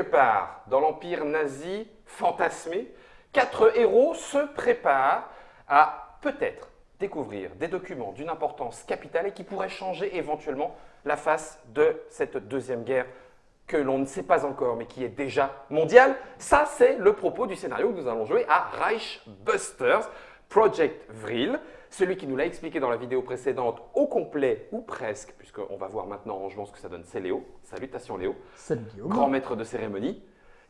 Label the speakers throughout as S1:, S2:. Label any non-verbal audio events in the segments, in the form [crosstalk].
S1: part dans l'empire nazi fantasmé, quatre héros se préparent à peut-être découvrir des documents d'une importance capitale et qui pourraient changer éventuellement la face de cette deuxième guerre que l'on ne sait pas encore, mais qui est déjà mondiale. Ça, c'est le propos du scénario que nous allons jouer à Reichbusters, Project Vril. Celui qui nous l'a expliqué dans la vidéo précédente au complet ou presque, puisqu'on va voir maintenant en jouant ce que ça donne, c'est Léo. Salutations Léo.
S2: Salut Guillaume.
S1: Grand maître de cérémonie.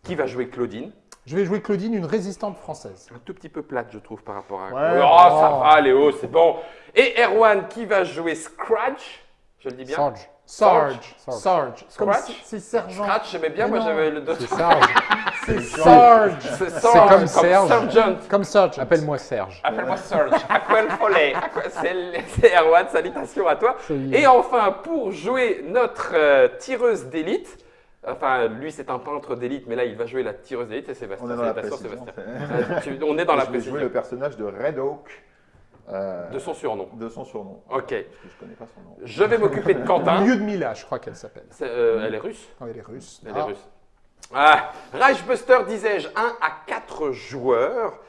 S1: Qui va jouer Claudine
S2: Je vais jouer Claudine, une résistante française.
S1: Un tout petit peu plate, je trouve, par rapport à...
S2: Ouais,
S1: oh, ça
S2: bon.
S1: va Léo, c'est bon. Et Erwan qui va jouer Scratch? Je le dis bien
S3: Sarge.
S2: Sarge.
S3: Sarge.
S2: Sarge. Comme
S1: Scratch?
S2: c'est sergent.
S1: Scratch, j'aimais bien,
S2: Mais
S1: moi j'avais le deux.
S3: C'est Sarge. [laughs]
S2: C'est Sarge.
S1: C'est Sarge,
S3: comme Serge.
S1: Sergeant.
S2: Comme Sarge.
S3: Appelle-moi Serge.
S1: Appelle-moi Serge. Aquel Follet. Aqua- C'est c'est Erwan, salutations à toi. Et enfin, pour jouer notre euh, tireuse d'élite, enfin, lui c'est un peintre d'élite, mais là il va jouer la tireuse d'élite, c'est Sébastien.
S4: On est dans la
S1: Salutations,
S4: précision.
S1: Sébastien. Euh, On est dans la
S4: je vais jouer le personnage de Red Oak. Euh,
S1: de son surnom.
S4: de son surnom.
S1: Ok.
S4: Parce que je connais pas son nom.
S1: Je vais m'occuper de Quentin.
S2: Lyudmila, je crois qu'elle s'appelle.
S1: Euh, elle est russe?
S2: Oh, elle est russe.
S1: Elle
S2: Ah.
S1: est russe. Ah, Reichbuster, disais-je, 1 à 4 joueurs.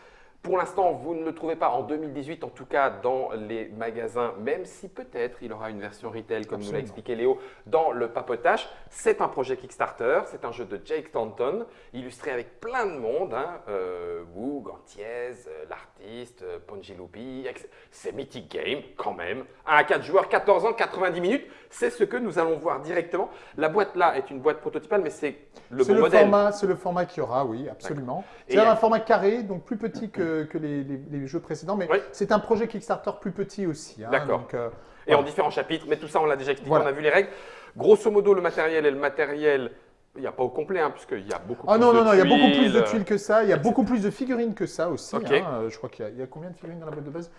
S1: Pour l'instant, vous ne le trouvez pas en 2018, en tout cas dans les magasins, même si peut-être il aura une version retail, comme nous l'a expliqué Léo, dans le papotage. C'est un projet Kickstarter, c'est un jeu de Jake Stanton, illustré avec plein de monde, hein, euh, Woog, Antiez, euh, l'artiste, euh, Ponji Lupi, etc. c'est Mythic Game quand même. 1 à 4 joueurs, 14 ans, 90 minutes, c'est ce que nous allons voir directement. La boîte là est une boîte prototypale, mais c'est le bon
S2: le,
S1: modèle.
S2: format, c'est le format qu'il y aura, oui, absolument. C'est un format carré, donc plus petit que, que les, les- les jeux précédents, mais
S1: Oui.
S2: c'est un projet Kickstarter plus petit aussi. hein,
S1: D'accord.
S2: euh,
S1: et en différents chapitres, mais tout ça on l'a déjà expliqué,
S2: Voilà.
S1: on a vu les règles. Grosso modo, le matériel et le matériel, il n'y a pas au complet, hein, puisqu'il y a beaucoup
S2: Ah
S1: plus
S2: non,
S1: de
S2: non, non, il y a beaucoup plus de
S1: tuiles.
S2: que ça, il y a beaucoup plus de figurines que ça aussi.
S1: Ok.
S2: hein, euh, Je crois qu'il y, a- il y a combien de figurines dans la boîte de base?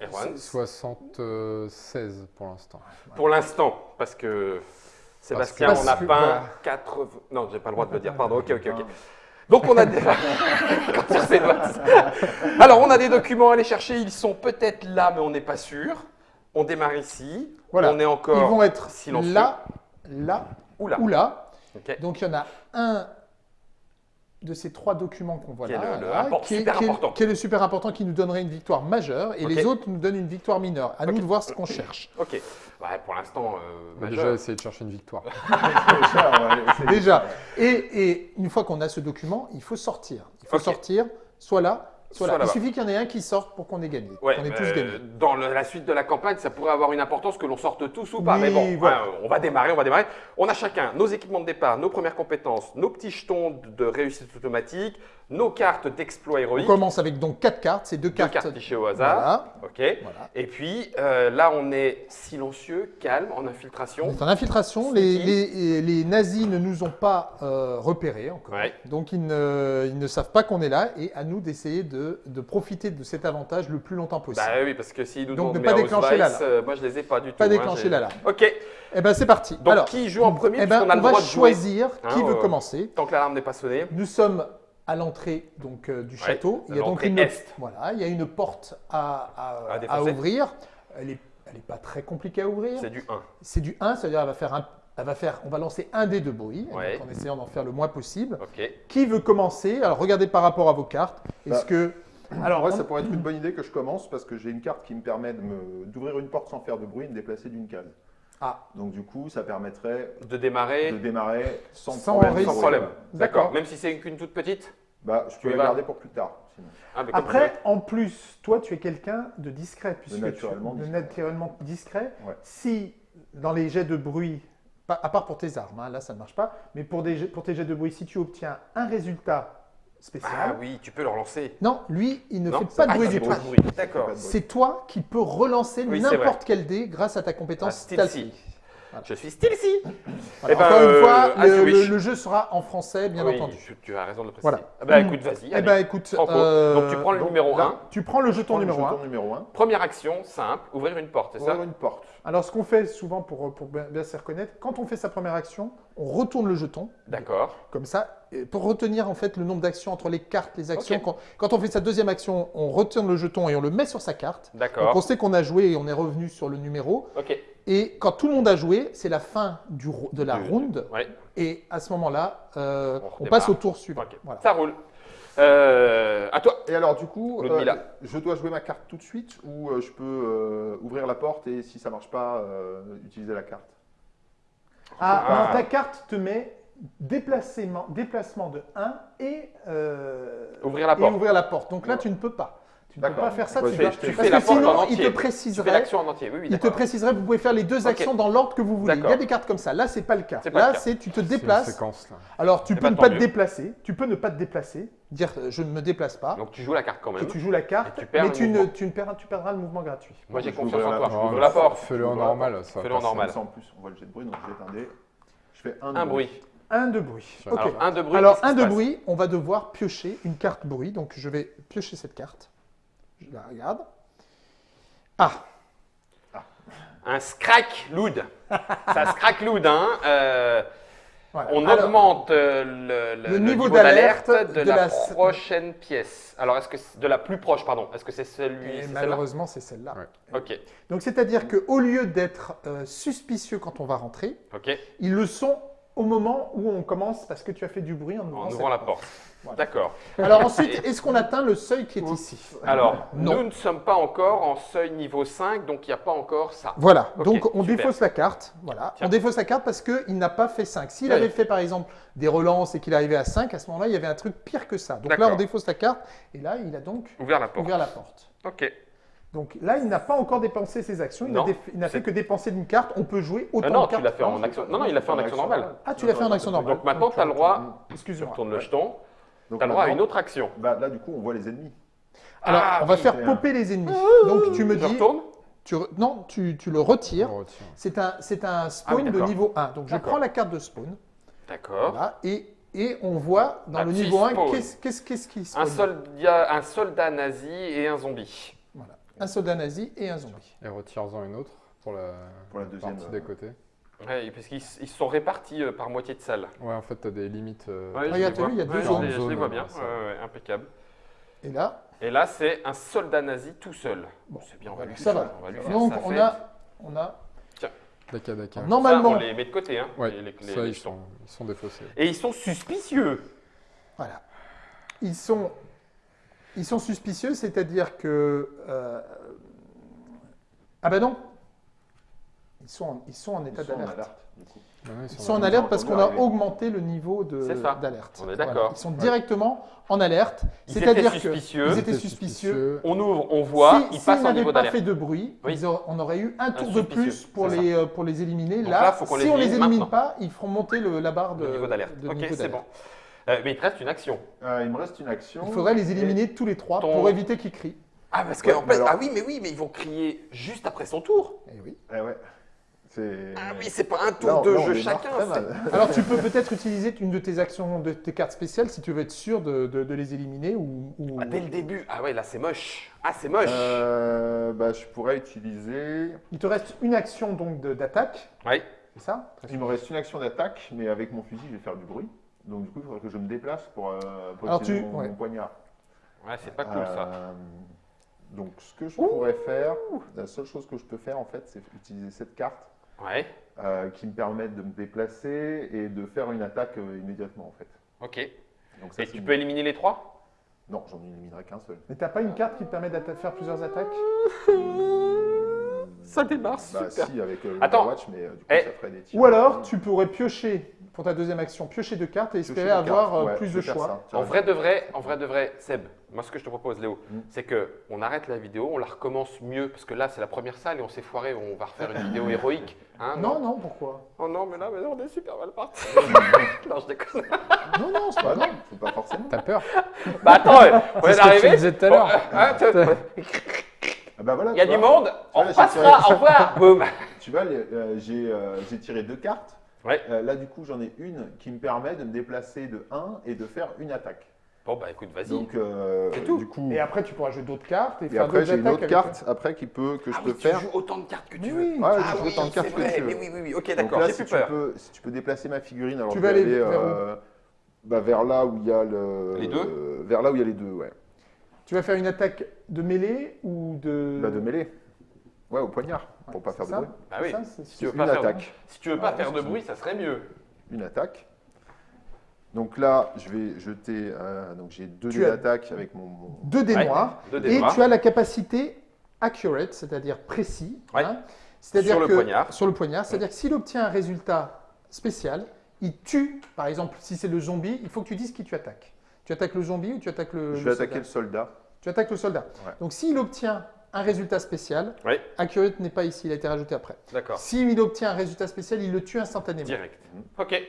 S1: Erwan.
S3: 76 pour l'instant.
S1: Pour l'instant, parce que Sébastien
S2: Parce
S1: on a
S2: que-
S1: peint
S2: voilà.
S1: 80... Non, j'ai pas le droit de le dire, pardon, ok, ok, ok. Donc on a des... [laughs] Alors on a des documents à aller chercher, ils sont peut-être là, mais on n'est pas sûr. On démarre ici,
S2: Voilà.
S1: on est encore...
S2: Ils vont être
S1: silencieux.
S2: là, là
S1: Ou là.
S2: ou là.
S1: Ok.
S2: Donc il y en a un de ces trois documents qu'on voit
S1: Qui est
S2: là,
S1: le- le
S2: là,
S1: import-
S2: qui, est,
S1: super
S2: qui est-
S1: important.
S2: qui est le super important qui nous donnerait une victoire majeure et les autres nous donnent une victoire mineure. À nous de voir ce qu'on cherche. [laughs]
S1: Ok. Ouais, pour l'instant, euh, majeur.
S3: déjà essayer de chercher une victoire. [laughs]
S4: Déjà.
S2: Et, et une fois qu'on a ce document, il faut sortir. Il faut sortir, soit là, soit. Il suffit qu'il y en ait un qui sorte pour qu'on ait gagné.
S1: Ouais,
S2: qu'on ait
S1: euh,
S2: tous gagné.
S1: dans le- la suite de la campagne, ça pourrait avoir une importance que l'on sorte tous ou pas. Mais bon,
S2: voilà.
S1: ouais, on va démarrer, on va démarrer. On a chacun nos équipements de départ, nos premières compétences, nos petits jetons de- réussite automatique, nos cartes d'exploit
S2: On
S1: héroïque,
S2: commence avec donc quatre cartes. C'est deux
S1: deux
S2: cartes.
S1: cartes pichées au hasard.
S2: Voilà.
S1: Ok.
S2: Voilà.
S1: Et puis euh, là, on est silencieux, calme, en
S2: On
S1: infiltration.
S2: est en infiltration. Les,
S1: Sneaky.
S2: les- les nazis ne nous ont pas euh, repérés encore.
S1: Ouais.
S2: Donc ils ne, ils ne savent pas qu'on est là et à nous d'essayer de, de profiter de cet avantage le plus longtemps possible.
S1: Bah oui, parce que s'ils nous
S2: Donc, ne pas déclencher l'alarme.
S1: euh, moi je les ai pas du tout.
S2: Pas
S1: hein,
S2: déclencher l'alarme.
S1: Ok.
S2: Eh ben c'est parti.
S1: Donc
S2: Alors,
S1: qui joue en premier
S2: eh ben,
S1: a
S2: on
S1: le
S2: va
S1: droit de jouer
S2: choisir qui
S1: Hein,
S2: veut
S1: euh,
S2: commencer.
S1: tant que l'alarme n'est pas sonnée.
S2: Nous sommes à l'entrée donc euh, du château. il y a donc une
S1: est.
S2: voilà, il y a une porte à, à-
S1: À
S2: à ouvrir. Elle est, elle est pas très compliquée à ouvrir.
S1: C'est du 1.
S2: C'est du 1, c'est-à-dire elle va faire un, elle va faire, on va lancer un dé de bruit
S1: Ouais.
S2: en essayant d'en faire le moins possible. Qui veut commencer? Alors regardez par rapport à vos cartes. Est-ce
S4: Bah,
S2: que alors
S4: Ouais,
S2: on-
S4: ça pourrait être une bonne idée que je commence parce que j'ai une carte qui me permet de me- d'ouvrir une porte sans faire de bruit et de me déplacer d'une case.
S2: Ah.
S4: Donc du coup, ça permettrait
S1: De démarrer
S4: de démarrer sans,
S2: Sans
S4: problème.
S1: sans problème.
S2: D'accord.
S1: Même si c'est qu'une toute petite
S4: Bah, je peux la garder pour plus tard. sinon.
S1: Ah,
S2: Après, en plus, toi, tu es quelqu'un de discret, puisque
S4: naturellement
S2: tu, de
S4: discret.
S2: naturellement discret.
S4: Ouais.
S2: Si dans les jets de bruit, à part pour tes armes, hein, là ça ne marche pas, mais pour, des, pour tes jets de bruit, si tu obtiens un résultat spécial,
S1: Ah oui, tu peux le relancer.
S2: non, lui, il ne
S1: Non,
S2: fait pas de
S1: ah,
S2: bruit du tout.
S1: D'accord.
S2: C'est toi qui peux relancer
S1: Oui,
S2: n'importe quel dé grâce à ta compétence
S1: Ah. Je suis stealthy. [laughs]
S2: Voilà.
S1: Eh ben,
S2: Encore une
S1: euh,
S2: fois, le, jeu sera en français, bien
S1: Oui,
S2: entendu.
S1: tu, tu as raison de le préciser.
S2: Voilà.
S1: Ah bah écoute, vas-y.
S2: Eh ben, écoute, euh,
S1: Donc tu prends le
S2: donc,
S1: numéro
S2: là,
S1: 1.
S2: Tu prends le jeton
S4: Prends le
S2: numéro 1.
S4: jeton numéro 1.
S1: Première action, simple, ouvrir une porte, c'est ça
S4: Ouvrir une porte.
S2: Alors, ce qu'on fait souvent pour, pour bien se reconnaître, quand on fait sa première action, on retourne le jeton,
S1: D'accord.
S2: comme ça, pour retenir en fait le nombre d'actions entre les cartes, les actions. Quand, quand on fait sa deuxième action, on retourne le jeton et on le met sur sa carte. Donc,
S1: D'accord.
S2: on sait qu'on a joué et on est revenu sur le numéro.
S1: Ok.
S2: Et quand tout le monde a joué, c'est la fin du, de la
S1: Du-
S2: round.
S1: Ouais,
S2: Et à ce moment-là, euh,
S1: On
S2: passe au tour suivant. Voilà.
S1: Ça roule. Euh, à toi.
S4: Et alors, du coup, euh, je dois jouer ma carte tout de suite ou euh, je peux euh, ouvrir la porte et si ça marche pas, euh, utiliser la carte?
S2: Ah,
S1: Ah.
S2: non, ta carte te met déplacement, déplacement de 1 et, euh,
S1: Ouvrir la
S2: et
S1: porte.
S2: ouvrir la porte. Donc là,
S4: Ouais.
S2: tu ne peux pas. Tu ne peux pas faire ça. Tu dois-
S4: fais-
S1: fais
S2: Parce
S1: la
S2: que sinon, il te
S1: Tu fais
S2: préciserait.
S1: l'action en entier. Oui, oui,
S2: Il te préciserait, vous pouvez faire les deux actions dans l'ordre que vous voulez. Il y a des cartes comme ça. Là, c'est pas le cas.
S1: Pas
S2: Là, c'est tu te
S3: une
S2: déplaces.
S3: séquence, là.
S2: Alors, tu
S1: Eh
S2: peux
S1: ben,
S2: ne pas te déplacer. Tu peux ne pas te déplacer. Dire euh, je ne me déplace pas.
S1: Donc tu joues la carte quand
S2: que
S1: même.
S2: tu joues la carte,
S1: Et tu perds
S2: mais tu, ne,
S1: mouvement.
S2: tu, ne perds- tu perdras le mouvement gratuit.
S1: Moi j'ai confiance
S4: vais
S1: en toi. Je
S4: vais
S1: la porte.
S3: Fais-le en normal.
S1: Fais-le en normal.
S4: En plus, on voit le jet de bruit, donc je jette un dé. Je fais un,
S1: bruit.
S2: Un de bruit.
S1: Alors un de bruit.
S2: Alors, un de bruit, on va devoir piocher une carte bruit. Donc, je vais piocher cette carte. Je la regarde. Ah,
S1: Un scrack loud. Ça scrack loud, hein. Euh,
S2: voilà.
S1: on
S2: Alors,
S1: augmente euh, le, le-
S2: le
S1: le
S2: niveau
S1: niveau d'alerte de,
S2: de
S1: la,
S2: la-
S1: prochaine pièce. Alors est-ce que c'est- de la plus proche, pardon. Est-ce que c'est celui
S2: et malheureusement, c'est celle-là.
S3: Ouais.
S1: Ok,
S2: Donc, c'est-à-dire qu'au lieu d'être euh, suspicieux quand on va rentrer, ils le sont au moment où on commence parce que tu as fait du bruit en ouvrant,
S1: En
S2: cette
S1: ouvrant la porte.
S2: Voilà.
S1: D'accord.
S2: Alors ensuite, est-ce qu'on atteint le seuil qui est ici
S1: Alors,
S2: Non.
S1: nous ne sommes pas encore en seuil niveau 5, donc il n'y a pas encore ça.
S2: Voilà, donc on
S1: super.
S2: défausse la carte. Voilà,
S1: Tiens.
S2: on défausse la carte parce qu'il n'a pas fait 5. S'il avait fait par exemple des relances et qu'il arrivait à 5, à ce moment-là, il y avait un truc pire que ça. Donc là, on défausse la carte et là, il a donc
S1: Ouvert la porte.
S2: ouvert la porte.
S1: Ok.
S2: Donc là, il n'a pas encore dépensé ses actions, il n'a fait que dépenser d'une carte. On peut jouer autant
S1: Ah non,
S2: de
S1: tu
S2: cartes.
S1: l'as fait en action. Non, non, il l'a fait en action normale.
S2: Ah, tu l'as fait en action normale.
S1: Donc maintenant, tu as le droit, tu
S2: Excuse-moi.
S1: retournes le jeton,
S4: Donc
S1: tu as le droit à une autre action.
S4: Bah, là, du coup, on voit les ennemis.
S2: Alors,
S1: Ah,
S2: on va
S1: oui,
S2: faire popper les ennemis. Donc tu me
S1: Je
S2: dis,
S1: retourne
S2: tu re- non, tu, tu le retires.
S3: Retire.
S2: C'est un, c'est un spawn
S1: Ah oui,
S2: de niveau 1. Donc je prends la carte de spawn.
S1: D'accord.
S2: Voilà, et, et on voit dans
S1: Un
S2: le niveau 1
S1: spawn.
S2: qu'est-ce qu'est-ce- qu'est-ce qui
S1: Un
S2: spawn?
S1: soldat, un soldat nazi et un zombie.
S2: Voilà. Un soldat nazi et un zombie.
S3: Et retire-en une autre pour la,
S4: Pour la deuxième,
S3: partie
S4: euh,
S3: d'à côté.
S1: Ouais, parce qu'ils ils sont répartis euh, par moitié de salle.
S3: Ouais, en fait, tu as des limites. euh,
S1: Ouais,
S2: vu, il y a deux
S1: Ouais,
S2: zones.
S1: Je les vois bien,
S3: Ouais, ça.
S1: Ouais, ouais, impeccable.
S2: Et là,
S1: Et là, c'est un soldat nazi tout seul.
S2: Bon,
S1: c'est bien, on va
S2: voilà,
S1: lui
S2: ça
S1: faire,
S2: va.
S1: on va lui faire
S2: donc on a, on a
S3: Daka, daka.
S1: Ça,
S2: normalement,
S1: on les met de côté, hein,
S3: Ouais,
S1: les,
S3: ça,
S1: les
S3: ils sont, ils sont défaussés.
S1: Et ils sont suspicieux.
S2: voilà, ils sont, ils sont suspicieux, c'est-à-dire que euh, ah ben non, ils sont, en- ils sont en
S4: Ils
S2: état d'alerte. Ils sont en alerte parce qu'on a augmenté le niveau d'alerte.
S1: On est
S2: Voilà.
S1: d'accord.
S2: Ils sont directement en alerte,
S1: Ils
S2: c'est-à-dire
S1: étaient
S2: que
S1: suspicieux.
S2: ils étaient suspicieux.
S1: On ouvre, on voit,
S2: si,
S1: ils
S2: s'ils
S1: passent en
S2: n'avaient
S1: niveau
S2: pas
S1: d'alerte.
S2: fait de bruit,
S1: Oui.
S2: ils auraient- on aurait eu un tour de plus pour les, euh, pour les éliminer.
S1: Donc
S2: là,
S1: là, faut qu'on
S2: si
S1: les
S2: on les
S1: élimine maintenant.
S2: pas, ils feront monter le- la barre de
S1: Le niveau d'alerte. Ok, c'est bon. Euh, mais il te reste une action.
S4: Euh, il me reste une action.
S2: Il faudrait les éliminer tous les trois pour éviter qu'ils crient.
S1: Ah, parce
S4: que, en fait-
S1: ah oui, mais oui, mais ils vont crier juste après son tour.
S2: Eh oui.
S4: Eh ouais.
S1: Ah oui, c'est pas un tour de jeu chacun. [laughs]
S2: Alors tu peux peut-être utiliser une de tes actions, de tes cartes spéciales si tu veux être sûr de, de- de les éliminer ou. ou-
S1: Ah, dès le début. Ah ouais, là c'est moche. Ah, c'est moche.
S4: Euh, bah, je pourrais utiliser.
S2: Il te reste une action donc d'attaque,
S1: Ouais.
S2: c'est ça?
S4: Il me reste une action d'attaque, mais avec mon fusil, je vais faire du bruit. Donc, du coup, il faudrait que je me déplace pour, euh, pour
S2: Alors,
S4: utiliser
S2: tu-
S4: mon,
S2: ouais.
S4: mon poignard.
S1: Ouais, c'est pas cool ça.
S4: Euh, Donc, ce que je pourrais faire, la seule chose que je peux faire, en fait, c'est utiliser cette carte
S1: Ouais.
S4: euh, qui me permet de me déplacer et de faire une attaque euh, immédiatement, en fait.
S1: Ok.
S4: Donc, ça,
S1: Et tu
S4: une-
S1: peux éliminer les trois?
S4: Non, j'en éliminerai qu'un seul.
S2: Mais t'as pas une carte qui te permet de faire plusieurs attaques?
S1: Ça démarre,
S4: Bah, si, avec euh,
S1: Attends.
S4: Overwatch, mais euh, du coup,
S1: Eh.
S4: ça ferait des tirs.
S2: Ou alors tu pourrais piocher pour ta deuxième action, piocher deux cartes et espérer avoir euh,
S4: Ouais,
S2: plus de choix.
S4: ça.
S1: En vrai de vrai, en vrai de vrai, Seb, moi ce que je te propose, Léo,
S4: Mm.
S1: c'est que on arrête la vidéo, on la recommence mieux parce que là c'est la première salle et on s'est foiré, on va refaire une vidéo héroïque. Hein,
S2: Non, non, pourquoi?
S1: Oh non, mais là, mais là, on est super mal parti. [laughs] non, je déconne.
S2: Non, non, c'est
S4: Bah
S2: pas
S4: non, faut pas forcément.
S3: T'as peur
S1: Bah attends, ouais, [laughs] on
S3: C'est
S1: est
S3: ce que tu
S1: arrivé?
S3: disais tout à l'heure.
S1: Bon, hein,
S4: Ah bah voilà,
S1: Il y a du
S4: vois.
S1: monde, on passera, au revoir. [laughs] Boum.
S4: Tu vois, euh, j'ai euh, j'ai tiré deux cartes.
S1: Ouais.
S4: Euh, là, du coup, j'en ai une qui me permet de me déplacer de 1 et de faire une attaque.
S1: Bon, bah écoute, vas-y.
S4: Donc, euh,
S1: C'est tout.
S4: du coup,
S2: Et après tu pourras jouer d'autres cartes et,
S4: et
S2: faire
S4: après, j'ai une autre carte après qui peut, que je
S1: ah
S4: peux
S1: oui, tu
S4: faire.
S1: joues autant de cartes que tu veux.
S2: oui.
S4: Ouais,
S1: Ah
S4: je joue
S1: oui,
S4: autant de cartes que tu veux.
S1: mais oui, oui, oui, ok,
S4: Donc
S1: d'accord,
S4: là,
S1: j'ai
S4: si
S1: plus
S4: tu,
S1: peur.
S4: peux, si tu peux déplacer ma figurine, alors
S2: Tu
S4: je
S2: vas aller vers où
S4: euh, bah, vers là où il y a le.
S1: Les deux
S4: Vers là où il y a les deux, ouais.
S2: Tu vas faire une attaque de mêlée ou de.
S4: Bah, de mêlée. Ouais, au poignard, pour
S2: Ouais,
S4: pas faire de bruit.
S1: Bah oui.
S2: Ça,
S1: Si tu veux
S4: Une
S1: pas faire de-
S4: attaque.
S1: Si tu veux pas faire de bruit, ça serait mieux.
S4: Une attaque. Donc là, je vais jeter. euh, donc j'ai deux dés d'attaque avec mon. mon-
S2: Deux dés
S1: Ouais,
S2: noirs.
S1: deux dés
S2: Et
S1: noirs.
S2: tu as la capacité accurate, c'est-à-dire précis.
S1: Ouais.
S2: hein. C'est-à-dire
S1: Sur le poignard.
S2: Sur le poignard. C'est-à-dire que s'il obtient un résultat spécial, il tue, par exemple, si c'est le zombie, il faut que tu dises qui tu attaques. Tu attaques le zombie ou tu attaques le.
S4: Je
S2: le
S4: vais attaquer
S2: soldat
S4: le soldat.
S2: Tu attaques le soldat.
S4: Ouais.
S2: Donc s'il obtient un résultat spécial, accurate n'est pas ici, il a été rajouté après.
S1: D'accord.
S2: S'il obtient un résultat spécial, il le tue instantanément.
S1: Direct.
S4: Mhm.
S1: Ok.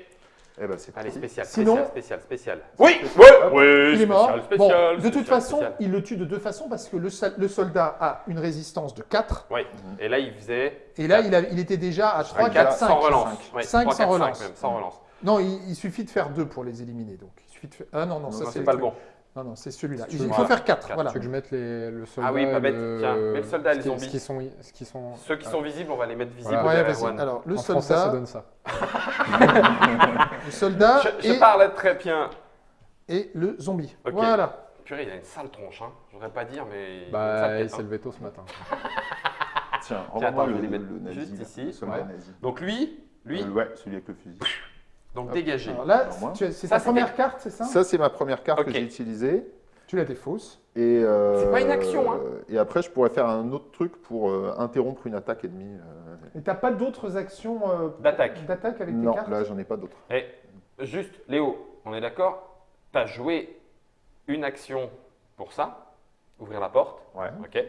S4: Eh ben c'est
S1: Allez, spécial,
S2: Sinon-
S1: spécial, spécial, spécial. Oui, oui, oui,
S2: Il est mort.
S1: spécial, spécial,
S2: bon, de toute
S1: spécial,
S2: façon,
S1: spécial.
S2: il le tue de deux façons parce que le, sol- le soldat a une résistance de 4
S1: Oui. Et là, il faisait
S2: et là, il, a- il était déjà à 3, 4, 5.
S1: sans relance.
S4: cinq.
S1: Ouais,
S2: Cinq
S1: trois,
S2: sans
S1: quatre, cinq
S2: relance.
S1: même, sans relance.
S2: Non, il, il suffit de faire 2 pour les éliminer. Donc. Il suffit de faire... Ah non, non,
S4: Non,
S2: ça c'est
S1: pas le bon.
S2: Non, non, c'est celui-là. Il faut faire 4.
S1: Quatre.
S2: Voilà.
S3: Tu veux que je mette les, le soldat
S1: Ah oui, pas bête.
S3: le-
S1: Tiens, mets le soldat et les zombies.
S3: Ce qui sont, ce qui sont,
S1: Ceux qui sont visibles, on va les mettre visibles
S3: Voilà.
S2: Ouais, vas-y. Alors, le
S3: en français, ça
S2: soldat,
S3: donne ça. [laughs]
S2: le soldat
S1: Je, je
S2: et,
S1: parle très bien.
S2: et le zombie.
S1: Ok.
S2: Voilà.
S1: Purée, il a une sale tronche. Hein. Je voudrais pas dire, mais. il
S3: Bah, il s'est
S1: hein.
S3: levé tôt ce matin.
S4: Tiens,
S1: Tiens, attends, je
S4: le,
S1: vais les
S4: le,
S1: mettre
S4: le nazi.
S1: juste
S4: là,
S1: ici.
S4: Le soldat
S3: Ouais.
S4: nazi.
S1: Donc lui, lui,
S4: Euh, ouais, celui avec le fusil.
S1: Donc dégagé.
S2: Alors là, c'est ta première carte, c'est ça
S4: Ça, c'est ma première carte que j'ai utilisée.
S2: Tu la défausses.
S4: Et, euh,
S1: C'est pas une action, hein.
S4: Et après, je pourrais faire un autre truc pour euh, interrompre une attaque ennemie. euh.
S2: Et t'as pas d'autres actions euh,
S1: D'attaque.
S2: d'attaque avec
S4: Non,
S2: tes cartes
S4: là, j'en ai pas d'autres.
S1: Et juste, Léo, on est d'accord Tu as joué une action pour ça, ouvrir la porte.
S4: Ouais.
S1: Ok.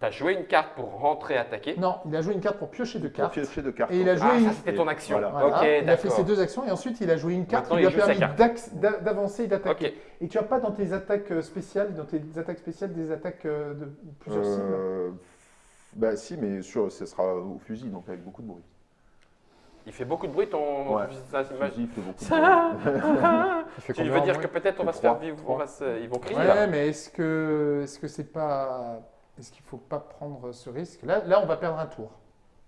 S1: Tu as joué une carte pour rentrer attaquer.
S2: Non, il a joué une carte pour piocher deux
S4: Pour
S2: cartes.
S4: piocher de cartes.
S2: Et il a joué
S1: Ah,
S2: une-
S1: ça c'était ton action.
S4: Voilà.
S2: Il a fait ses deux actions et ensuite il a joué une carte
S1: Maintenant,
S2: qui lui a permis d'avancer et d'attaquer. Et tu as pas dans tes attaques euh, spéciales, dans tes attaques spéciales, des attaques euh, de plusieurs cibles
S4: Euh, bah si, mais sur, ce sera au fusil, donc avec beaucoup de bruit.
S1: Il fait beaucoup de bruit ton.
S4: Ouais.
S1: ça,
S4: fusil fait beaucoup de [laughs] bruit.
S3: Il fait
S1: Tu veux dire que peut-être on va se faire vivre, on va se- ils vont crier
S2: Ouais,
S1: là.
S2: mais est-ce que est-ce que c'est pas est-ce qu'il faut pas prendre ce risque? Là, là, on va perdre un tour.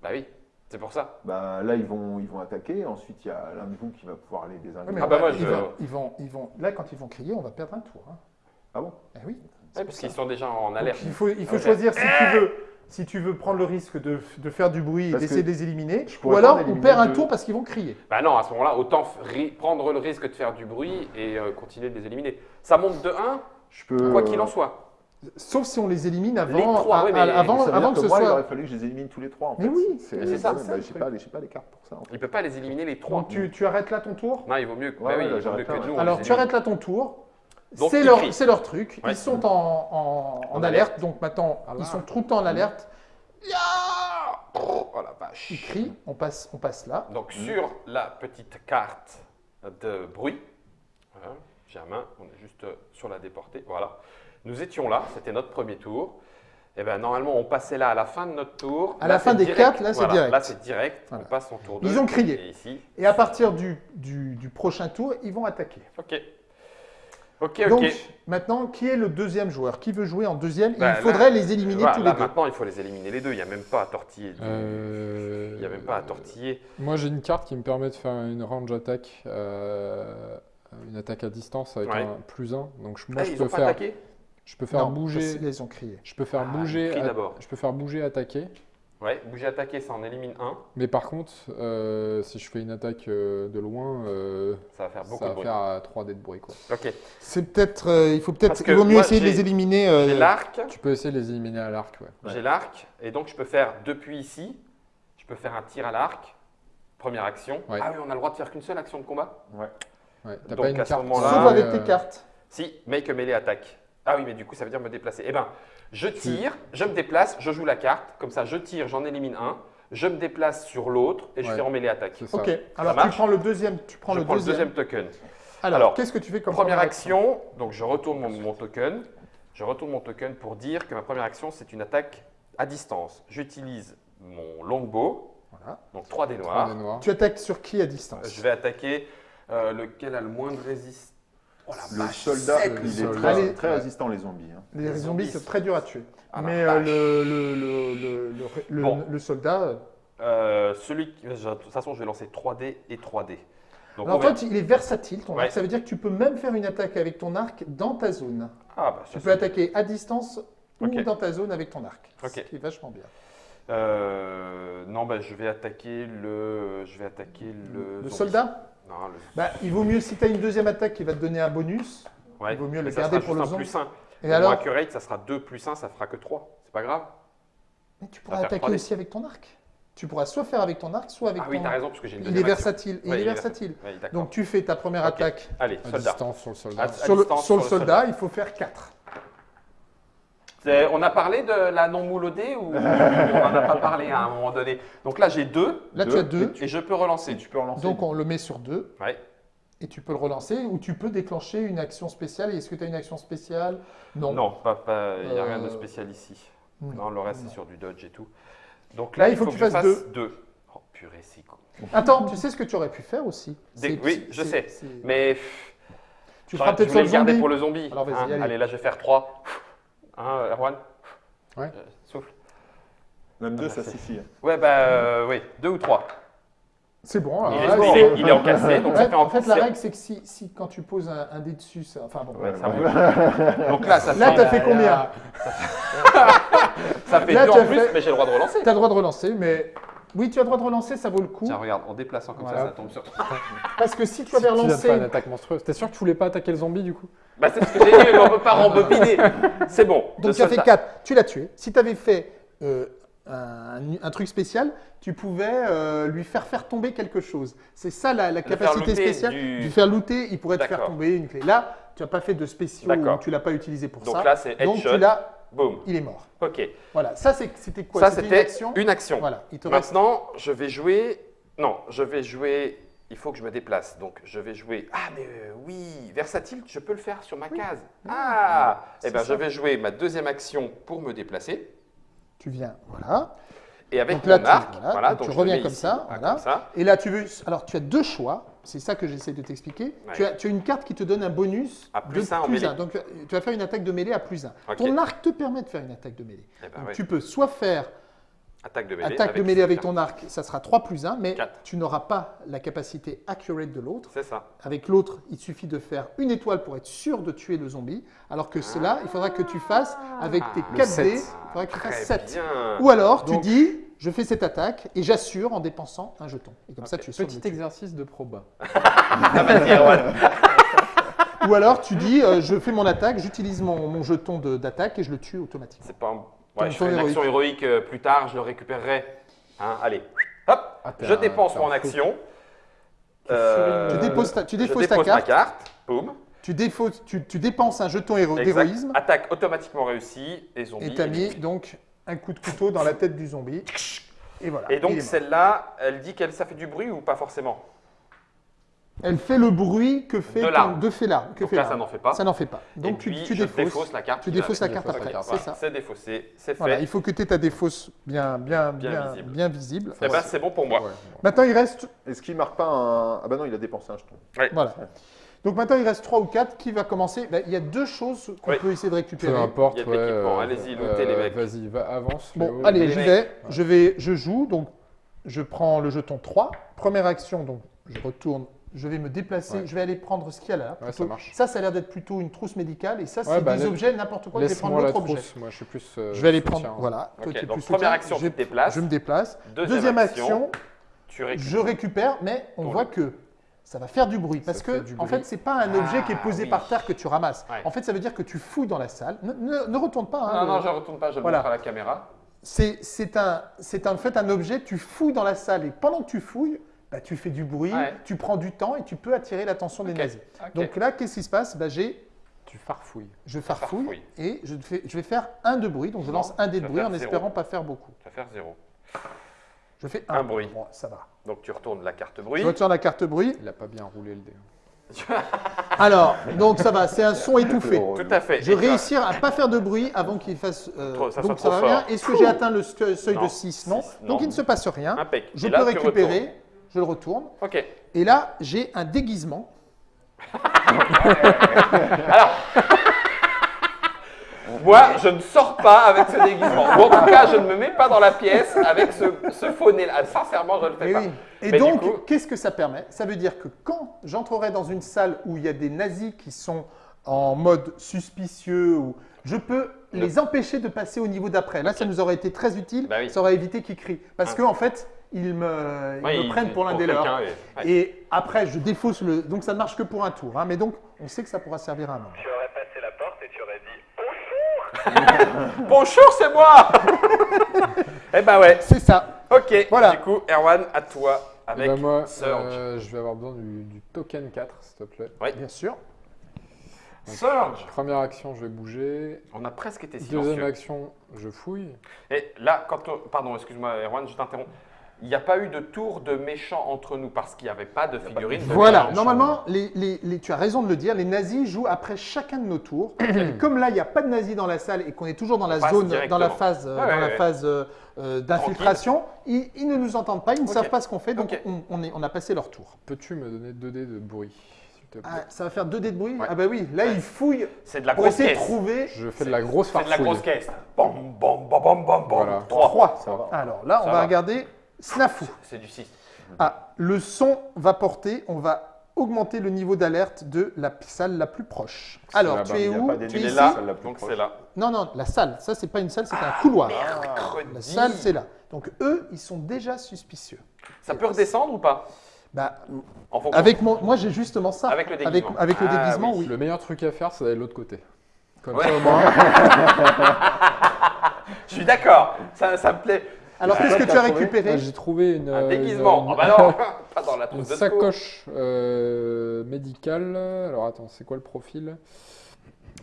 S1: Bah oui, c'est pour ça.
S4: Bah, là, ils vont, ils vont attaquer. Ensuite, il y a l'un de vous qui va pouvoir aller
S2: Ouais,
S4: désinguer.
S1: Ah bah moi,
S2: ils,
S1: je-
S2: vont, ils vont ils vont là quand ils vont crier, on va perdre un tour. hein.
S4: Ah bon?
S2: Eh oui.
S1: Ouais, parce qu'ils sont déjà en
S2: Donc,
S1: alerte.
S2: il faut il faut choisir si tu veux si tu veux prendre le risque de, de faire du bruit et d'essayer de les éliminer,
S4: je
S2: ou alors on perd un
S4: de-
S2: tour parce qu'ils vont crier.
S1: Bah non, à ce moment-là, autant prendre le risque de faire du bruit et euh, continuer de les éliminer. Ça monte de 1,
S4: Je peux.
S1: quoi qu'il en soit.
S2: Sauf si on les élimine avant
S1: Les trois,
S2: à-
S1: oui, mais
S2: à- avant,
S4: ça veut dire
S2: avant que, ce
S4: moi, il
S2: soit
S4: aurait fallu que je les élimine tous les trois. En
S2: Mais
S4: fait.
S2: oui,
S4: c'est
S1: mais ça,
S4: ouais,
S2: c'est
S4: bah,
S2: ça, le
S4: j'ai
S2: truc.
S4: pas, les- j'ai pas les cartes pour ça. en fait.
S1: Il peut pas les éliminer les trois.
S2: Donc tu, tu arrêtes là ton tour
S1: Non, il vaut mieux, que-
S4: Ouais,
S1: bah oui, il vaut mieux que nous.
S2: Alors tu arrêtes là ton tour. C'est leur, truc.
S1: Ouais.
S2: Ils sont en, en- en
S1: En
S2: alerte. Donc maintenant,
S3: Ah
S2: ils sont tout le temps en alerte.
S1: Oh la vache.
S2: Ils crient. On passe, on passe là.
S1: Donc sur la petite carte de bruit, Germain, on est juste sur la déportée, voilà. Nous étions là, c'était notre premier tour. Et ben normalement on passait là à la fin de notre tour.
S2: À
S1: Là,
S2: la fin des
S1: direct.
S2: quatre, là, c'est
S1: Voilà,
S2: direct.
S1: Là c'est direct,
S2: Voilà.
S1: on passe son tour
S2: Ils
S1: 2.
S2: ont crié.
S1: Et ici,
S2: Et à partir du, du, du prochain tour, ils vont attaquer.
S1: ok. Ok, ok.
S2: Donc maintenant, qui est le deuxième joueur? Qui veut jouer en deuxième? Il faudrait
S1: là-
S2: les éliminer
S1: Voilà,
S2: tous
S1: là,
S2: les deux.
S1: maintenant il faut les éliminer les deux, il n'y a même pas à tortiller.
S3: Euh,
S1: Il n'y a même pas à tortiller.
S3: Moi, j'ai une carte qui me permet de faire une range attack, euh, une attaque à distance avec
S1: Ouais.
S3: un plus 1. Donc, je- moi,
S1: Ah,
S3: je
S1: ils
S3: peux faire,
S1: attaqué?
S3: Je peux faire
S2: Non,
S3: bouger,
S2: parce qu'ils ont crié.
S3: je peux faire
S1: Ah,
S3: bouger,
S1: crie
S3: je peux faire bouger, attaquer.
S1: Ouais, bouger attaquer, ça en élimine un.
S3: Mais par contre, euh, si je fais une attaque euh, de loin, euh,
S1: Ça va faire beaucoup
S3: ça
S1: de
S3: va
S1: bruit.
S3: faire euh, 3 dés de bruit. Quoi.
S1: Ok.
S2: C'est peut-être, euh, il faut peut-être, il vaut mieux
S1: moi,
S2: essayer de
S1: j'ai-
S2: les éliminer. euh,
S1: J'ai l'arc,
S3: Tu peux essayer de les éliminer à l'arc. Ouais.
S4: Ouais.
S1: j'ai l'arc, et donc je peux faire depuis ici, je peux faire un tir à l'arc, première action.
S3: Ouais.
S1: Ah oui, on a le droit de faire qu'une seule action de combat
S3: Ouais. T'as
S1: Donc,
S3: pas une
S1: à ce
S3: carte.
S1: moment-là,
S2: Sauf
S1: Là,
S2: avec
S3: euh,
S2: tes cartes.
S1: Si, make a melee attack. Ah oui, mais du coup, ça veut dire me déplacer. Eh ben, je tire, je me déplace, je joue la carte, comme ça, je tire, j'en élimine un, je me déplace sur l'autre et je
S3: Ouais.
S1: fais en.
S3: C'est ça.
S2: Ok. Alors tu prends le deuxième. Tu prends
S1: je
S2: le
S1: prends
S2: deuxième.
S1: le deuxième token.
S2: Alors,
S1: Alors,
S2: qu'est-ce que tu fais comme
S1: Première action, donc je retourne mon, mon token. Je retourne mon token pour dire que ma première action, c'est une attaque à distance. J'utilise mon longbow,
S2: Voilà.
S1: donc 3 dés
S3: Trois
S1: noirs.
S3: dés noirs.
S2: Tu attaques sur qui à distance?
S1: Je vais attaquer euh, lequel a le moins de résistance. Oh la
S4: Le
S1: vache,
S4: soldat,
S1: sept,
S4: il est très, résistant, les zombies. hein.
S2: Les,
S1: les
S2: zombies, c'est très dur à tuer.
S1: Ah,
S2: Mais euh, le, le, le, le, le, le-
S1: Bon.
S2: le soldat. euh,
S1: Euh, celui qui- de toute façon, je vais lancer 3D et 3D. Donc,
S2: Alors, en fait, il est versatile ton
S1: Ouais.
S2: arc. Ça veut dire que tu peux même faire une attaque avec ton arc dans ta zone.
S1: ah, bah,
S2: Tu peux attaquer à distance ou dans ta zone avec ton arc.
S1: Ok.
S2: Ce qui est vachement bien.
S1: Euh, non, bah, je vais attaquer le. Je vais attaquer le.
S2: Le soldat?
S1: Non, le.
S2: bah, Il vaut mieux, si tu as une deuxième attaque qui va te donner un bonus,
S1: Ouais,
S2: il vaut mieux le garder
S1: sera
S2: pour le
S1: un
S2: zombie.
S1: plus 1.
S2: et alors
S1: accurate, ça sera 2 plus 1, ça fera que 3. C'est pas grave
S2: Mais tu pourras attaquer
S1: 3D.
S2: aussi avec ton arc. Tu pourras soit faire avec ton arc, soit avec
S1: Ah oui,
S2: ton
S1: t'as raison, parce que j'ai une
S2: Il est
S1: deuxième
S2: versatile. Il
S1: Ouais,
S2: est
S1: il est
S2: versatile.
S1: Oui, d'accord.
S2: Donc tu fais ta première
S1: Ok.
S2: attaque
S1: Allez,
S3: À
S1: soldat.
S3: distance sur le soldat.
S1: À-
S2: sur le, sur le
S1: sur le
S2: soldat, il faut faire 4.
S1: C'est- On a parlé de la non moulodée ou [laughs] on n'en a pas parlé à un moment donné? Donc là, j'ai 2
S2: Là,
S4: Deux.
S2: tu as 2.
S1: et je peux relancer.
S4: Et tu peux relancer.
S2: Donc on le met sur 2.
S1: Ouais.
S2: Et tu peux le relancer ou tu peux déclencher une action spéciale. Et Est-ce que tu as une action spéciale? Non.
S1: Non, pas- pas- il n'y a rien de
S2: Euh,
S1: spécial ici.
S2: non.
S1: Non, le reste, c'est sur du dodge et tout. Donc
S2: Là,
S1: là,
S2: il faut que tu fasses deux.
S1: 2. Oh, purée, c'est cool.
S2: Attends, tu sais ce que tu aurais pu faire aussi?
S1: Des- oui, je sais. Mais
S2: Tu feras peut-être le
S1: garder pour le zombie.
S2: Alors, vas-y,
S1: hein?
S2: allez.
S1: allez. là, je vais faire 3. Hein, Erwan
S3: Ouais.
S1: Euh, Souffle.
S4: Même deux,
S1: Ah,
S4: ça suffit.
S1: Ouais, bah euh, oui, 2 ou 3.
S2: C'est bon. alors
S1: Il, est-
S2: là,
S1: il
S2: c'est-
S1: est, il est encassé, donc ça
S2: Ouais,
S1: fait
S2: en fait, la règle, c'est que si, si quand tu poses un, un dé dessus, ça- enfin bon.
S1: Ouais, ça
S4: Ouais. [laughs]
S1: monte. Donc là, ça
S2: Là,
S1: fait,
S2: t'as fait combien
S1: ça [laughs] fait
S2: là,
S1: 2
S2: tu
S1: en plus,
S2: fait-
S1: mais j'ai le droit de relancer.
S2: Tu as le droit de relancer, mais oui, tu as le droit de relancer, ça vaut le coup.
S1: Tiens, regarde, en déplaçant comme
S2: Voilà.
S1: ça, ça tombe sur toi. [laughs]
S2: Parce que si tu
S3: Tu
S2: avais
S3: de
S2: relancé,
S3: faire une attaque monstrueuse. T'es sûr que tu voulais pas attaquer le zombie du coup?
S1: Bah, c'est ce que j'ai dit, mais on peut pas rembobiner. C'est bon.
S2: donc tu as fait
S1: soldat-
S2: 4, tu l'as tué. Si tu avais fait euh, un, un truc spécial, tu pouvais euh, lui faire faire tomber quelque chose. C'est ça la, capacité spéciale.
S1: du-
S2: faire looter, il pourrait te faire tomber une clé. Là, tu n'as pas fait de spéciaux, tu l'as pas utilisé pour
S1: Donc
S2: ça.
S1: là, c'est
S2: donc tu l'as,
S1: Boum.
S2: il est mort.
S1: Ok.
S2: Voilà, ça c'était quoi?
S1: Ça,
S2: C'était une action?
S1: une action.
S2: Voilà, il te reste.
S1: Maintenant, je vais jouer. Non, je vais jouer. Il faut que je me déplace. Donc, je vais jouer. Ah, mais euh, oui, versatile, je peux le faire sur ma case. Ah
S2: c'est
S1: Eh bien,
S2: ça.
S1: je vais jouer ma deuxième action pour me déplacer.
S2: Tu viens, voilà.
S1: Et avec
S2: Donc là,
S1: mon
S2: tu-
S1: arc,
S2: voilà,
S1: voilà,
S2: donc tu reviens comme
S1: ici,
S2: ça,
S1: voilà,
S2: voilà.
S1: comme ça.
S2: Et là, tu veux. Alors, tu as deux choix. C'est ça que j'essaie de t'expliquer.
S1: Ouais.
S2: Tu, as, tu as une carte qui te donne un bonus
S1: À plus
S2: de
S1: mêlée.
S2: un. Donc, tu vas faire une attaque de mêlée à plus 1.
S1: Ok.
S2: Ton arc te permet de faire une attaque de mêlée.
S1: Eh ben,
S2: Donc. Tu peux soit faire
S1: Attaque de mêlée.
S2: attaque de mêlée avec ton arc, ça sera 3 plus 1, mais tu n'auras pas la capacité accurate de l'autre.
S1: C'est ça.
S2: Avec l'autre, il suffit de faire une étoile pour être sûr de tuer le zombie, alors que cela, il faudra que tu fasses avec tes
S1: Ah,
S2: 4
S3: sept.
S2: dés, il faudra que tu fasses 7.
S1: bien.
S2: Ou alors, tu dis, je fais cette attaque et j'assure en dépensant un jeton. Et comme ça, tu es sûr
S3: Petit exercice de proba. [laughs]
S1: Ah, Erwan. [laughs]
S2: Ou alors, tu dis, euh, je fais mon attaque, j'utilise mon, mon jeton d'attaque et je le tue automatiquement.
S1: C'est pas un... Ouais, je ferai une action héroïque euh, plus tard, je le récupérerai. Hein, allez, hop,
S3: Ah,
S1: je dépense mon action.
S3: Tu
S1: Euh,
S2: Tu déposes ta, tu ta carte,
S1: ma carte, boum.
S2: tu, défausses- tu, tu dépenses un jeton d'héroïsme
S1: Attaque automatiquement réussie et zombie.
S2: et tu as mis donc un coup de couteau dans la tête du zombie. Et voilà.
S1: Et donc celle-là, elle dit qu'elle ça fait du bruit ou pas forcément?
S2: Elle fait le bruit que fait
S1: De
S2: ton-
S1: l'arme.
S2: de fait l'arme.
S1: Donc
S2: fait
S1: là, ça n'en fait pas.
S2: Ça n'en fait pas.
S1: Et
S2: Donc tu,
S1: puis,
S2: tu
S1: je
S2: défausses.
S1: défausse la carte.
S2: Tu défausses la carte après. C'est ça.
S1: C'est défaussé, c'est
S2: Voilà,
S1: fait.
S2: il faut que tu aies ta défausse bien, bien,
S1: Bien
S2: bien,
S1: visible.
S2: bien visible.
S1: Eh ben, c'est bon pour moi.
S3: Ouais, ouais.
S2: Maintenant, il reste
S4: Est-ce qu'il marque pas un. Ah bah non, il a dépensé un jeton.
S2: Voilà. Donc maintenant, il reste 3 ou 4. Qui va commencer? Ben, Il y a deux choses qu'on
S1: Oui.
S2: peut essayer de
S3: Peu
S2: récupérer.
S3: importe.
S1: Il y a de
S3: ouais,
S1: l'équipement.
S3: euh,
S1: Allez-y, lootez les mecs.
S3: Vas-y, va, avance.
S2: Bon,
S3: Léo.
S2: allez, j'y vais. Je vais. Je joue. Donc, je prends le jeton 3. Première action, donc je retourne. Je vais me déplacer.
S3: Ouais.
S2: Je vais aller prendre ce qu'il y a là.
S3: Ouais, ça marche.
S2: Ça, ça a l'air d'être plutôt une trousse médicale. Et ça, c'est
S3: Ouais, bah,
S2: des
S3: laisse-
S2: objets, n'importe quoi. Je vais prendre l'autre objet.
S3: trousse. Moi, je suis plus. euh,
S2: Je vais aller
S3: soutien.
S2: prendre. Voilà. Toi,
S1: Ok,
S2: tu es
S1: donc
S2: plus
S1: première
S2: soutien.
S1: action,
S2: je,
S1: tu te déplaces.
S2: Je me déplace.
S1: Deuxième,
S2: Deuxième action,
S1: tu récupères.
S2: je récupère, mais on
S1: Ton
S2: voit
S1: lit.
S2: que ça va faire du bruit. Parce
S3: Ça
S2: que, en fait, c'est pas un objet qui est
S1: Ah,
S2: posé
S1: oui.
S2: par terre que tu ramasses.
S1: Ouais.
S2: En fait, ça veut dire que tu fouilles dans la salle. Ne, ne- ne retourne pas. hein,
S1: Non,
S2: le-
S1: non, je retourne pas, je
S2: Voilà.
S1: montre à la caméra.
S2: C'est c'est un, c'est en fait un objet, tu fouilles dans la salle et pendant que tu fouilles, bah, tu fais du bruit,
S1: Ouais.
S2: tu prends du temps et tu peux attirer l'attention des nazis. Donc là, qu'est-ce qui se passe? Bah, j'ai,
S3: Tu farfouilles.
S2: Je farfouille
S1: Farfouille.
S2: et je, fais, je vais faire un de bruit. Donc je
S1: Non,
S2: lance un dé de bruit en
S1: zéro.
S2: espérant pas faire beaucoup.
S1: Tu vas faire zéro.
S2: Je fais
S1: Un
S2: un,
S1: bruit.
S2: Bon, ça va.
S1: Donc tu retournes la carte bruit.
S2: Je retire la carte bruit.
S3: Il a pas bien roulé le dé. [laughs]
S2: Alors, donc ça va, c'est un son étouffé.
S1: Tout à fait.
S2: Je
S1: as-
S2: réussir à pas faire de bruit avant qu'il fasse. euh,
S1: Trop- ça
S2: donc ça va bien. Est-ce que j'ai atteint le seuil
S1: Non,
S2: de 6 non. Donc il ne se passe rien.
S1: Impec.
S2: Je
S1: Et
S2: peux
S1: là, tu
S2: récupérer. Je le retourne.
S1: Ok.
S2: Et là, j'ai un déguisement. [laughs]
S1: Moi, je ne sors pas avec ce déguisement. Ou en tout cas, je ne me mets pas dans la pièce avec ce, ce faux nez là. Sincèrement, je ne le fais
S2: Et,
S1: pas.
S2: oui. Et
S1: Mais
S2: donc,
S1: coup-
S2: qu'est-ce que ça permet? Ça veut dire que quand j'entrerai dans une salle où il y a des nazis qui sont en mode suspicieux, ou je peux les empêcher de passer au niveau d'après. Là, ça nous aurait été très utile.
S1: Bah oui.
S2: Ça aurait évité qu'ils crient. Parce
S1: Ah.
S2: que en fait, ils me, ils
S1: Ouais,
S2: me
S1: il-
S2: prennent pour l'un des leurs.
S1: ouais.
S2: Et après, je défausse le. Donc, ça ne marche que pour un tour. hein. Mais donc, on sait que ça pourra servir à un moment.
S5: Tu aurais passé la porte et tu aurais dit [laughs]
S1: Bonjour, c'est moi [laughs] Eh ben ouais.
S2: C'est ça.
S1: Ok.
S2: Voilà.
S1: Du coup, Erwan, à toi
S3: Eh
S1: avec
S3: ben, moi,
S1: Surge.
S3: euh, je vais avoir besoin du, du token 4, s'il te plaît.
S2: Bien sûr.
S1: Surge.
S3: Première action, je vais bouger.
S1: On a presque été
S3: Deuxième
S1: silencieux.
S3: action, je fouille.
S1: Et là, quand on... Pardon, excuse-moi, Erwan, je t'interromps. Il n'y a pas eu de tour de méchant entre nous parce qu'il n'y avait pas de figurine. de
S2: Voilà, normalement, les, les- les- tu as raison de le dire, les nazis jouent après chacun de nos tours. [clears throat] Comme là, il n'y a pas de nazis dans la salle et qu'on est toujours dans la
S1: On
S2: zone, dans la phase, euh,
S1: Ouais, ouais,
S2: dans la
S1: ouais.
S2: phase euh, euh, d'infiltration, ils, ils ne nous entendent pas, ils ne savent pas ce qu'on fait, donc on, on est- on a passé leur tour.
S3: Peux-tu me donner 2 dés de bruit, s'il te plaît?
S2: Ah, ça va faire 2 dés de bruit?
S1: Ouais.
S2: Ah bah oui, là, ils fouillent
S1: C'est de la
S2: pour
S1: grosse
S2: essayer de
S1: caisse.
S2: trouver
S3: Je fais de la grosse
S1: C'est
S3: farfouille.
S1: de la grosse caisse. Bam, bam, bam, bam, bam, bam.
S3: Voilà.
S1: Trois.
S2: 3.
S4: Ça va.
S2: Alors là, on va. regarder Snafou.
S1: C'est du 6.
S2: Ah, le son va porter, on va augmenter le niveau d'alerte de la salle la plus proche. Alors, tu es où
S4: pas
S2: Tu es
S1: là,
S4: Celle la plus
S1: donc
S4: proche.
S1: c'est là.
S2: Non, non, la salle, ça c'est pas une salle, c'est un couloir.
S1: Mercredi.
S2: La salle, c'est là. Donc eux, ils sont déjà suspicieux.
S1: Ça peut redescendre ou pas?
S2: Bah, avec mon, moi j'ai justement ça.
S1: Avec le
S2: Avec,
S1: déguisement.
S2: avec le
S1: Ah,
S2: déguisement,
S1: oui.
S2: oui.
S3: Le meilleur truc à faire, c'est d'aller de l'autre côté. Comme
S1: Ouais.
S3: ça, au moins. [laughs]
S1: Je suis d'accord. Ça, ça me plaît.
S2: Alors qu'est-ce que tu as récupéré
S3: Ah, J'ai trouvé une,
S1: Un
S3: euh,
S1: déguisement. Ah bah non, [laughs] pas dans la
S3: Une
S1: trousse de secours.
S3: sacoche euh, médicale. Alors attends, c'est quoi le profil?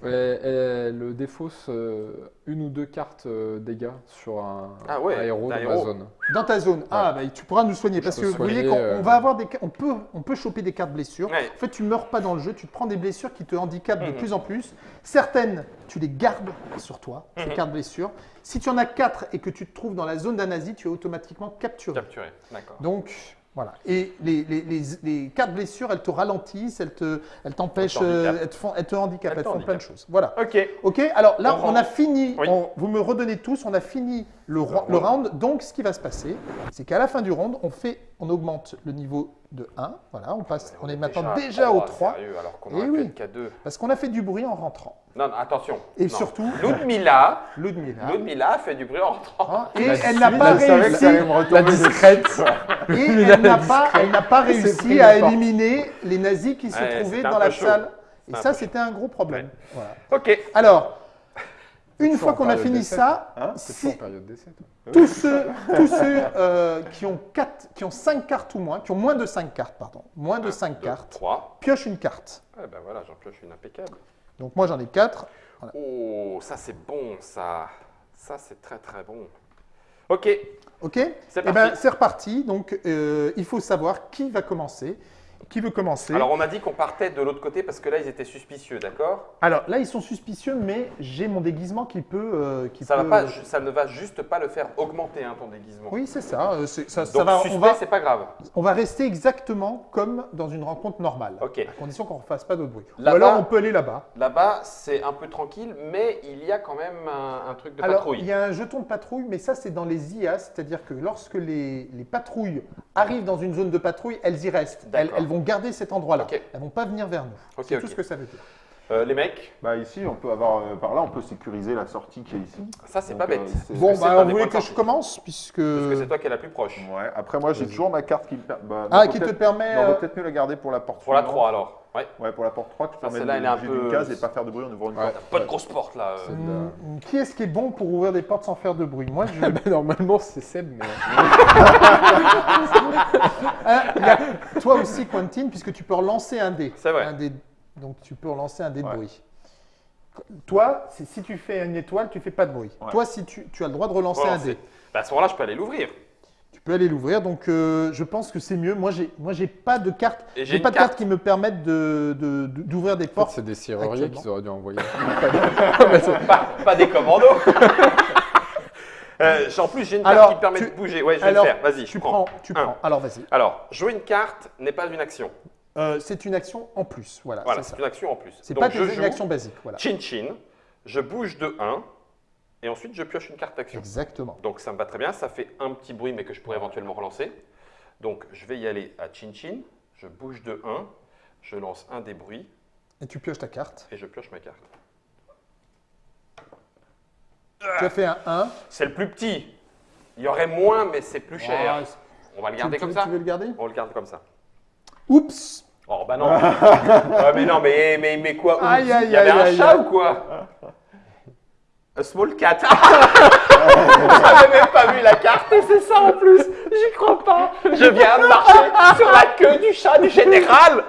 S3: Elle, elle défausse euh, une ou deux cartes euh, dégâts sur un,
S1: Ah ouais,
S3: un héros dans ma
S1: héros.
S3: zone.
S2: Dans ta zone. Ah, bah, tu pourras nous soigner
S3: Je
S2: parce que vous voyez qu'on
S3: euh,
S2: on va avoir des, on peut, on peut choper des cartes blessures.
S1: Ouais.
S2: En fait, tu meurs pas dans le jeu, tu te prends des blessures qui te handicapent de
S1: Mhm.
S2: plus en plus. Certaines, tu les gardes sur toi, ces
S1: Mhm.
S2: cartes blessures. Si tu en as quatre et que tu te trouves dans la zone d'un nazi, tu es automatiquement capturé.
S1: Capturé. D'accord.
S2: Donc, voilà. Et les, les- les- les cartes blessures, elles te ralentissent, elles te, elles t'empêchent,
S1: Elles
S2: te font, elles te handicapent,
S1: Elles
S2: elles,
S1: te
S2: font plein de choses. Voilà.
S1: Ok.
S2: Ok, alors là,
S1: On
S2: on, a fini,
S1: Oui.
S2: on- vous me redonnez tous, on a fini le, ro- le round. Donc, ce qui va se passer, c'est qu'à la fin du round, on, fait, on augmente le niveau de 1. Voilà, on, passe, on est maintenant déjà au 3,
S1: Sérieux, alors qu'on
S2: Eh oui.
S1: pu être qu'à 2.
S2: parce qu'on a fait du bruit en rentrant.
S1: Non, non, attention.
S2: Et
S1: Non.
S2: surtout,
S1: Ludmilla,
S2: Ludmila. [laughs]
S1: Ludmilla fait du bruit en rentrant.
S2: hein, et [laughs] elle n'a pas réussi,
S3: La discrète.
S2: et elle n'a pas, elle n'a pas réussi à
S3: la
S2: éliminer les nazis qui se
S1: Ouais,
S2: trouvaient dans la
S1: chaud.
S2: salle. Et ça, c'était un gros problème. Voilà.
S1: Ok.
S2: Alors, une fois qu'on a fini ça,
S4: Hein
S2: si- [laughs] tous ceux, tous ceux euh, qui, ont quatre, qui ont 5 cartes ou moins, qui ont moins de 5 cartes, pardon, moins de 5 cartes,
S1: 3.
S2: piochent une carte.
S1: Ouais, ben voilà, j'en pioche une impeccable.
S2: Donc moi j'en ai 4.
S1: Oh, ça c'est bon, ça. Ça c'est très très bon. Ok.
S2: Ok
S1: C'est
S2: Eh ben reparti. Donc euh, il faut savoir qui va commencer. Qui veut commencer
S1: Alors on a dit qu'on partait de l'autre côté parce que là ils étaient suspicieux, d'accord?
S2: Alors, là ils sont suspicieux, mais j'ai mon déguisement qui peut. euh, qui
S1: ça, va pas, ça ne va juste pas le faire augmenter hein, ton déguisement.
S2: Oui, c'est ça. euh, ça, ça
S1: Donc
S2: va,
S1: suspect,
S2: on, va,
S1: c'est pas grave.
S2: on va rester exactement comme dans une rencontre normale.
S1: Ok.
S2: À condition qu'on ne fasse pas d'autre bruit. Ou
S1: Là-bas-
S2: alors on peut aller là-bas.
S1: Là-bas, c'est un peu tranquille, mais il y a quand même un, un truc de
S2: Alors,
S1: patrouille.
S2: il y a un jeton de patrouille, mais ça, c'est dans les IA, c'est-à-dire que lorsque les, les patrouilles arrivent dans une zone de patrouille, elles y restent. Elles, elles vont garder cet endroit-là. Elles vont pas venir vers nous.
S1: Ok,
S2: c'est tout ce que ça veut dire.
S1: Euh, les mecs,
S4: Bah ici, on peut avoir euh, par là, on peut sécuriser la sortie qui est ici.
S1: ça c'est pas bête.
S4: euh,
S2: Bon, bah,
S1: pas
S2: vous voulez que je commence puisque...
S1: Parce que c'est toi qui es la plus proche.
S4: Ouais. Après, moi, j'ai toujours ma carte qui me per- bah,
S2: Ah, qui te permet...
S4: non, on va peut-être mieux la garder pour la porte.
S1: Pour la
S4: suivante.
S1: 3 alors. Ouais.
S4: Ouais, pour la porte 3, qui
S1: Ça,
S4: permet
S1: celle-là,
S4: de
S1: elle est un
S4: bouger
S1: peu-
S4: d'une case et pas faire de bruit en ouvrant une
S3: Ouais.
S4: porte.
S1: Pas de grosse porte là. euh.
S2: Qui est-ce qui est bon pour ouvrir des portes sans faire de bruit? Moi, je... [laughs]
S3: Ah bah, normalement, c'est Seb, mais. [laughs]
S2: Ah, toi aussi, Quentin, puisque tu peux relancer un dé.
S1: C'est vrai.
S2: Un dé- Donc, tu peux relancer un dé de
S4: Ouais.
S2: bruit. Toi, si tu fais une étoile, tu fais pas de bruit.
S4: Ouais.
S2: Toi, si tu, tu as le droit de relancer un
S1: Relancer.
S2: dé.
S1: Bah, à ce moment-là, je peux aller l'ouvrir.
S2: Peux aller l'ouvrir, donc euh, je pense que c'est mieux. Moi, j'ai, moi, j'ai pas de carte,
S1: j'ai
S2: pas de
S1: carte.
S2: carte qui me permettent de, de- de- d'ouvrir des
S3: En fait,
S2: portes.
S3: c'est des serruriers qu'ils auraient dû envoyer. [laughs]
S1: pas, pas des commandos. [laughs] Euh, en plus, j'ai une carte
S2: Alors,
S1: qui permet
S2: tu-
S1: de bouger. Ouais, je vais
S2: Alors,
S1: le faire. Vas-y, je
S2: tu
S1: prends.
S2: prends, tu
S1: Un.
S2: prends. Alors, vas-y.
S1: Alors, jouer une carte n'est pas une action.
S2: Euh, c'est une action en plus. Voilà,
S1: Voilà,
S2: c'est
S1: une action en plus.
S2: C'est pas
S1: je
S2: une
S1: joue
S2: action basique. Voilà.
S1: chin chin, je bouge de 1 et ensuite je pioche une carte action.
S2: Exactement.
S1: Donc ça me va très bien, ça fait un petit bruit mais que je pourrais éventuellement relancer. Donc je vais y aller à chin chin, je bouge de 1, je lance un des bruits
S2: Et tu pioches ta carte.
S1: et je pioche ma carte.
S2: Tu as fait un 1.
S1: C'est le plus petit. Il y aurait moins, mais c'est plus cher.
S2: Ah,
S1: On va le garder
S2: tu
S1: comme ça
S2: tu veux le garder?
S1: On le garde comme ça.
S2: Oups
S1: Oh bah non. [laughs] Mais non, mais, mais, mais quoi?
S2: Aïe, aïe,
S1: Il y avait
S2: aïe,
S1: un chat ou quoi? A small cat. [laughs] J'avais même pas vu la carte et c'est ça en plus. J'y crois pas. Je viens de marcher sur la queue du chat du général.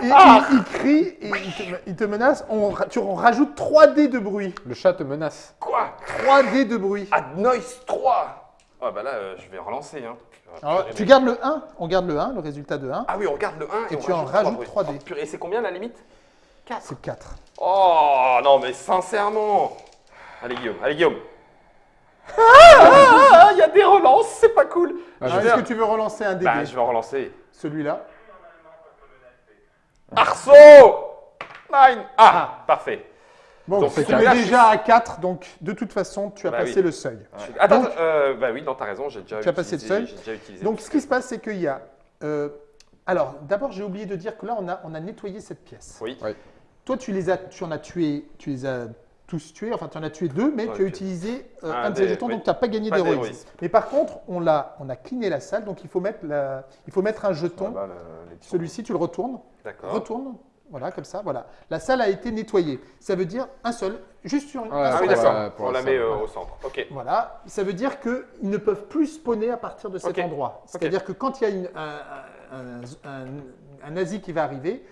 S2: Et
S1: Ah.
S2: il, il crie et il te, il te menace. On, tu, on rajoute 3 dés de bruit.
S3: Le chat te menace.
S1: Quoi?
S2: 3 dés de bruit.
S1: Ad noise 3. Ah bah là, euh, je vais relancer. Hein. Ah,
S2: Alors, tu gardes le 1. On garde le 1, le résultat de 1.
S1: Ah oui, on regarde le 1 et,
S2: Et
S1: on
S2: tu en
S1: rajoute
S2: rajoutes
S1: 3
S2: 3 dés.
S1: Et c'est combien la limite? 4.
S2: C'est 4.
S1: Oh non, mais sincèrement. Allez Guillaume, allez Guillaume. Ah, ah, ah, il y a des relances, c'est pas cool.
S3: Ah,
S2: Est-ce que tu veux relancer un dé
S1: Bah, je vais en relancer.
S2: Celui-là.
S1: Arceau Nine Ah, parfait.
S2: Bon,
S1: Donc,
S2: tu es déjà à 4, donc de toute façon, tu as
S1: Bah
S2: passé
S1: oui.
S2: le seuil.
S1: Attends,
S2: Donc-
S1: euh, bah oui, non, t'as raison, j'ai déjà
S2: Tu as passé
S1: utilisé-
S2: le seuil
S1: déjà utilisé.
S2: Donc, ce qui se passe, c'est qu'il y a. euh, alors, d'abord, j'ai oublié de dire que là, on a, on a nettoyé cette pièce.
S1: Oui.
S3: Oui.
S2: Toi, tu les as, tu en as tué, tu les as tous tués. Enfin, tu en as tué deux, mais tu as utilisé euh,
S1: Un
S2: un de ces jetons,
S1: oui.
S2: donc tu n'as pas gagné d'héroïsme. Mais par contre, on l'a, on a cleané la salle, donc il faut mettre, la, il faut mettre un jeton. Celui-ci, tu le retournes.
S1: D'accord.
S2: Retourne. Voilà, comme ça. Voilà. La salle a été nettoyée. Ça veut dire un seul, juste sur une. Un
S1: Ah oui, d'accord. On
S3: la
S1: met euh, au centre. Ok.
S2: Voilà, ça veut dire qu'ils ne peuvent plus spawner à partir de cet endroit. C'est-à-dire que quand il y a une- un, un- un- un nazi qui va arriver,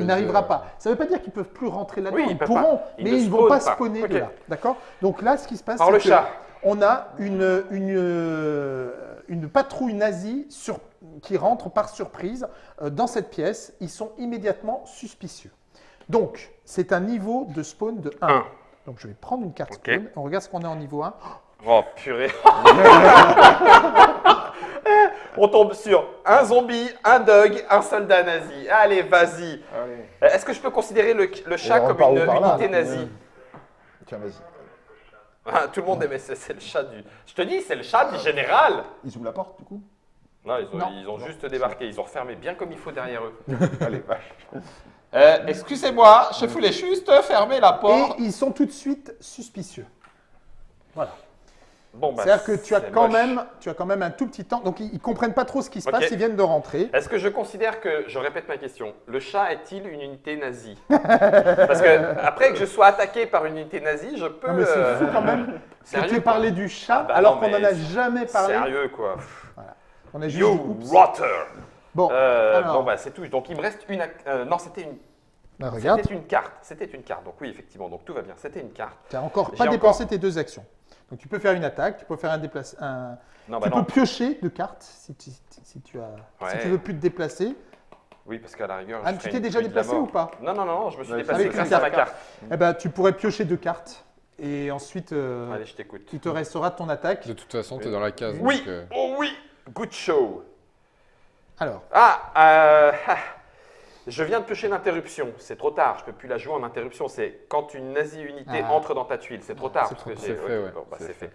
S2: il n'arrivera
S3: euh,
S2: pas. Ça ne veut pas dire qu'ils ne peuvent plus rentrer là-dedans.
S1: Oui, ils
S2: pourront,
S1: pas.
S2: Mais ils ne vont pas spawner de là. D'accord? Donc là, ce qui se passe, c'est
S1: le
S2: que
S1: chat.
S2: on a une, une, euh, une patrouille nazie sur- qui rentre par surprise euh, dans cette pièce. Ils sont immédiatement suspicieux. Donc, c'est un niveau de spawn de 1.
S1: Un.
S2: Donc, je vais prendre une carte spawn. On regarde ce qu'on a en niveau 1.
S1: Oh purée. [laughs] On tombe sur un zombie, un dog, un soldat nazi. Allez, vas-y. Euh, Est-ce que je peux considérer le, le chat comme une
S4: là
S1: unité nazie?
S4: Tiens, vas-y.
S1: Ah, Tout le monde aimait, c'est c'est le chat du... Je te dis, c'est le chat du général.
S4: Ils ouvrent la porte, du coup?
S1: Non, ils ont,
S2: Non.
S1: ils ont juste débarqué, ils ont refermé bien comme il faut derrière eux. [laughs]
S4: Allez, vache.
S1: Euh, Excusez-moi, je voulais juste fermer la
S2: Et ils sont tout de suite suspicieux. Voilà.
S1: Bon, bah,
S2: C'est-à-dire que tu as, quand
S1: moche.
S2: même, tu as quand même un tout petit temps. Donc, ils ne comprennent pas trop ce qui se passe. Ils viennent de rentrer.
S1: Est-ce que je considère que, je répète ma question, le chat est-il une unité nazie? [laughs] Parce que après que je sois attaqué par une unité nazie, je peux.
S2: Non, mais c'est
S1: euh,
S2: fou quand même [laughs] que tu aies parlé du chat
S1: Ah bah
S2: alors qu'on n'en a jamais parlé.
S1: Sérieux quoi.
S2: On a juste
S1: You
S2: dit,
S1: rotter.
S2: Bon,
S1: Euh,
S2: alors.
S1: Bon bah c'est tout. Donc il me reste une. euh, non, c'était une.
S2: bah,
S1: C'était une carte. C'était une carte. Donc oui, effectivement. Donc tout va bien. C'était une carte.
S2: tu n'as encore pas
S1: encore-
S2: dépensé tes deux actions. Donc, tu peux faire une attaque, tu peux faire un déplacement. Un...
S1: Non bah
S2: tu
S1: non.
S2: peux piocher de cartes si tu, si tu as, si tu veux plus te déplacer.
S1: Oui, parce qu'à la rigueur.
S2: Ah,
S1: je
S2: tu t'es déjà déplacé ou pas?
S1: Non, non, non, je me suis
S4: Ouais,
S1: déplacé
S2: avec
S1: grâce à ma
S2: carte. Eh ben, tu pourrais piocher deux cartes et ensuite euh,
S1: Allez, je t'écoute.
S2: il te restera ton attaque.
S3: De toute façon, tu es dans la case.
S1: Oui.
S3: donc, euh,
S1: Oh oui. Good show.
S2: Alors,
S1: Ah, euh, [laughs] ah, je viens de piocher l'interruption. C'est trop tard. Je peux plus la jouer en interruption. C'est quand une nazi unité
S2: Ah.
S1: entre dans ta tuile. C'est trop tard.
S2: C'est
S1: que
S3: tard. C'est fait, ouais.
S1: bon, bah,
S3: C'est
S1: c'est fait.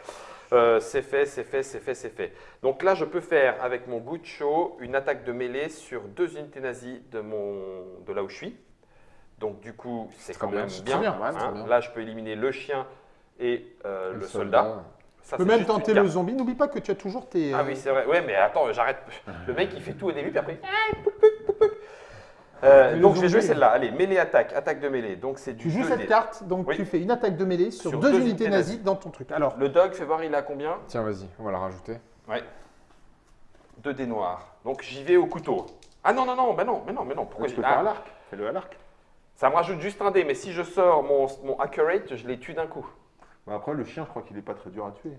S1: Euh, c'est fait, c'est fait, c'est fait, c'est fait. Donc là, je peux faire avec mon good show une attaque de mêlée sur deux unités nazies de, mon, de là où je suis. Donc du coup, c'est quand
S3: bien,
S1: même bien.
S2: bien,
S1: hein.
S3: bien.
S1: Là, je peux éliminer le chien et euh, le, soldat. Ça,
S2: tu peux même tenter le zombie. N'oublie pas que tu as toujours tes.
S1: Ah
S2: euh,
S1: oui, c'est vrai. Ouais, mais attends, j'arrête. Le mec, il fait tout au début, puis après. Euh, donc, je vais jouer celle-là. Allez, mêlée attaque, attaque de mêlée. Donc, c'est du
S2: Tu joues
S1: 2D.
S2: cette carte, donc
S1: Oui.
S2: tu fais une attaque de mêlée sur,
S1: Sur
S2: deux,
S1: deux
S2: unités
S1: unités
S2: nazies dans ton truc. Alors,
S1: Le dog, fais voir, il a combien?
S3: Tiens, vas-y, on va la rajouter.
S1: Ouais. 2 dés noirs. Donc, j'y vais au couteau. Ah non, non, non, bah non, mais non, mais non. Pourquoi
S4: tu
S1: j'y
S4: peux faire à
S1: ah,
S4: l'arc. Fais-le à l'arc.
S1: Ça me rajoute juste un dé, mais si je sors mon, mon accurate, je les tue d'un coup.
S4: Bah, après, le chien, je crois qu'il est pas très dur à tuer.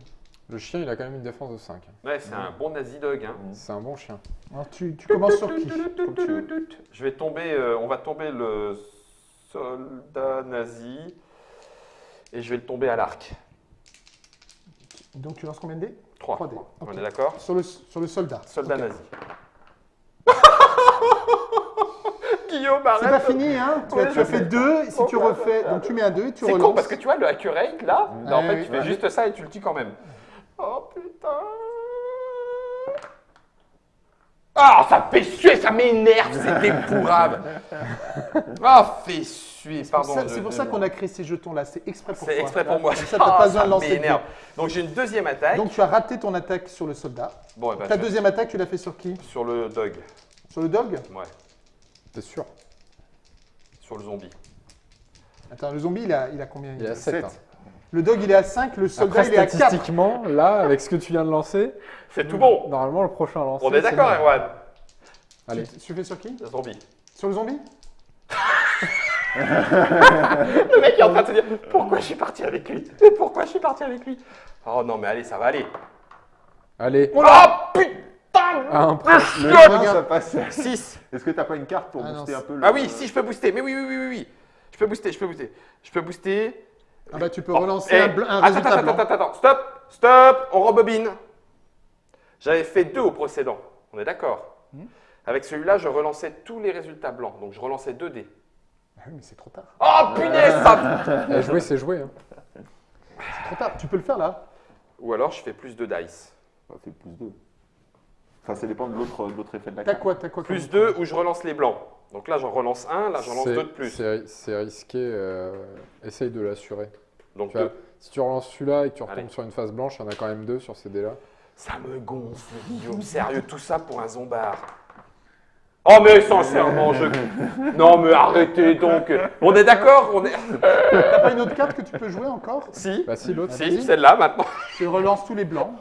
S3: Le chien, il a quand même une défense de 5.
S1: Ouais, c'est un bon nazi dog. Hein.
S3: C'est un bon chien.
S2: alors tu, tu commences sur qui?
S4: Tu.
S1: Je vais tomber, euh, on va tomber le soldat nazi et je vais le tomber à l'arc.
S2: Donc tu lances combien de dés?
S1: 3.
S2: Trois dés,
S1: On est d'accord?
S2: Sur le, sur le soldat.
S1: Soldat nazi. [laughs] Guillaume,
S2: C'est pas
S1: arrête
S2: fini, hein Tu, as,
S1: Ouais,
S2: tu
S1: je
S2: as fait
S1: sais.
S2: deux, si tu
S1: Pourquoi
S2: refais, donc tu mets un 2 et tu
S1: C'est
S2: relances.
S1: con parce que tu vois le accurate là, en fait
S2: oui,
S1: tu fais juste ça et tu le tues quand même. Oh putain Ah, ça fait suer, ça m'énerve, c'est dépourable. [laughs] Ah, fait suer,
S2: C'est pour
S1: pardon.
S2: ça-
S1: je-
S2: C'est pour ça qu'on a créé ces jetons-là. C'est exprès pour
S1: C'est
S2: toi.
S1: exprès pour moi.
S2: Comme ça, t'as
S1: Ah,
S2: pas besoin
S1: ça
S2: de lancer de.
S1: Donc j'ai une deuxième attaque.
S2: Donc tu as raté ton attaque sur le soldat.
S1: bon, eh ben,
S2: Ta
S1: je-
S2: deuxième attaque, tu l'as fait sur qui?
S1: Sur le dog.
S2: Sur le dog?
S1: Ouais,
S3: T'es sûr?
S1: Sur le zombie.
S2: Attends, le zombie, il a, il a combien?
S3: Il
S4: Sept.
S3: 7.
S2: Le dog, il est à 5, le soldat,
S3: Après,
S2: il est à 4.
S3: statistiquement, là, avec ce que tu viens de lancer,
S1: C'est tout bon.
S3: normalement, le prochain lancer.
S1: On est d'accord. Erwan
S3: Allez.
S2: Tu, tu fais sur qui?
S1: Le zombie.
S2: Sur le zombie? [laughs]
S1: Le mec est en train de se dire pourquoi je suis parti avec lui? Mais pourquoi je suis parti avec lui? Oh non, mais allez, ça va aller.
S3: Allez,
S1: Oh putain
S3: à un point,
S4: ça passe.
S1: 6
S4: Est-ce que t'as pas une carte pour
S2: Ah non,
S4: booster un peu le...
S1: Ah oui, si, je peux booster. Mais oui, oui, oui, oui, oui. Je peux booster, je peux booster. Je peux booster.
S2: Ah bah tu peux
S1: Oh,
S2: relancer
S1: eh,
S2: un, bl- un
S1: attends,
S2: résultat
S1: attends,
S2: blanc.
S1: attends, attends, attends, stop, stop, on rebobine. J'avais fait deux au précédent, on est d'accord
S2: Hmm.
S1: Avec celui-là, je relançais tous les résultats blancs, donc je relançais 2 dés.
S2: Ah oui, mais c'est trop tard.
S1: Oh punaise ça [laughs]
S3: jouer, c'est jouer. hein.
S2: C'est trop tard. Tu peux le faire là
S1: Ou alors je fais plus de dice.
S4: Ça fait plus 2. Enfin, ça dépend de l'autre effet de la
S2: T'as
S4: carte.
S2: quoi T'as quoi
S1: Plus
S2: comme-
S1: 2 ou je relance les blancs. Donc là j'en relance un, là j'en lance deux de plus.
S3: C'est risqué. euh, essaye de l'assurer.
S1: Donc
S3: Tu vois,
S1: deux.
S3: si tu relances celui-là et que tu retombes
S1: Allez.
S3: sur une face blanche, il y en a quand même deux sur ces dés-là.
S1: Ça me gonfle, Guillaume. Sérieux, tout ça pour un zombard. Oh mais sincèrement, je... [laughs] Non mais arrêtez donc. On est d'accord On est...
S2: T'as pas une autre carte que tu peux jouer encore?
S1: Si,
S3: Bah si, l'autre.
S1: si,
S2: vas-y.
S1: celle-là maintenant.
S2: Tu relances tous les blancs. [laughs]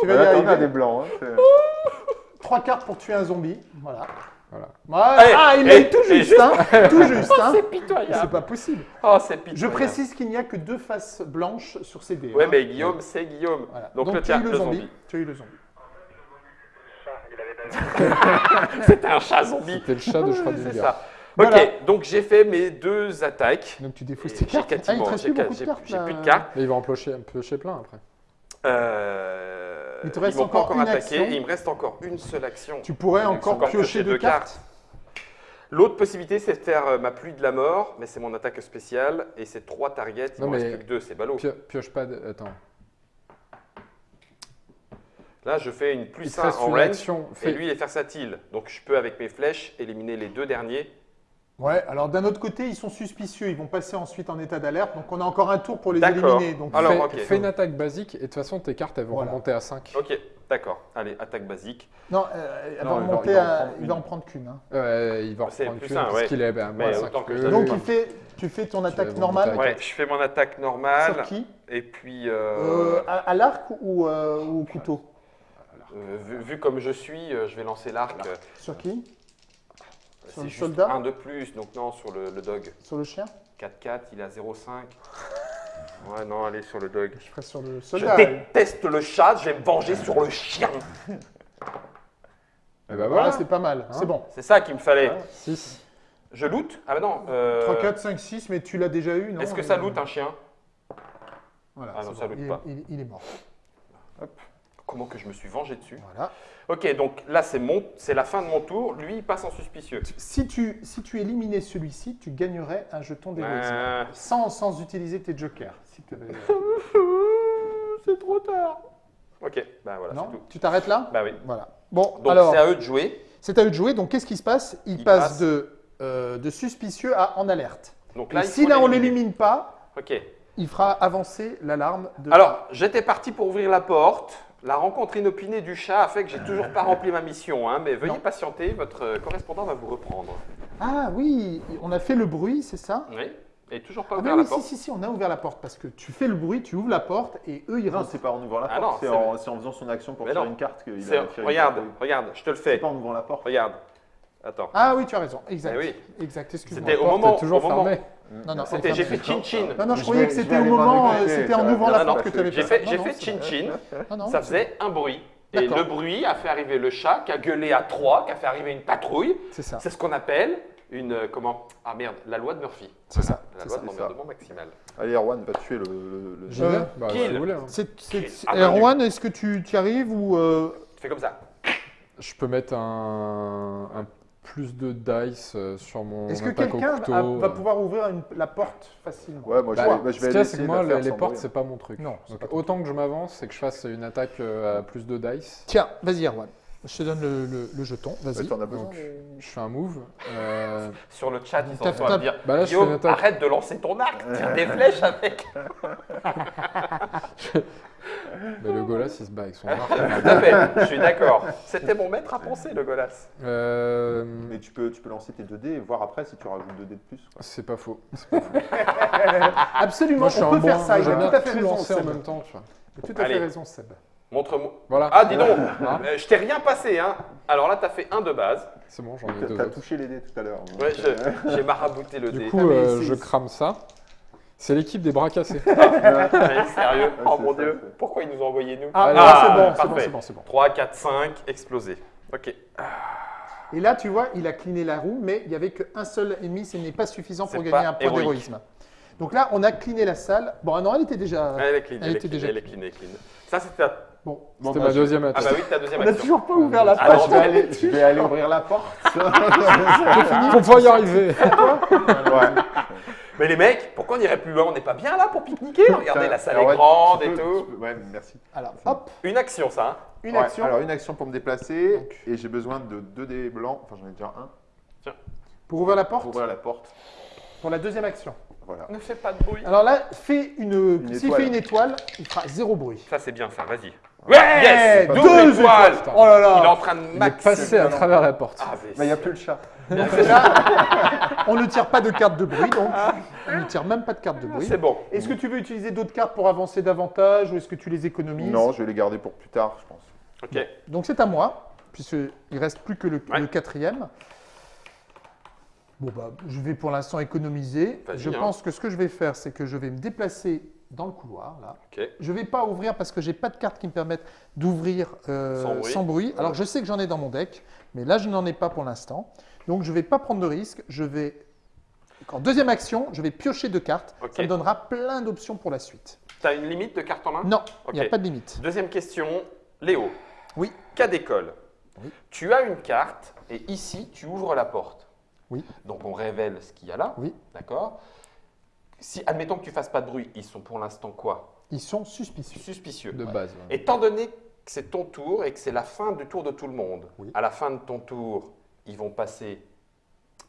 S2: Tu vas y arriver.
S4: des blancs. hein, c'est- [laughs]
S2: Trois cartes pour tuer un zombie. Voilà.
S1: Eh,
S2: ah, il
S1: eh,
S2: l'a eu tout
S1: et
S2: juste, hein [laughs] Tout juste, hein
S1: C'est
S2: C'est
S1: pitoyable.
S2: pas possible.
S1: Oh, c'est pitoyable.
S2: Je précise qu'il n'y a que deux faces blanches sur ces dés.
S1: Ouais,
S2: hein.
S1: mais Guillaume, c'est Guillaume.
S2: Voilà.
S1: Donc,
S2: Donc,
S1: le
S2: tu as le
S1: le
S2: zombie.
S1: zombie.
S2: Tu as eu le zombie. [laughs]
S1: C'était un chat zombie.
S3: C'était le chat de
S1: C'est
S3: Schrödinger.
S1: ça.
S2: Voilà.
S1: Ok, donc j'ai fait mes deux attaques.
S2: Donc tu défausses tes cartes. Ah, il
S1: quasiment-
S2: te reste
S1: j'ai
S2: plus beaucoup de
S1: j'ai-
S2: cartes.
S1: j'ai
S2: là.
S1: plus de cartes.
S3: Et il va en piocher, en piocher plein après.
S1: Euh,
S2: Il te reste encore
S1: encore
S2: une
S1: attaqué.
S2: action.
S1: et il me reste encore une seule action.
S2: Tu pourrais encore,
S1: Encore
S2: piocher deux cartes.
S1: L'autre possibilité, c'est de faire euh, ma pluie de la mort, mais c'est mon attaque spéciale et c'est trois targets. Il
S3: Non,
S1: m'en reste plus que deux, c'est ballot.
S3: Pio- pioche pas. de- Attends.
S1: Là, je fais une plus
S3: te
S1: 1
S3: reste
S1: en range
S3: action.
S1: et
S3: Fais-
S1: lui, il est versatile. Donc, je peux, avec mes flèches, éliminer les deux derniers.
S2: Ouais, alors d'un autre côté, ils sont suspicieux. Ils vont passer ensuite en état d'alerte. Donc on a encore un tour pour les éliminer. Donc
S1: Alors,
S3: fais, une attaque basique et de toute façon, tes cartes, elles vont
S2: Voilà.
S3: remonter à 5.
S1: Ok, d'accord. Allez, attaque basique.
S2: Non, euh, elle
S4: Non,
S2: va remonter
S4: il va en
S2: à.
S4: prendre
S2: Il
S4: une.
S2: va en prendre qu'une. hein.
S3: Euh, il va
S1: C'est
S3: reprendre
S1: plus
S3: qu'une
S1: un,
S3: parce
S1: ouais.
S3: qu'il est à
S1: Mais
S3: moins 5.
S1: autant que je
S3: que-
S1: donne.
S2: Donc il fait, tu fais ton attaque normale.
S1: Ouais, je fais mon attaque normale.
S2: Sur qui?
S1: Et puis,
S2: Euh,
S1: euh,
S2: à, à l'arc ou, euh, ou au couteau?
S1: Euh, vu, vu comme je suis, je vais lancer l'arc.
S2: Sur qui? Sur
S1: C'est
S2: le
S1: juste
S2: soldat
S1: un de plus, donc non, sur le, le dog.
S2: Sur le chien
S1: 4-4, il a 0,5. [laughs] Ouais, non, allez, sur le dog.
S2: Je ferai sur le
S1: Je
S2: soldat.
S1: déteste le chat, je vais me venger sur le chien.
S3: Et bah
S2: Voilà,
S3: voilà,
S2: c'est pas mal.
S3: Hein
S2: c'est bon.
S1: C'est ça qu'il me fallait.
S3: 6.
S1: Je loot Ah bah non. euh,
S2: 3, 4, 5, 6, mais tu l'as déjà eu, non
S1: Est-ce que ça
S2: Euh,
S1: loot un chien?
S2: Voilà,
S1: Ah non,
S2: c'est
S1: ça
S2: bon.
S1: loot
S2: il, est-
S1: pas.
S2: il- il est mort.
S1: Comment que je me suis vengé dessus
S2: Voilà.
S1: Ok, donc là c'est la fin de mon tour. Lui, il passe en suspicieux.
S2: Si tu, si tu éliminais celui-ci, tu gagnerais un jeton d'héroïsme.
S1: Euh,
S2: Sans, sans utiliser tes jokers. Si [laughs]
S1: c'est trop tard. Ok, bah voilà, c'est tout.
S2: Tu t'arrêtes là?
S1: Bah oui.
S2: Voilà. Bon,
S1: Donc
S2: alors,
S1: c'est à eux de jouer.
S2: c'est à eux de jouer. Donc, qu'est-ce qui se passe? Il passe
S1: passe.
S2: de, euh, de suspicieux à en alerte.
S1: Donc
S2: Et
S1: là, il
S2: si là, on
S1: l'éliminer.
S2: l'élimine pas,
S1: Ok.
S2: il fera avancer l'alarme de...
S1: Alors, j'étais parti pour ouvrir la porte. La rencontre inopinée du chat a fait que j'ai toujours pas rempli ma mission, hein, mais veuillez
S2: Non.
S1: patienter, votre euh, correspondant va vous reprendre.
S2: Ah oui, on a fait le bruit, c'est ça?
S1: Oui. Et toujours pas
S2: Ah
S1: ouvert
S2: ben
S1: la
S2: oui,
S1: porte.
S2: si, si, si, on a ouvert la porte parce que tu fais le bruit, tu ouvres la porte et eux, ils
S4: Non,
S2: rentrent.
S4: c'est pas en ouvrant la
S1: Ah
S4: porte,
S1: non,
S4: c'est
S1: c'est-
S4: en, c'est en faisant son action pour
S1: Mais
S4: faire
S1: non.
S4: une carte qu'il
S1: C'est-
S4: a fait une
S1: Regarde,
S4: carte, oui.
S1: regarde, je te le
S4: C'est
S1: fais.
S4: pas en ouvrant la porte.
S1: Regarde. Attends.
S2: Ah oui, tu as raison, exact.
S1: Eh oui.
S2: Exact, excuse-moi.
S1: C'était au
S3: porte
S1: moment.
S3: est toujours
S1: au moment-.
S2: Non, non,
S1: C'était, j'ai fait chin chin.
S2: Non, non, je
S4: Je
S2: croyais
S4: vais-
S2: que c'était au moment, euh, c'était en ouvrant la porte que tu avais
S1: J'ai
S2: fait
S1: j'ai fait chin chin.
S2: Non, non,
S1: Ça faisait un bruit. Et le bruit a fait arriver le chat, qui a gueulé à trois, qui a fait arriver une patrouille.
S2: C'est ça.
S1: C'est ce qu'on appelle une euh, comment? Ah merde, la loi de Murphy.
S2: C'est ça.
S1: La loi
S2: ça.
S1: de l'emmerdement maximal.
S4: Allez, Erwan va tuer le. le-
S2: Euh,
S3: Bah,
S2: Erwan, est-ce que tu y arrives ou. euh,
S1: Tu fais comme ça.
S3: Je peux mettre un, un plus de dice euh, sur mon
S2: Est-ce que
S3: attaque au
S2: quelqu'un
S3: couteau.
S2: va, va
S3: euh.
S2: pouvoir ouvrir une- la porte facilement
S4: Ouais, moi je
S3: Bah,
S4: je
S3: ce
S4: vais
S3: qu'il y a,
S4: essayer
S3: c'est que moi, les, les portes, c'est pas mon truc.
S2: Non,
S3: Donc, autant que je m'avance, c'est que je fasse une attaque euh, à plus de dice.
S2: Tiens, vas-y, Erwan. Je te donne le, le- le jeton, vas-y.
S4: Besoin
S3: Donc, Je fais un move. euh, [laughs]
S1: Sur le chat, ils sont en train de dire
S3: Bah là,
S1: Guillaume, arrête de lancer ton arc, tire des flèches avec. [laughs] [laughs]
S3: mais le Golas, il se bat avec son [laughs] arc.
S1: Tout à fait, je suis d'accord. C'était mon maître à penser, le Golas.
S3: Euh,
S4: Mais tu peux, tu peux lancer tes 2D et voir après si tu rajoutes 2D de plus.
S3: c'est pas faux. [laughs]
S2: Absolument,
S3: Moi, je suis
S2: on peut
S3: bon.
S2: faire ça.
S3: moi,
S2: Il a tout à fait
S3: tout
S2: raison,
S3: en même temps, tu vois.
S2: Il a tout à
S1: Allez.
S2: fait raison, Seb.
S1: Montre-moi.
S3: Voilà.
S1: Ah, dis donc,
S3: Ah, [laughs]
S1: euh, je t'ai rien passé, hein. Alors là, t'as fait un de base.
S3: c'est bon, j'en ai deux
S4: t'as
S3: autres.
S4: touché les dés tout à l'heure.
S1: Ouais, je- j'ai marabouté le
S3: Du
S1: dé.
S3: coup,
S2: Ah,
S3: euh, je crame ça. C'est l'équipe des bras cassés. [laughs]
S1: Allez, sérieux
S4: Ah,
S1: Oh mon
S4: ça,
S1: dieu, pourquoi ils nous ont envoyé nous
S2: Ah,
S3: Allez.
S2: ah, c'est bon, c'est bon,
S1: parfait.
S2: c'est bon, c'est bon.
S1: 3, 4, 5, explosé. Ok.
S2: Et là, tu vois, il a cliné la roue, mais il n'y avait qu'un seul ennemi, ce n'est pas suffisant pour gagner un point d'héroïsme. Donc là, on a cliné la salle. Bon, ah non, elle était déjà.
S1: Elle est clean,
S2: Elle
S1: elle, est
S2: était
S1: clean,
S2: déjà
S1: elle est clean, elle est clean. Ça, c'était ta...
S2: Bon,
S4: Bon,
S3: C'était
S4: bah,
S3: ma
S4: je-
S3: deuxième
S1: Ah
S3: attaque.
S1: bah oui, ta deuxième
S2: on n'a
S1: action.
S2: toujours pas ouvert la
S1: Ah
S2: page.
S1: non,
S4: je, vais aller, je vais aller ouvrir la porte. [laughs] [laughs]
S3: Faut pouvoir y arriver.
S4: Ouais.
S1: Mais les mecs, pourquoi on n'irait plus loin? On n'est pas bien là pour pique-niquer [laughs] Regardez, la salle
S4: Alors,
S1: est grande et
S4: peux-
S1: tout.
S4: peux- Ouais, merci.
S2: Alors, hop,
S1: Une action, ça. hein.
S2: une
S4: Ouais,
S2: action
S4: Alors, une action pour me déplacer. Et j'ai besoin de 2 dés blancs. Enfin, j'en ai déjà un.
S2: pour ouvrir la porte?
S4: Pour ouvrir la porte.
S2: Pour la deuxième action.
S4: Voilà.
S1: Ne fais pas de bruit.
S2: Alors là, fais une.
S4: Une
S2: S'il fait une étoile, il fera zéro bruit.
S1: Ça, c'est bien, ça. Vas-y.
S2: Ouais,
S1: yes
S2: deux
S1: Double étoile
S3: putain.
S2: Oh là
S1: Il est
S2: là
S1: en train de
S3: Il est
S1: max.
S3: passé à travers la porte.
S1: Ah, mais
S4: Mais il n'y a [laughs] [laughs] plus le chat.
S2: On ne tire pas de carte de bruit, donc on ne tire même pas de carte de bruit.
S1: c'est bon.
S2: Est-ce que tu veux utiliser d'autres cartes pour avancer davantage ou est-ce que tu les économises?
S4: Non, je vais les garder pour plus tard, je pense.
S1: Ok.
S2: Donc c'est à moi, puisqu'il reste plus que le,
S1: Ouais.
S2: le quatrième. Bon bah, je vais pour l'instant économiser. Je
S1: hein.
S2: pense que ce que je vais faire, c'est que je vais me déplacer dans le couloir là.
S1: Ok.
S2: Je vais pas ouvrir parce que j'ai pas de cartes qui me permettent d'ouvrir euh,
S1: Sans bruit.
S2: Alors je sais que j'en ai dans mon deck, mais là je n'en ai pas pour l'instant. Donc je vais pas prendre de risque. Je vais en deuxième action, je vais piocher deux cartes.
S1: Ok.
S2: Ça me donnera plein d'options pour la suite.
S1: T'as une limite de carte en main?
S2: Non, il n'y a pas de limite.
S1: Deuxième question. Léo.
S2: Oui.
S1: Cas d'école.
S2: Oui.
S1: Tu as une carte et ici, tu ouvres la porte.
S2: Oui.
S1: Donc, on révèle ce qu'il y a là.
S2: Oui.
S1: D'accord? Si, admettons que tu fasses pas de bruit, ils sont pour l'instant quoi?
S2: Ils sont suspicieux.
S1: Suspicieux.
S3: De base. ouais.
S1: Étant donné que c'est ton tour et que c'est la fin du tour de tout le monde,
S2: Oui.
S1: à la fin de ton tour, ils vont passer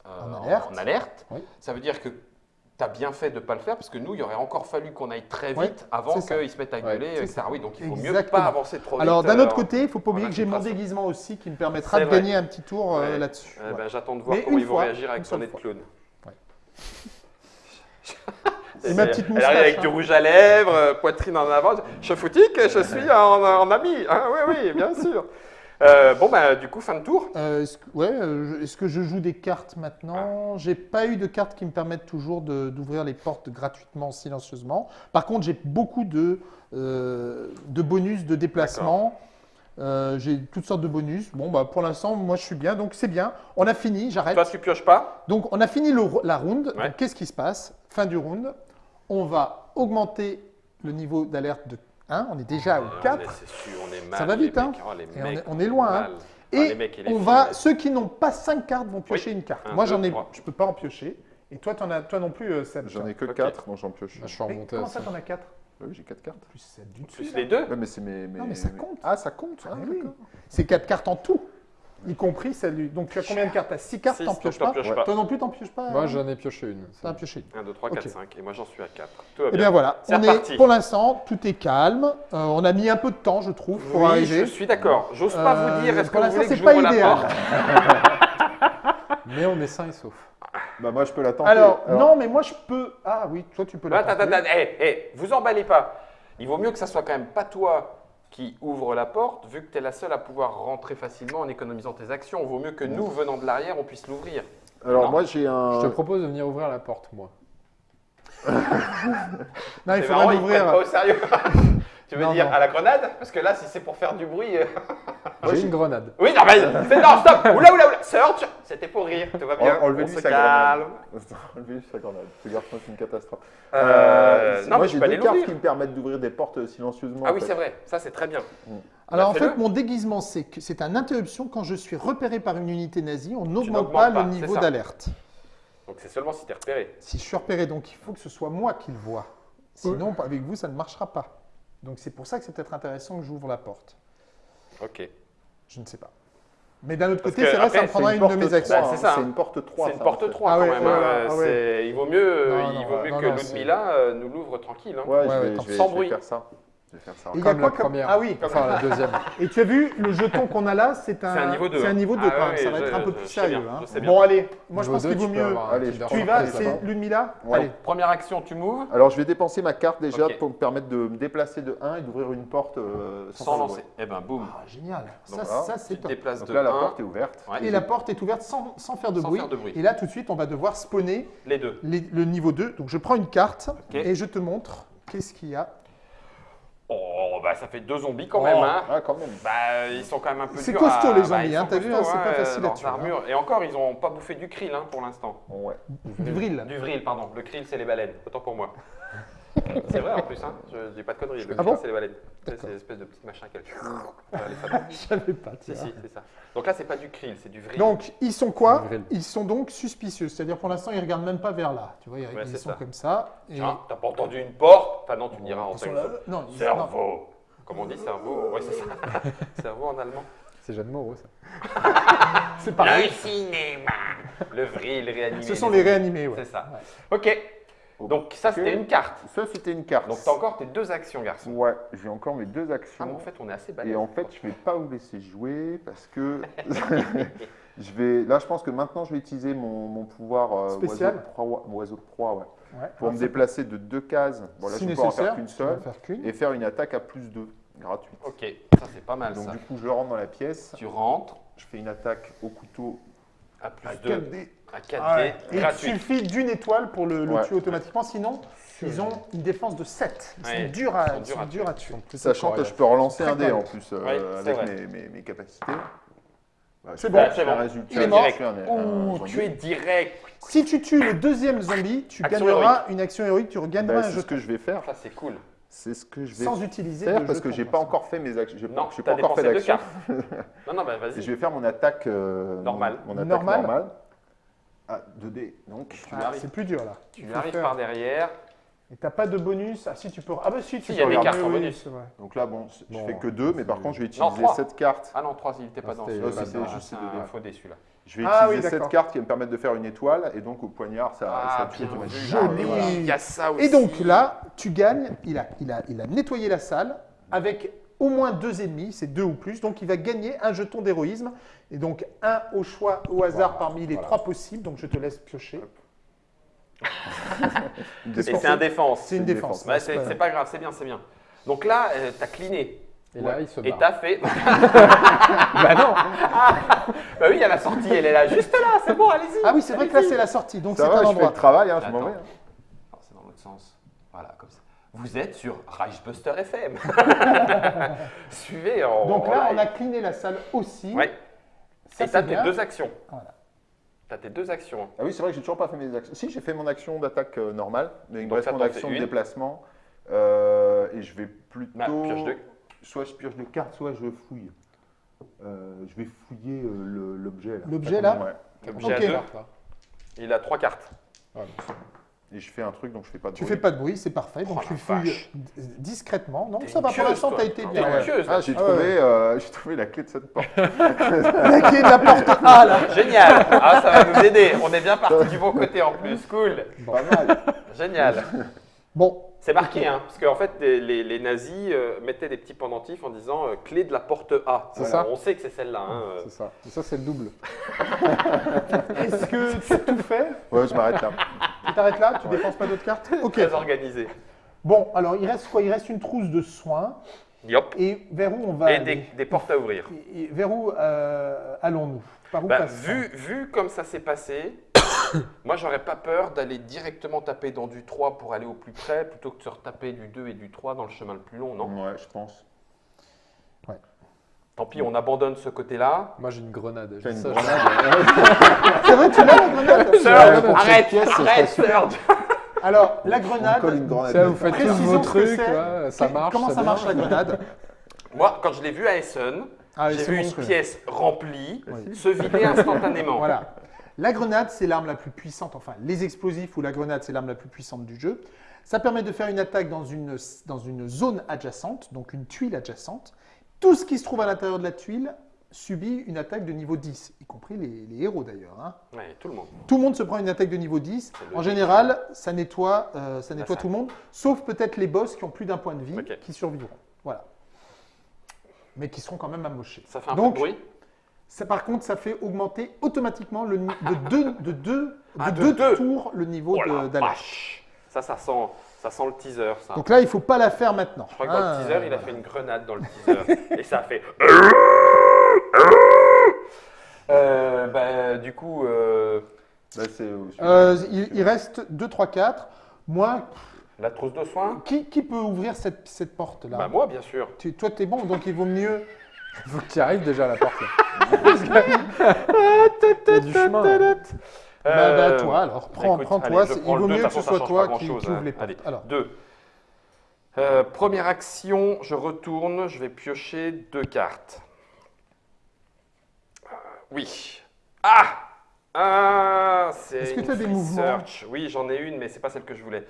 S1: euh,
S2: En alerte.
S1: en alerte.
S2: Oui.
S1: Ça veut dire que tu as bien fait de ne pas le faire parce que nous, il aurait encore fallu qu'on aille très vite avant qu'ils se mettent à
S3: Ouais,
S1: gueuler, etc.
S2: ça.
S1: Oui, donc il faut mieux
S2: Exactement.
S1: pas avancer trop vite.
S2: Alors d'un
S1: euh,
S2: autre côté, il ne faut pas oublier que j'ai mon déguisement aussi qui me permettra de
S1: vrai.
S2: gagner un petit tour euh,
S1: Ouais.
S2: là-dessus.
S1: Eh ben, J'attends de voir
S2: Mais
S1: comment ils vont réagir avec
S2: seule
S1: nez de clown. [laughs] Et
S2: ma petite
S1: Elle
S2: moustache,
S1: arrive avec du
S2: hein.
S1: rouge à lèvres, euh, poitrine en avant. Je foutique, je suis en, en ami. Hein, oui, oui, bien sûr. Euh, bon, bah, du coup, fin de tour.
S2: Euh, est-ce que, ouais, euh, je- est-ce que je joue des cartes maintenant J'ai pas eu de cartes qui me permettent toujours d'ouvrir les portes gratuitement, silencieusement. Par contre, j'ai beaucoup de, de bonus de déplacement. J'ai toutes sortes de bonus. Bon, bah, pour l'instant, moi, je suis bien. Donc, c'est bien. On a fini. J'arrête.
S1: Toi, tu pioches pas?
S2: Donc, on a fini le- la round.
S1: Ouais.
S2: Qu'est-ce qui se passe? Fin du round. On va augmenter le niveau d'alerte de 1. On est déjà au
S1: Ah,
S2: 4.
S1: mais C'est sûr, on est mal.
S2: Ça va vite, hein.
S1: mecs. Oh,
S2: Et on est- on est loin, hein.
S1: mal. Ah,
S2: Et
S1: mecs et
S2: on va, ceux qui n'ont pas 5 cartes vont piocher une carte.
S1: Un,
S2: Moi, j'en ai,
S1: trois.
S2: je peux pas en piocher. Et toi, en as, toi non plus, euh, Seb.
S4: J'en ai que
S1: Ok.
S4: 4, donc j'en pioche.
S3: Bah, je suis remonté
S2: comment ça, t'en as 4
S4: Oui, j'ai 4 cartes.
S2: Plus Seb du dessus.
S1: Plus
S2: là.
S1: les deux.
S4: Ouais, mais c'est mes, mes-
S2: Non, mais ça
S4: mes-
S2: compte.
S4: Ah, ça compte.
S2: Ah
S4: Ah,
S2: oui. C'est 4 cartes en tout, y compris celle Donc, tu as combien de cartes? T'as 6 cartes, t'en pioches pas. Toi non plus, t'en pioches pas
S3: Moi,
S2: hein?
S3: j'en ai pioché une.
S2: T'en as pioché une.
S1: 1, 2, 3, 4,
S2: Ok.
S1: 5. Et moi, j'en suis à 4. Tout va
S2: Eh
S1: bien.
S2: bien voilà, on
S1: reparti.
S2: est, pour l'instant, tout est calme. Euh, on a mis un peu de temps, je trouve, pour
S1: oui,
S2: arriver.
S1: je suis d'accord. J'ose pas
S2: Euh,
S1: vous dire, est-ce que
S2: pour
S1: vous voulez que
S2: pas
S1: la
S2: idéal.
S1: porte? [laughs]
S3: Mais on est sain et sauf.
S4: Bah, moi, je peux l'attendre.
S2: Alors, non, mais moi, je peux. Ah oui, toi, tu peux la
S1: Attends, attends, attends. Hé, hé, vous emballez pas. Il vaut mieux que ça soit quand même pas toi qui ouvre la porte, vu que tu es la seule à pouvoir rentrer facilement en économisant tes actions. Il vaut mieux que nous, venant de l'arrière, on puisse l'ouvrir.
S4: Alors,
S1: Non.
S4: moi, j'ai un.
S3: Je te propose de venir ouvrir la porte, moi. [laughs]
S2: Non, il faudrait l'ouvrir.
S1: pas au sérieux. [laughs] tu veux
S2: Non,
S1: dire
S2: non.
S1: à la grenade? Parce que là, si c'est pour faire du bruit. euh,
S3: J'ai une grenade.
S1: Oui, non, mais [laughs] c'est non, stop Oula, oula, oula Search C'était pour rire, tout va bien.
S4: En- [laughs] enlevez-lui sa
S1: calme.
S4: Enlevez sa grenade. Ce garçon, c'est une catastrophe.
S1: Euh, non,
S4: moi,
S1: mais tu
S4: j'ai deux cartes qui me permettent d'ouvrir des portes silencieusement.
S1: Ah oui, c'est vrai, ça c'est très bien.
S2: Alors
S1: Bah,
S2: en fait, mon déguisement, c'est que c'est une interruption quand je suis repéré par une unité nazie. On n'augmente pas,
S1: pas,
S2: le niveau d'alerte.
S1: Donc c'est seulement si t'es repéré.
S2: Si je suis repéré, donc il faut que ce soit moi qui le vois. Sinon, avec vous, ça ne marchera pas. Donc c'est pour ça que c'est peut-être intéressant que j'ouvre la porte.
S1: Ok.
S2: Je ne sais pas. Mais d'un autre
S1: Parce
S2: côté,
S1: que
S2: c'est vrai, ça me prendra une de
S4: porte
S2: mes
S4: 3,
S2: actions.
S1: Bah, c'est ça,
S4: C'est
S1: hein.
S4: une porte 3.
S1: C'est une porte
S4: en fait.
S1: 3
S2: Ah
S1: quand même.
S2: ouais,
S1: hein.
S2: ah ouais.
S1: Il vaut mieux, euh,
S2: Non,
S1: il vaut mieux
S2: non,
S1: que
S2: non,
S1: Ludmilla euh, nous l'ouvre tranquille. hein.
S4: Ouais,
S3: Ouais,
S4: je
S3: ouais,
S4: vais,
S3: comme
S4: je vais-
S1: sans
S4: je vais
S1: bruit.
S4: faire ça. Je vais faire ça.
S2: Et il y a
S3: Comme
S2: quoi
S3: la
S2: comme-
S3: première.
S2: Ah oui.
S3: Enfin, la deuxième. [laughs]
S2: Et tu as vu, le jeton qu'on a là, c'est un,
S1: C'est un niveau 2.
S2: C'est un niveau 2
S1: Ah
S2: quand même. ça va
S1: je-
S2: être un peu
S1: je
S2: plus
S1: sais
S2: sérieux.
S1: bien,
S2: hein.
S1: je sais bien.
S2: Bon, allez, moi je
S3: Niveau
S2: pense qu'il vaut
S3: tu peux
S2: mieux.
S3: avoir un
S4: Allez, tu
S2: Tu y vas,
S3: ça va.
S2: c'est Ludmilla
S4: Ouais.
S2: Allez.
S1: Première action, tu m'ouvres
S4: Alors, je vais dépenser ma carte déjà
S1: Ok.
S4: pour me permettre de me déplacer de 1 et d'ouvrir une porte euh, sans,
S1: sans
S4: faire de
S1: lancer. Eh ben, boum.
S2: Ah, génial. Ça,
S4: Donc là,
S2: ça
S1: Tu
S2: c'est
S1: te
S2: top.
S1: déplaces
S4: bruit.
S1: de
S4: Donc là, la
S1: 1.
S4: porte est ouverte.
S1: Ouais.
S2: Et la porte est ouverte sans, sans faire de
S1: Sans
S2: bruit.
S1: faire de bruit.
S2: Et là, tout de suite, on va devoir spawner
S1: Les deux.
S2: les- le niveau 2. Donc, je prends une carte
S1: Ok.
S2: et je te montre qu'est-ce qu'il y a.
S1: Oh, bah ça fait deux zombies quand
S2: Oh.
S1: même. Hein.
S4: Quand même.
S1: Bah, ils sont quand même un peu
S2: C'est costaud,
S1: à-
S2: les
S1: bah,
S2: zombies,
S1: ils
S2: hein, t'as vu, hein, c'est pas facile à tuer, hein.
S1: armures. Et encore, ils n'ont pas bouffé du krill hein, pour l'instant.
S4: Ouais.
S2: Du vril.
S1: Du vril, pardon. Le krill, c'est les baleines. Autant pour moi. C'est vrai en plus, hein. je dis pas de conneries. Le
S2: Ah bon
S1: c'est les baleines. C'est ces espèces de petits machins qu'elles fameux.
S2: Je savais pas.
S1: Si, si, c'est ça. Donc là, c'est pas du krill, c'est du vril.
S2: Donc, ils sont quoi. Ils sont donc suspicieux. C'est-à-dire, pour l'instant, ils regardent même pas vers là. Tu vois, ils,
S1: Ouais,
S2: ils
S1: c'est
S2: sont
S1: ça.
S2: comme ça. Et
S1: Tiens, t'as pas entendu une porte Enfin non, tu me diras en fait.
S2: là. Non.
S1: Cerveau. Comment on dit cerveau Ouais, c'est ça. [laughs] cerveau en allemand.
S3: C'est Jeanne Moreau, ça. [laughs]
S2: c'est pareil.
S1: Le cinéma. Le vril réanimé.
S2: Ce sont les réanimés, ouais.
S1: C'est ça. Ok. Donc ça, c'était une carte.
S4: Ça, c'était une carte.
S1: Donc t'as encore tes deux actions, garçon.
S4: Ouais, j'ai encore mes deux
S1: Ah,
S4: actions.
S1: mais en fait, on est assez balèze.
S4: Et en fait, je vais pas vous laisser jouer parce que [laughs] je vais. Là, je pense que maintenant, je vais utiliser mon, mon pouvoir euh,
S2: Spécial.
S4: oiseau de proie, oiseau de proie, ouais,
S2: Ouais.
S4: pour
S2: Alors,
S4: me déplacer de deux cases. Bon, là,
S2: si
S4: je peux en
S2: nécessaire,
S4: faire qu'une
S2: tu
S4: seule
S2: faire
S4: et faire une attaque à plus 2 gratuite.
S1: Ok, ça c'est pas mal
S4: Donc
S1: ça.
S4: du coup, je rentre dans la pièce,
S1: Tu rentres
S4: je fais une attaque au couteau
S1: à plus
S2: À
S1: 2,
S2: 4D.
S1: À 4D,
S2: Ah ouais. Et il suffit d'une étoile pour le, le
S4: Ouais.
S2: tuer automatiquement. Sinon, ils ont une défense de 7. Ils
S1: Ouais,
S2: sont durs
S1: ils
S2: à,
S1: sont
S2: ils
S1: durs
S2: sont
S1: à
S2: durs à tuer.
S4: Sachant que je peux relancer un dé en plus euh, avec mes, mes- mes capacités. Bah,
S2: C'est
S4: je
S2: bon.
S4: je
S1: C'est bon.
S4: un résultat.
S2: Il est
S4: je
S2: mort.
S4: zombie.
S1: tu es direct.
S2: Si tu tues le deuxième zombie, tu
S1: Action
S2: gagneras une action héroïque, tu regagneras
S4: Bah,
S2: un
S4: c'est ce que je vais faire.
S1: Ça c'est cool.
S4: C'est ce que je vais
S2: sans utiliser
S4: faire parce que j'ai pas encore fait mes actions.
S1: Non,
S4: j'ai
S1: t'as
S4: pas encore fait
S1: cartes. [laughs] Non, non, bah vas-y.
S4: je vais faire mon attaque euh,
S1: Normale.
S4: Mon, mon attaque
S2: Normale.
S4: Ah, 2D. Donc,
S1: Tu
S2: Ah,
S1: arrives,
S2: c'est plus dur là.
S1: tu
S2: Il
S1: arrives
S2: faire-
S1: par derrière.
S2: Et t'as pas de bonus. Ah si tu peux. Ah bah si tu
S1: Si, il
S2: peux
S1: y a des cartes en bonus.
S4: donc là, bon, je
S3: Bon,
S4: fais que 2, mais par contre, je vais utiliser
S1: trois.
S4: cette carte.
S1: Ah non, 3, il était pas
S3: Ah,
S1: dans
S3: c'était
S1: celui-là. c'est juste un faux dé celui-là.
S4: Je vais
S2: Ah
S4: utiliser
S2: oui,
S4: cette carte qui va me permettre de faire une étoile, et donc au poignard, ça,
S1: Ah,
S4: ça automatiquement.
S2: Joli.
S4: Voilà.
S1: Il y a ça aussi.
S2: Et donc là, tu gagnes. Il a, il a, il a nettoyé la salle avec au moins deux ennemis, c'est deux ou plus. Donc il va gagner un jeton d'héroïsme. Et donc un au choix, au hasard parmi les
S3: voilà.
S2: trois possibles. Donc je te laisse piocher. [laughs]
S1: Et c'est un défense.
S2: C'est une défense.
S1: c'est
S2: pas-
S1: grave, c'est bien, c'est bien. Donc là, euh, t'as cliné.
S3: Et là, il se
S1: Et
S3: barre.
S1: t'as fait. [laughs]
S3: Bah non
S1: bah oui, il y a la sortie, elle est là, juste là, c'est bon, allez-y.
S2: Ah oui, c'est vrai que là c'est la sortie. Donc c'est
S4: Ça va,
S2: un
S4: je fais
S2: endroit.
S4: le travail, hein, je m'en vais.
S1: Non, c'est dans l'autre sens. Voilà, comme ça. Vous êtes sur Reichbuster FM. [laughs] Suivez en.
S2: Donc là, on a cliné la salle aussi.
S1: Ouais.
S2: Ça,
S1: Et t'as
S2: c'est
S1: tes deux actions.
S2: Voilà.
S1: T'as tes deux actions.
S4: Ah oui, c'est vrai que j'ai toujours pas fait mes actions. Si, j'ai fait mon action d'attaque euh, normale, mais il me reste mon action de
S1: une.
S4: déplacement. Euh, et je vais plutôt.
S1: Bah, pioche de-
S4: Soit je pioche des cartes, soit je fouille. Euh, je vais fouiller euh, le- l'objet. là.
S2: L'objet, là
S4: Ouais.
S1: L'objet
S2: Ok.
S1: à deux.
S3: Là.
S1: Il a trois cartes.
S4: Et je fais un truc, donc je fais pas de
S2: Tu
S4: bruit.
S2: fais pas de bruit, c'est parfait. Donc
S1: Oh,
S2: tu fouilles
S1: vache.
S2: d- discrètement. Non,
S1: T'es
S2: ça va pour l'instant, t'as été bien.
S4: Ah, j'ai
S2: Ah
S4: trouvé,
S2: ouais.
S4: euh, j'ai trouvé la clé de cette porte. [laughs]
S2: La clé de la porte A [laughs] là.
S1: Génial. Ah, ça va nous aider. On est bien parti du bon côté en plus. Cool.
S4: Pas mal.
S1: Génial.
S2: Bon,
S1: C'est marqué, hein, parce qu'en fait, les, les- les nazis euh, mettaient des petits pendentifs en disant euh, clé de la porte A.
S3: C'est ça.
S1: On sait que c'est celle-là. hein, euh.
S3: C'est ça. Et ça, c'est le double. [laughs]
S2: est-ce que tu as tout fait?
S4: Ouais, je m'arrête là.
S2: Tu t'arrêtes là? Tu dépenses pas d'autres cartes? Ok.
S1: Très organisé.
S2: Bon, alors il reste quoi? Il reste une trousse de soins.
S1: Yop.
S2: Et vers où on va
S1: Et
S2: aller?
S1: des, des portes à ouvrir.
S2: Et- Vers où euh, allons-nous? Par où
S1: Bah, vu, vu comme ça s'est passé, [coughs] moi j'aurais pas peur d'aller directement taper dans du 3 pour aller au plus près plutôt que de se retaper du 2 et du 3 dans le chemin le plus long, non?
S4: Ouais, je pense.
S1: Tant pis, on abandonne ce côté-là.
S3: Moi, j'ai une grenade. Dis
S4: une
S3: ça,
S4: grenade. [laughs]
S2: C'est vrai, tu l'as la grenade?
S1: Sœur, arrête,
S3: pièce,
S1: arrête,
S3: c'est
S1: sœur.
S2: Alors, la
S4: On colle une
S2: grenade.
S4: grenade.
S3: Ça, vous faites tous vos trucs, ça marche.
S2: Comment ça marche la grenade?
S1: Moi, quand je l'ai vu à Essen,
S2: Ah,
S1: j'ai vu une pièce remplie
S2: Oui.
S1: se vider instantanément.
S2: Voilà. La grenade, c'est l'arme la plus puissante. Enfin, les explosifs ou la grenade, c'est l'arme la plus puissante du jeu. Ça permet de faire une attaque dans une, dans une zone adjacente, donc une tuile adjacente. Tout ce qui se trouve à l'intérieur de la tuile subit une attaque de niveau 10, y compris les, les héros d'ailleurs. hein.
S1: Ouais, tout le monde.
S2: Tout le monde se prend une attaque de niveau 10.
S1: C'est
S2: En général, ça nettoie, euh, ça nettoie
S1: ça.
S2: tout le monde, sauf peut-être les boss qui ont plus d'un point de vie, qui survivront. Voilà. Mais qui seront quand même amochés.
S1: Ça fait un
S2: Donc,
S1: peu de bruit.
S2: Ça, par contre, ça fait augmenter automatiquement le, de deux, de deux,
S1: Ah,
S2: de
S1: de
S2: deux
S1: deux.
S2: tours le niveau
S1: Oh
S2: d'alerte.
S1: Ça, ça sent, ça sent le teaser, ça.
S2: Donc là, il ne faut pas la faire maintenant.
S1: Je crois que dans
S2: Ah,
S1: le teaser, il a
S2: voilà.
S1: fait une grenade dans le [laughs] teaser. et ça a fait. [laughs] Euh, bah, du coup, euh,
S4: Bah,
S2: Euh, il, il reste 2, 3, 4. Moi,
S1: la trousse de soins
S2: qui, qui peut ouvrir cette, cette porte-là?
S1: Bah, moi, bien sûr.
S2: Tu- Toi, tu es bon, donc il vaut mieux.
S3: Il faut que tu arrives déjà à la porte. [laughs]
S2: Bah, bah,
S1: Euh,
S2: toi, alors, prends,
S1: écoute,
S2: prends
S1: allez,
S2: toi.
S1: je
S2: Il
S1: le
S2: vaut
S1: deux,
S2: mieux
S1: de
S2: que ce
S1: toute façon,
S2: soit
S1: ça
S2: toi
S1: pas
S2: qui,
S1: grand-chose,
S2: qui ouvre
S1: hein.
S2: les portes.
S1: Allez,
S2: Alors,
S1: deux. Euh, première action, je retourne, je vais piocher deux cartes. Euh, oui. Ah Ah C'est
S2: Est-ce que
S1: une
S2: tu as des
S1: free
S2: mouvements
S1: search. Oui, j'en ai une, mais c'est pas celle que je voulais.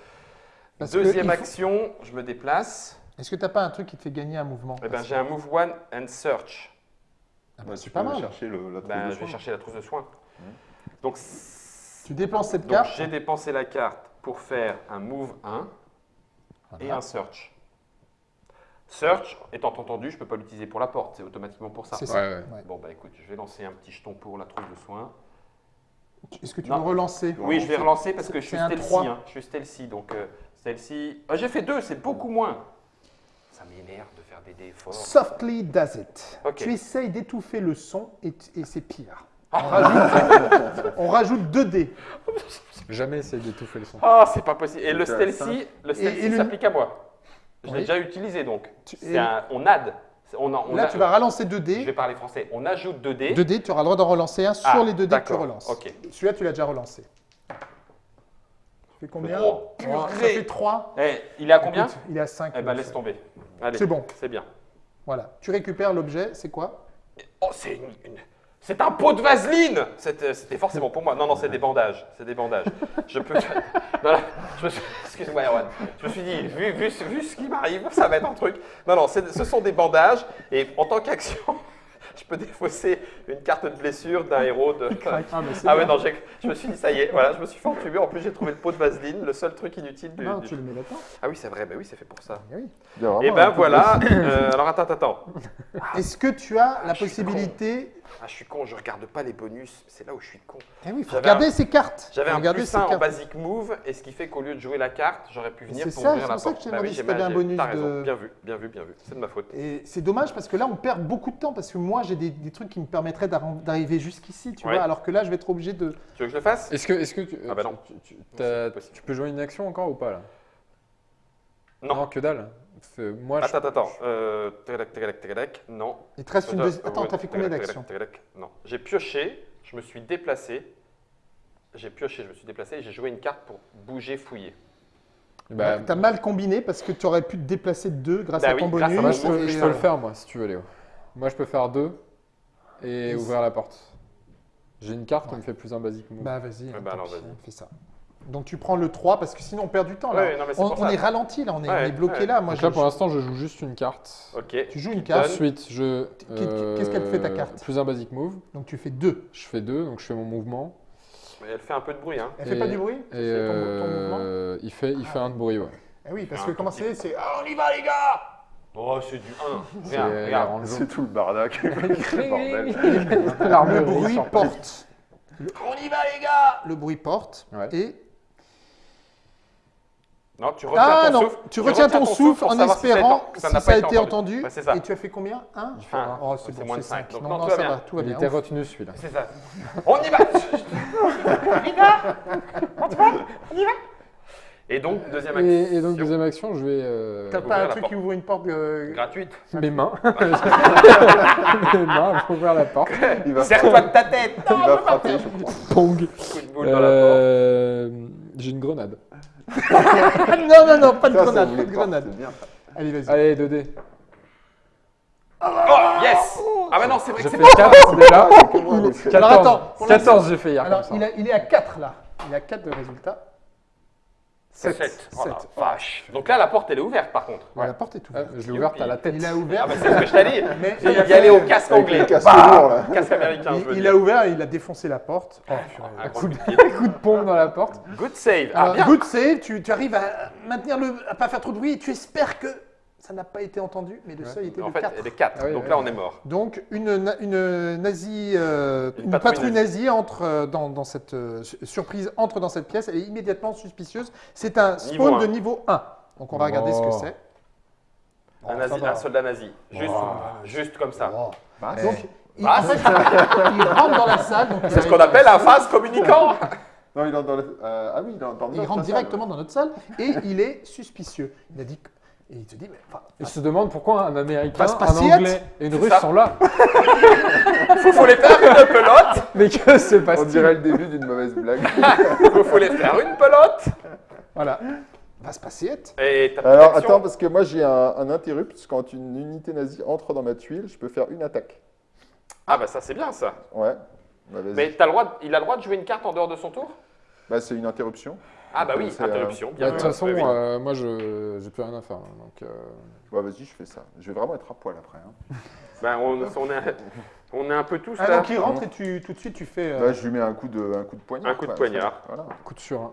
S2: Parce que
S1: Deuxième
S2: il faut-
S1: action, je me déplace.
S2: Est-ce que tu n'as pas un truc qui te fait gagner un mouvement
S1: Eh ben, j'ai un move one and search.
S2: Ah bah,
S4: tu
S2: pas
S4: peux
S2: mal.
S4: chercher le, la trousse
S1: Ben,
S4: de
S1: je vais
S4: soins.
S1: chercher la trousse de soins. Donc,
S2: Tu dépenses cette
S1: donc
S2: carte.
S1: j'ai dépensé la carte pour faire un move 1 et un search. Search, étant entendu, je ne peux pas l'utiliser pour la porte, c'est automatiquement pour ça.
S2: C'est ça.
S3: ouais.
S2: Ouais.
S1: Bon, bah écoute, je vais lancer un petit jeton pour la trousse de soins.
S2: Est-ce que tu
S1: Non.
S2: veux relancer
S1: Oui, je vais relancer parce que je suis stealthy. hein. Je suis stealthy, donc euh, stealthy. Ah, j'ai fait deux, c'est beaucoup moins. Ça m'énerve de faire des dés forts.
S2: Softly does it.
S1: Ok.
S2: Tu essayes d'étouffer le son et, et c'est pire.
S1: Ah.
S2: On rajoute, [laughs] on rajoute 2 dés.
S3: Jamais essayer d'étouffer le son.
S1: Ah, c'est pas possible. Et le stealthy, le stealthy s'applique à moi. Je l'ai
S2: Oui.
S1: déjà utilisé donc.
S2: Tu-
S1: un- on add. On, on
S2: Là,
S1: a-
S2: tu vas relancer 2
S1: Je
S2: dés.
S1: vais parler français. On ajoute 2 dés.
S2: 2 dés, tu auras le droit d'en relancer un sur
S1: Ah,
S2: les 2 dés que tu relances.
S1: Ok.
S2: Celui-là, tu l'as déjà relancé. Tu fais combien?
S1: Oh,
S2: Ça
S1: purée.
S2: fait 3.
S1: Eh, il est à combien?
S2: Il est à 5.
S1: Eh ben laisse tomber.
S2: C'est bon.
S1: C'est bien.
S2: Voilà. Tu récupères l'objet, c'est quoi?
S1: Oh, c'est une, une- c'est un pot de vaseline C'était forcément pour moi. Non, non, c'est des bandages. C'est des bandages. Je peux. [laughs] Suis... Excuse-moi, Erwan. Je me suis dit, vu, vu, ce- vu ce qui m'arrive, ça va être un truc. Non, non, ce sont des bandages. Et en tant qu'action, je peux défausser une carte de blessure d'un héros de. [laughs]
S2: Ah,
S1: Ah ouais, non, j'ai- je me suis dit, ça y est, voilà, je me suis fait entuber. En plus, j'ai trouvé le pot de vaseline, le seul truc inutile du.
S2: Non,
S1: du-
S2: tu le mets là-dedans.
S1: Ah oui, c'est vrai, bah oui, c'est fait pour ça.
S2: Eh oui.
S4: Il y a vraiment
S1: Et
S4: un
S1: ben voilà. Euh, alors attends, attends. [laughs]
S2: Est-ce que tu as la
S1: suis
S2: possibilité
S1: Ah, je suis con, je regarde pas les bonus. C'est là où je suis con.
S2: Eh oui, faut
S1: J'avais
S2: regarder
S1: un-
S2: ces cartes.
S1: J'avais un plus
S2: ces
S1: 1 en basic move, et ce qui fait qu'au lieu de jouer la carte, j'aurais pu venir
S2: C'est
S1: pour
S2: ça,
S1: ouvrir
S2: c'est
S1: la
S2: pour ça que
S1: porte. Bah
S2: demandé
S1: oui,
S2: si
S1: j'ai mal-
S2: un bonus
S1: T'as raison,
S2: de-
S1: bien vu, bien vu, bien vu. C'est de ma faute.
S2: Et c'est dommage parce que là, on perd beaucoup de temps parce que moi, j'ai des, des trucs qui me permettraient d'arri- d'arriver jusqu'ici, tu
S1: Ouais.
S2: vois, alors que là, je vais être obligé de.
S1: Tu veux que je le fasse?
S3: Est-ce que, est-ce que tu,
S1: Ah bah non.
S3: tu, tu-
S1: c'est
S3: peux jouer une action encore ou pas là?
S1: Non.
S3: que dalle. Moi, je-
S1: Attends, attends, attends. Euh, Non.
S2: Il te reste une deuxième. Attends, t'as fait combien d'actions.
S1: Non. J'ai pioché, je me suis déplacé. J'ai pioché, je me suis déplacé et j'ai joué une carte pour bouger, fouiller.
S3: bah,
S2: T'as mal combiné parce que tu aurais pu te déplacer de deux grâce
S1: Bah
S2: à
S1: oui,
S2: ton
S1: grâce à
S2: bonus.
S3: moi, je peux, je le faire moi si tu veux Léo. Moi je peux faire deux et ouvrir la porte. J'ai une carte qui
S2: Ouais.
S3: me fait plus un basic move.
S2: Bah vas-y, hein,
S1: bah vas-y.
S2: fais ça. Donc tu prends le 3 parce que sinon on perd du temps là.
S1: Ouais, non, mais c'est
S2: on est ralenti là, on est, on
S1: Ouais,
S2: est bloqué
S1: ouais.
S2: là. Moi,
S3: Donc
S2: je-
S3: là pour l'instant je joue juste une carte.
S1: Ok.
S2: tu joues une carte.
S3: Ensuite je.
S2: Qu'est- qu'est-ce qu'elle fait, ta carte
S3: Plus un basic move.
S2: donc tu fais 2.
S3: Je fais deux donc je fais mon mouvement.
S1: Mais elle fait un peu de bruit, hein.
S2: Elle fait
S3: Et-
S2: pas du bruit?
S3: Et
S2: C'est ton, ton mouvement?
S3: euh, il fait, il fait un de bruit ouais.
S2: Eh oui, parce
S1: Un
S2: que comment c'est? C'est ah,
S1: on y va, les gars Oh, c'est du 1.
S3: C'est
S1: Regarde,
S3: la
S1: regarde.
S3: range jaune.
S4: C'est tout le bardac. [laughs] le
S2: bruit porte.
S1: On y va, les gars
S2: Le bruit porte et
S1: Non, tu retiens
S2: ah
S1: ton
S2: non,
S1: souffle.
S2: tu retiens ton souffle en
S1: savoir si ça a
S2: espérant si
S1: ça
S2: ça,
S1: n'a pas
S2: a
S1: été entendu.
S2: Et tu as fait combien? Un?
S1: Fait un.
S2: Oh, c'est bon,
S1: moins de
S2: c'est
S1: cinq.
S2: 5.
S1: Donc
S2: Non,
S1: non, va
S2: ça
S1: bien.
S2: va, tout va
S3: Il
S2: bien.
S3: était
S2: Ouf.
S3: retenu celui-là.
S1: C'est ça. On y va Et donc, deuxième action.
S3: Et, et donc deuxième action je vais. euh,
S2: T'as pas un truc
S1: porte.
S2: qui ouvre une porte euh,
S1: Gratuite.
S3: mes mains. [laughs] [laughs] mes mains pour ouvrir la porte.
S4: Il va
S1: Serre-toi de ta tête
S4: il va frapper, je crois.
S3: Pong.
S1: Coup de boule dans la porte.
S3: Euh, J'ai une grenade.
S2: Non, non, non, pas de grenade, pas de grenade. Allez, vas-y.
S3: Allez 2D.
S1: Oh, yes Ah bah non, c'est vrai que c'est
S3: 4 déjà.
S4: Donc,
S3: 14,
S2: Alors, attends, pour
S3: 14 j'ai fait hier
S2: Alors,
S3: comme
S2: il,
S3: ça.
S2: a- il est à 4 là. Il a 4 de résultats. 7.
S1: Sept. Oh la vache. Donc là, la porte, elle est ouverte par contre.
S2: La porte est
S3: Ah,
S2: ouverte.
S3: je l'ai ouverte à la tête.
S2: Il a
S1: Ah
S2: ouvert. [laughs]
S1: bah c'est ce que je t'ai dit.
S2: mais
S1: Il
S2: il a
S1: y aller
S2: fait-
S1: au casque anglais.
S4: casque
S1: Bah,
S4: lourd, là.
S1: Casque américain, je veux
S2: il, il
S1: dire.
S2: a ouvert, il a défoncé la porte. Oh, purée.
S1: Un
S3: coup,
S1: coup de pied.
S3: coup de pompe dans la porte.
S1: Good save. Ah
S2: Alors,
S1: bien.
S2: good save, tu, tu arrives à maintenir le, à pas faire trop de bruit et tu espères que ça n'a pas été entendu, mais le seuil était
S1: En
S2: de
S1: fait,
S2: 4.
S1: elle est 4.
S3: Ah oui,
S1: Donc
S3: oui.
S1: là, on est mort.
S2: Donc une, une nazie, euh,
S1: Une
S2: une,
S1: patrouille
S2: patrouille, nazie entre euh, dans, dans cette euh, su- surprise entre dans cette pièce. Elle est immédiatement suspicieuse. C'est un spawn de niveau 1. Donc on va regarder ce que c'est.
S1: Un, nazi- un soldat nazi. Juste, juste comme ça.
S4: Bah,
S2: Eh,
S4: donc,
S2: il,
S1: Ah.
S2: fait, il rentre dans la salle.
S1: C'est ce qu'on appelle
S2: la
S1: un face communicant.
S4: non, il est dans le. euh, ah oui, dans, dans
S2: Il
S4: notre
S2: rentre
S4: salle.
S2: directement dans notre salle et il est suspicieux. Il a dit que- et il te dit mais enfin,
S3: Il se demande pourquoi un Américain, un. Anglais et une Russe
S1: ça.
S3: sont là. [laughs]
S1: Faut, faut les faire une pelote. [laughs]
S3: Mais que se
S4: On
S3: passe-t-il
S4: dirait le début d'une mauvaise blague. [laughs]
S1: Faut, faut les faire une pelote.
S2: voilà. Passe patiette.
S1: Et ta
S4: Alors attends, parce que moi j'ai un, un interrupt. Quand une unité nazie entre dans ma tuile, je peux faire une attaque.
S1: Ah bah ça c'est bien ça.
S4: Ouais. Bah.
S1: Mais t'as le droit, de- il a le droit de jouer une carte en dehors de son tour?
S4: Bah, c'est une interruption.
S1: Ah bah oui,
S4: euh,
S1: interruption.
S3: Bah, De toute
S1: vu.
S3: façon, euh, moi, je j'ai plus rien à faire. hein, Donc, euh,
S4: Bah vas-y, je fais ça. Je vais vraiment être à poil après. hein. [laughs]
S1: Bah, on, on est, on est un peu tous
S2: Ah,
S1: là.
S2: donc il rentre et tu tout de suite tu fais. euh,
S4: Bah, je lui mets un coup de, un coup de poignard.
S1: Un coup de
S4: quoi.
S1: poignard.
S4: Voilà.
S3: coup de surin.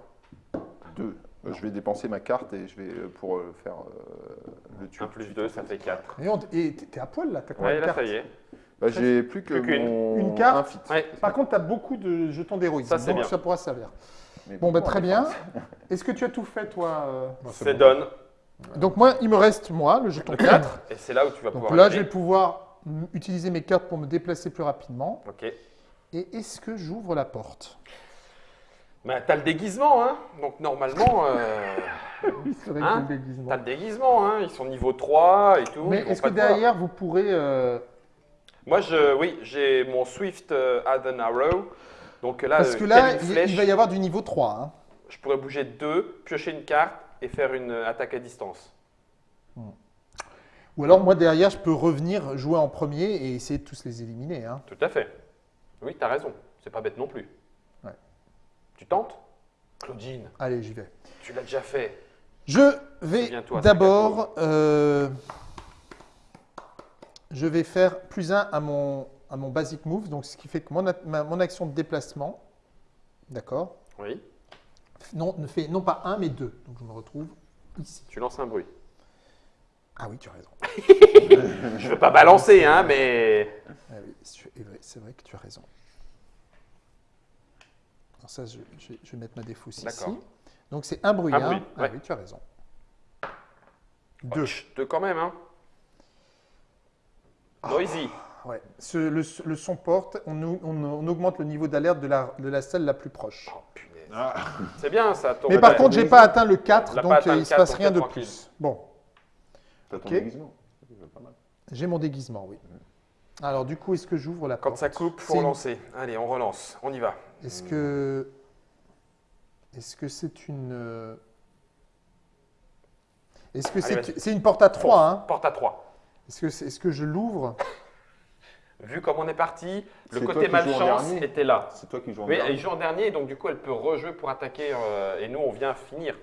S4: Deux. Euh, Je vais dépenser ma carte et je vais pour faire euh, le tuer.
S1: Un plus 2, ça fait 4.
S2: Et t'es à poil là, t'as combien
S1: Ouais,
S2: de
S1: là
S2: cartes
S1: ça y est.
S4: Bah, j'ai plus que
S1: Plus
S4: mon
S2: Une carte
S4: un.
S1: Ouais.
S2: Par contre, tu as beaucoup de jetons d'héroïsme,
S1: Ça, c'est
S2: donc
S1: bien.
S2: ça pourra servir.
S4: Mais
S2: Bon, bah, très bien. [laughs] Est-ce que tu as tout fait, toi euh
S1: C'est donne.
S2: Donc, moi, il me reste, moi, le jeton [coughs] 4.
S1: Et c'est là où tu vas
S2: Donc
S1: pouvoir.
S2: là, je vais pouvoir utiliser mes cartes pour me déplacer plus rapidement.
S1: Ok.
S2: Et est-ce que j'ouvre la porte?
S1: Bah, t'as le déguisement, hein. Donc normalement, euh, [laughs]
S2: Oui, c'est vrai
S1: Hein
S2: que le déguisement.
S1: t'as le déguisement, hein. Ils sont niveau 3 et tout.
S2: Mais est-ce que
S1: voir.
S2: derrière, vous pourrez... euh,
S1: Moi, je, oui, j'ai mon Swift euh, Add an Arrow. Donc là,
S2: Parce
S1: euh,
S2: que là,
S1: telle une
S2: il,
S1: flèche,
S2: il va y avoir du niveau 3. hein.
S1: je pourrais bouger deux, piocher une carte et faire une euh, attaque à distance.
S2: Ou alors, moi, derrière, je peux revenir jouer en premier et essayer de tous les éliminer. hein.
S1: Tout à fait. Oui, t'as raison. C'est pas bête non plus.
S2: Ouais.
S1: Tu tentes? Claudine,
S2: Allez, j'y vais.
S1: tu l'as déjà fait.
S2: Je vais d'abord... euh, je vais faire plus 1 à mon, à mon basic move, donc ce qui fait que mon, a- ma- mon action de déplacement, d'accord,
S1: Oui.
S2: non, ne fait non pas 1 mais 2. Donc je me retrouve ici.
S1: Tu lances un bruit.
S2: Ah oui, tu as raison. [laughs]
S1: Je veux pas balancer, hein, mais.
S2: Ah oui, c'est vrai, que tu as raison. Alors ça, je, je vais- je vais mettre ma défausse ici. Donc c'est un bruit.
S1: Un
S2: hein.
S1: bruit,
S2: Ah
S1: ouais.
S2: oui, tu as raison.
S1: Deux.
S2: Deux.
S1: Deux quand même, hein. Noisy.
S2: Ouais. Ce- le, le son porte, on, on- on augmente le niveau d'alerte de la, de la salle la plus proche.
S1: Oh punaise. [laughs] C'est bien ça,
S2: Mais par contre, j'ai pas atteint le 4,
S1: L'a
S2: donc euh, il se
S1: 4,
S2: passe rien de
S1: tranquille.
S2: plus. Bon, j'ai mon déguisement, oui. Alors du coup, est-ce que j'ouvre la
S1: Quand
S2: porte
S1: ça coupe, faut
S2: une-
S1: relancer. Allez, on relance. On y va.
S2: Est-ce que est-ce que c'est une euh, est-ce que c'est une porte à 3 hein
S1: Porte à 3.
S2: Est-ce que c'est- est-ce que je l'ouvre
S1: Vu comme on est parti, le côté malchance était là.
S4: C'est toi qui joues en
S1: Oui,
S4: dernier.
S1: elle joue en dernier, donc du coup, elle peut rejouer pour attaquer. euh, et nous, on vient finir.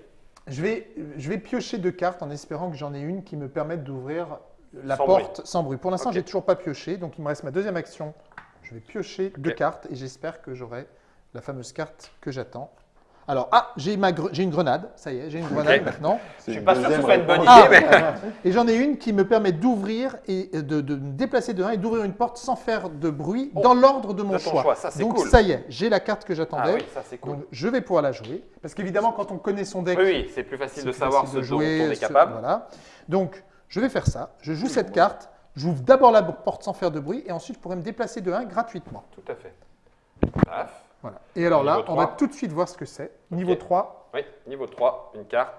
S2: Je vais je vais piocher deux cartes en espérant que j'en ai une qui me permette d'ouvrir la
S1: Sans
S2: porte sans bruit. Pour l'instant,
S1: Ok.
S2: j'ai toujours pas pioché, donc il me reste ma deuxième action. Je vais piocher deux cartes et j'espère que j'aurai la fameuse carte que j'attends. Alors, ah, j'ai gre- une grenade, ça y est, j'ai une grenade maintenant.
S4: C'est
S1: Je suis
S4: une
S1: pas sûr que ce soit une bonne idée,
S2: Ah,
S1: mais.
S2: Et j'en ai une qui me permet d'ouvrir et de, de me déplacer de 1 et d'ouvrir une porte sans faire de bruit
S1: Oh,
S2: dans l'ordre de mon
S1: de
S2: choix.
S1: choix, ça, c'est
S2: Donc
S1: cool.
S2: ça y est, j'ai la carte que
S1: Ah
S2: j'attendais.
S1: oui, ça c'est cool.
S2: Donc je vais pouvoir la jouer. Parce qu'évidemment, quand on connaît son deck,
S1: Oui, oui, c'est plus facile de
S2: plus
S1: savoir
S2: facile
S1: ce
S2: de
S1: dont
S2: jouer,
S1: on est
S2: ce-
S1: capable.
S2: voilà. Donc je vais faire ça. Je joue cette carte. J'ouvre d'abord la porte sans faire de bruit et ensuite je pourrais me déplacer de 1 gratuitement.
S1: Tout à fait. Paf.
S2: Voilà. Et alors là, on va
S1: 3.
S2: tout de suite voir ce que c'est. Niveau
S1: Ok.
S2: 3.
S1: Oui, niveau 3, une carte.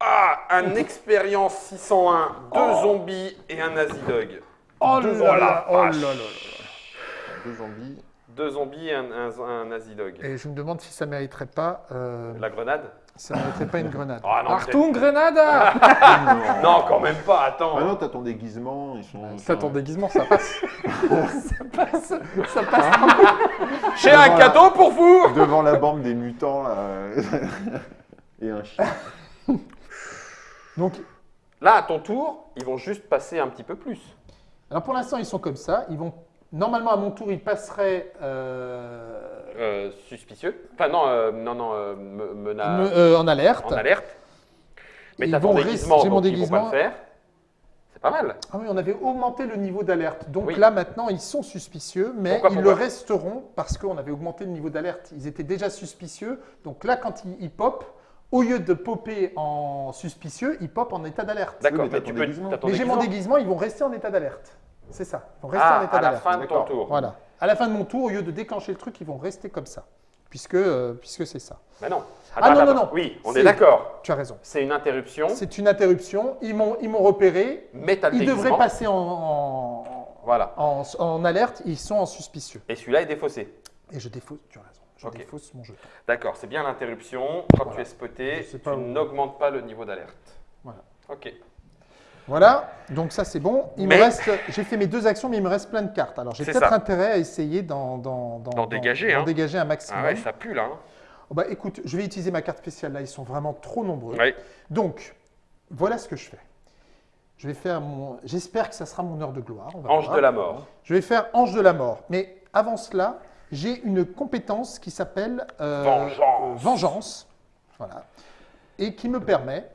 S1: Ah, un expérience 601, deux zombies et un nazi dog.
S2: Oh
S1: Deux-
S2: là
S1: oh
S2: là, oh là là là.
S4: Deux zombies.
S1: Deux zombies et un, un- un nazi dog.
S2: Et je me demande si ça mériterait pas. euh,
S1: La grenade
S2: Ça ne mériterait pas une grenade.
S1: Ah non,
S3: Artung Grenada [laughs]
S1: non, quand même pas, attends.
S4: Ah non, t'as ton déguisement, ils sont.
S3: Ça, ton déguisement, [laughs] ça passe.
S2: Ça passe. [laughs]
S1: J'ai un cadeau pour vous
S4: Devant la bande des mutants, là. Et un chien.
S2: Donc,
S1: Là, à ton tour, ils vont juste passer un petit peu plus.
S2: alors pour l'instant, ils sont comme ça. Ils vont normalement à mon tour, ils passeraient euh,
S1: Euh, suspicieux. Enfin, non, euh, non, non, euh, me- mena-
S2: me- euh, en alerte.
S1: en alerte. Mais
S2: Ils
S1: t'as ton déguisement,
S2: mon
S1: donc ils vont
S2: déguisement.
S1: pas le faire. C'est pas mal.
S2: Ah oui, on avait augmenté le niveau d'alerte. Donc
S1: Oui.
S2: là, maintenant, ils sont suspicieux, mais
S1: Pourquoi,
S2: ils
S1: pourquoi
S2: le resteront parce qu'on avait augmenté le niveau d'alerte. Ils étaient déjà suspicieux. Donc là, quand ils, ils pop, au lieu de popper en suspicieux, ils pop en état d'alerte.
S1: D'accord,
S4: mais
S1: tu peux.
S4: déguisement.
S2: Mais j'ai mon
S1: déguisement
S2: déguisement, ils vont rester en état d'alerte. C'est ça. Ils vont rester en
S1: Ah,
S2: état
S1: à la
S2: d'alerte.
S1: fin de ton tour.
S2: Voilà. À la fin de mon tour, au lieu de déclencher le truc, ils vont rester comme ça. Puisque, euh, puisque c'est ça.
S1: Mais non.
S2: Ah, non, non, non.
S1: Oui, on est d'accord.
S2: Tu as raison.
S1: C'est une interruption,
S2: C'est une interruption. Ils m'ont repéré. Ils devraient passer en, en,
S1: Voilà.
S2: en- en alerte. Ils sont en suspicieux.
S1: Et celui-là est défaussé.
S2: Et je défausse, tu as raison, je défausse mon jeton.
S1: D'accord, c'est bien l'interruption. Quand
S2: Voilà.
S1: tu es spoté, tu n'augmentes pas le niveau d'alerte.
S2: Voilà.
S1: Ok.
S2: Voilà, donc ça c'est bon. Il
S1: Mais-
S2: me reste, j'ai fait mes deux actions, mais il me reste plein de cartes. Alors j'ai peut-être intérêt à essayer d'en,
S1: dégager, hein.
S2: dégager un maximum.
S1: Ah ouais, ça pue là. hein.
S2: Oh bah, écoute, je vais utiliser ma carte spéciale là, ils sont vraiment trop nombreux.
S1: Ouais.
S2: Donc, voilà ce que je fais. Je vais faire mon. J'espère que ça sera mon heure de gloire. on va
S1: Ange
S2: voir.
S1: de la mort.
S2: Je vais faire Ange de la mort. Mais avant cela, j'ai une compétence qui s'appelle euh,
S1: Vengeance.
S2: euh, Vengeance. Voilà. Et qui me permet,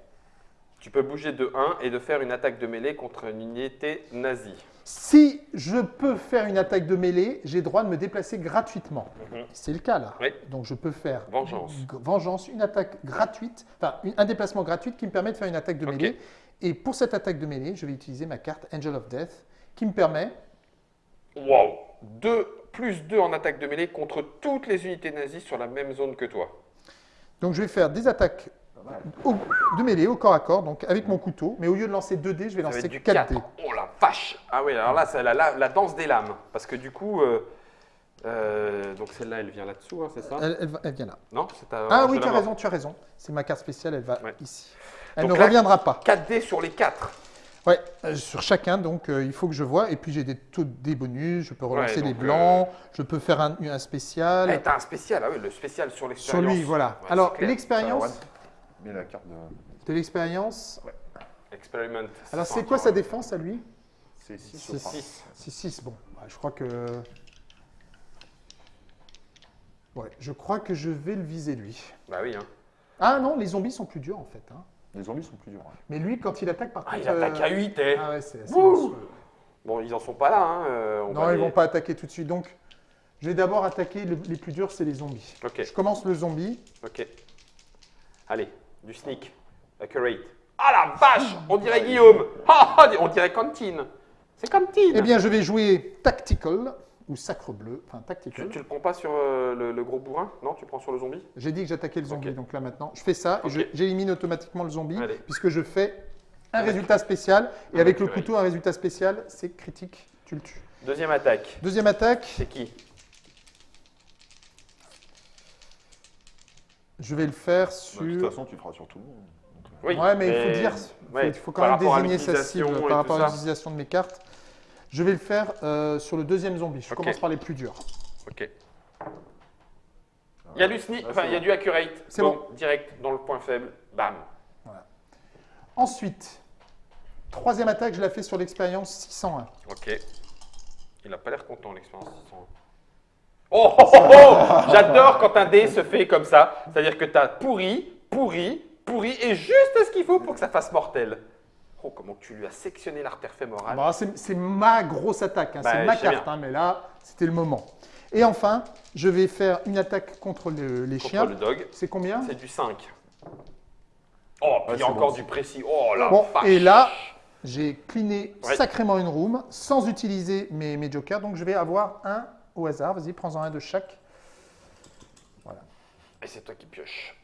S1: Tu peux bouger de 1 et de faire une attaque de mêlée contre une unité nazie.
S2: si je peux faire une attaque de mêlée, j'ai droit de me déplacer gratuitement.
S1: Mhm.
S2: C'est le cas là.
S1: Oui.
S2: Donc je peux faire
S1: Vengeance.
S2: une attaque gratuite, enfin un déplacement gratuit qui me permet de faire une attaque de mêlée. Et pour cette attaque de mêlée, je vais utiliser ma carte Angel of Death qui me permet
S1: Wow 2 plus 2 en attaque de mêlée contre toutes les unités nazies sur la même zone que toi.
S2: Donc je vais faire des attaques au- de mêlée au corps à corps, donc avec mon couteau, mais au lieu de lancer 2 dés, je vais
S1: Ça
S2: lancer
S1: être du
S2: 4
S1: 4.
S2: dés.
S1: Oh la vache Ah oui, alors là, c'est la, la- la danse des lames. Parce que du coup, euh, euh, donc celle-là, elle vient là-dessous, hein, c'est ça
S2: Elle, elle vient là.
S1: Non
S2: Ah oui, tu as raison, tu as raison. C'est ma carte spéciale, elle va
S1: Ouais.
S2: ici. Elle
S1: Donc
S2: ne
S1: là-
S2: reviendra pas.
S1: 4 dés sur les 4.
S2: Ouais, euh, sur chacun, donc euh, il faut que je vois. Et puis j'ai des taux des bonus, je peux relancer
S1: Ouais,
S2: les
S1: donc,
S2: blancs, je peux faire un, un spécial.
S1: Eh, t'as un spécial, ah oui, le spécial sur
S2: sur
S1: l'expérience.
S2: lui, voilà.
S1: Ouais,
S2: Alors, l'expérience,
S4: Mets la carte de.
S2: de l'expérience.
S1: Experiment.
S2: Alors, c'est quoi sa défense à lui?
S4: C'est 6
S2: C'est 6. C'est 6, bon. Ouais, je crois que. Ouais, je crois que je vais le viser lui.
S1: Bah oui, hein.
S2: Ah non, les zombies sont plus durs en fait. hein.
S4: Les zombies sont plus durs.
S2: Mais lui, quand il attaque par
S1: Ah,
S2: contre.
S1: il attaque
S2: euh,
S1: à 8, eh.
S2: Ah ouais, c'est assez
S1: Wouh
S2: monstrueux.
S1: Bon, ils en sont pas là, hein. euh, on
S2: Non,
S1: va
S2: ils
S1: les-
S2: vont pas attaquer tout de suite. Donc, je vais d'abord attaquer le- les plus durs, c'est les zombies.
S1: Ok,
S2: Je commence le zombie.
S1: ok. Allez, du sneak. Accurate. Ah la vache On dirait Guillaume [laughs] Ah, ah, On dirait Cantine C'est Cantine
S2: Eh bien, je vais jouer Tactical ou Sacre Bleu. Enfin, Tactical.
S1: tu le prends pas sur euh, le, le gros bourrin? Non, tu prends sur le zombie?
S2: J'ai dit que j'attaquais le zombie, donc là maintenant, je fais ça et j'élimine automatiquement le zombie
S1: Allez.
S2: puisque je fais un
S1: Avec-
S2: résultat spécial et
S1: avec
S2: le couteau, un résultat spécial, c'est critique, tu le tues.
S1: Deuxième attaque.
S2: Deuxième attaque,
S1: C'est qui?
S2: Je vais le faire
S4: Bah,
S2: sur.
S4: de toute façon, tu le feras sur tout le monde.
S1: Oui,
S2: ouais, mais, il faut dire,
S1: ouais,
S2: il faut quand même désigner sa cible par rapport à l'utilisation de mes cartes. Je vais le faire euh, sur le deuxième zombie. Je commence par les plus durs.
S1: Ok. Il y a du sneak,
S4: Ah,
S1: enfin
S4: c'est
S1: il y a
S4: bon.
S1: du accurate.
S2: C'est
S1: Boum, Direct dans le point faible. Bam.
S2: Ensuite, troisième attaque, je la fais sur l'expérience 601.
S1: Ok. Il a pas l'air content l'expérience. Oh, oh, oh, oh J'adore quand un dé se fait comme ça. C'est-à-dire que tu as pourri, pourri, pourri et juste ce qu'il faut pour que ça fasse mortel. Oh, comment tu lui as sectionné l'artère fémorale.
S2: Bon, c'est ma grosse attaque, hein,
S1: Bah,
S2: c'est ma carte, hein, mais là, c'était le moment. Et enfin, je vais faire une attaque contre le- les
S1: contre
S2: chiens.
S1: le dog.
S2: C'est combien?
S1: C'est du 5. Oh, puis il y a encore
S4: bon.
S1: du précis. Oh
S2: Bon,
S1: vache.
S2: et là, j'ai cliné
S1: Ouais.
S2: sacrément une room sans utiliser mes, mes jokers. Donc, je vais avoir un au hasard. Vas-y, prends-en un de chaque.
S1: Et c'est toi qui pioches.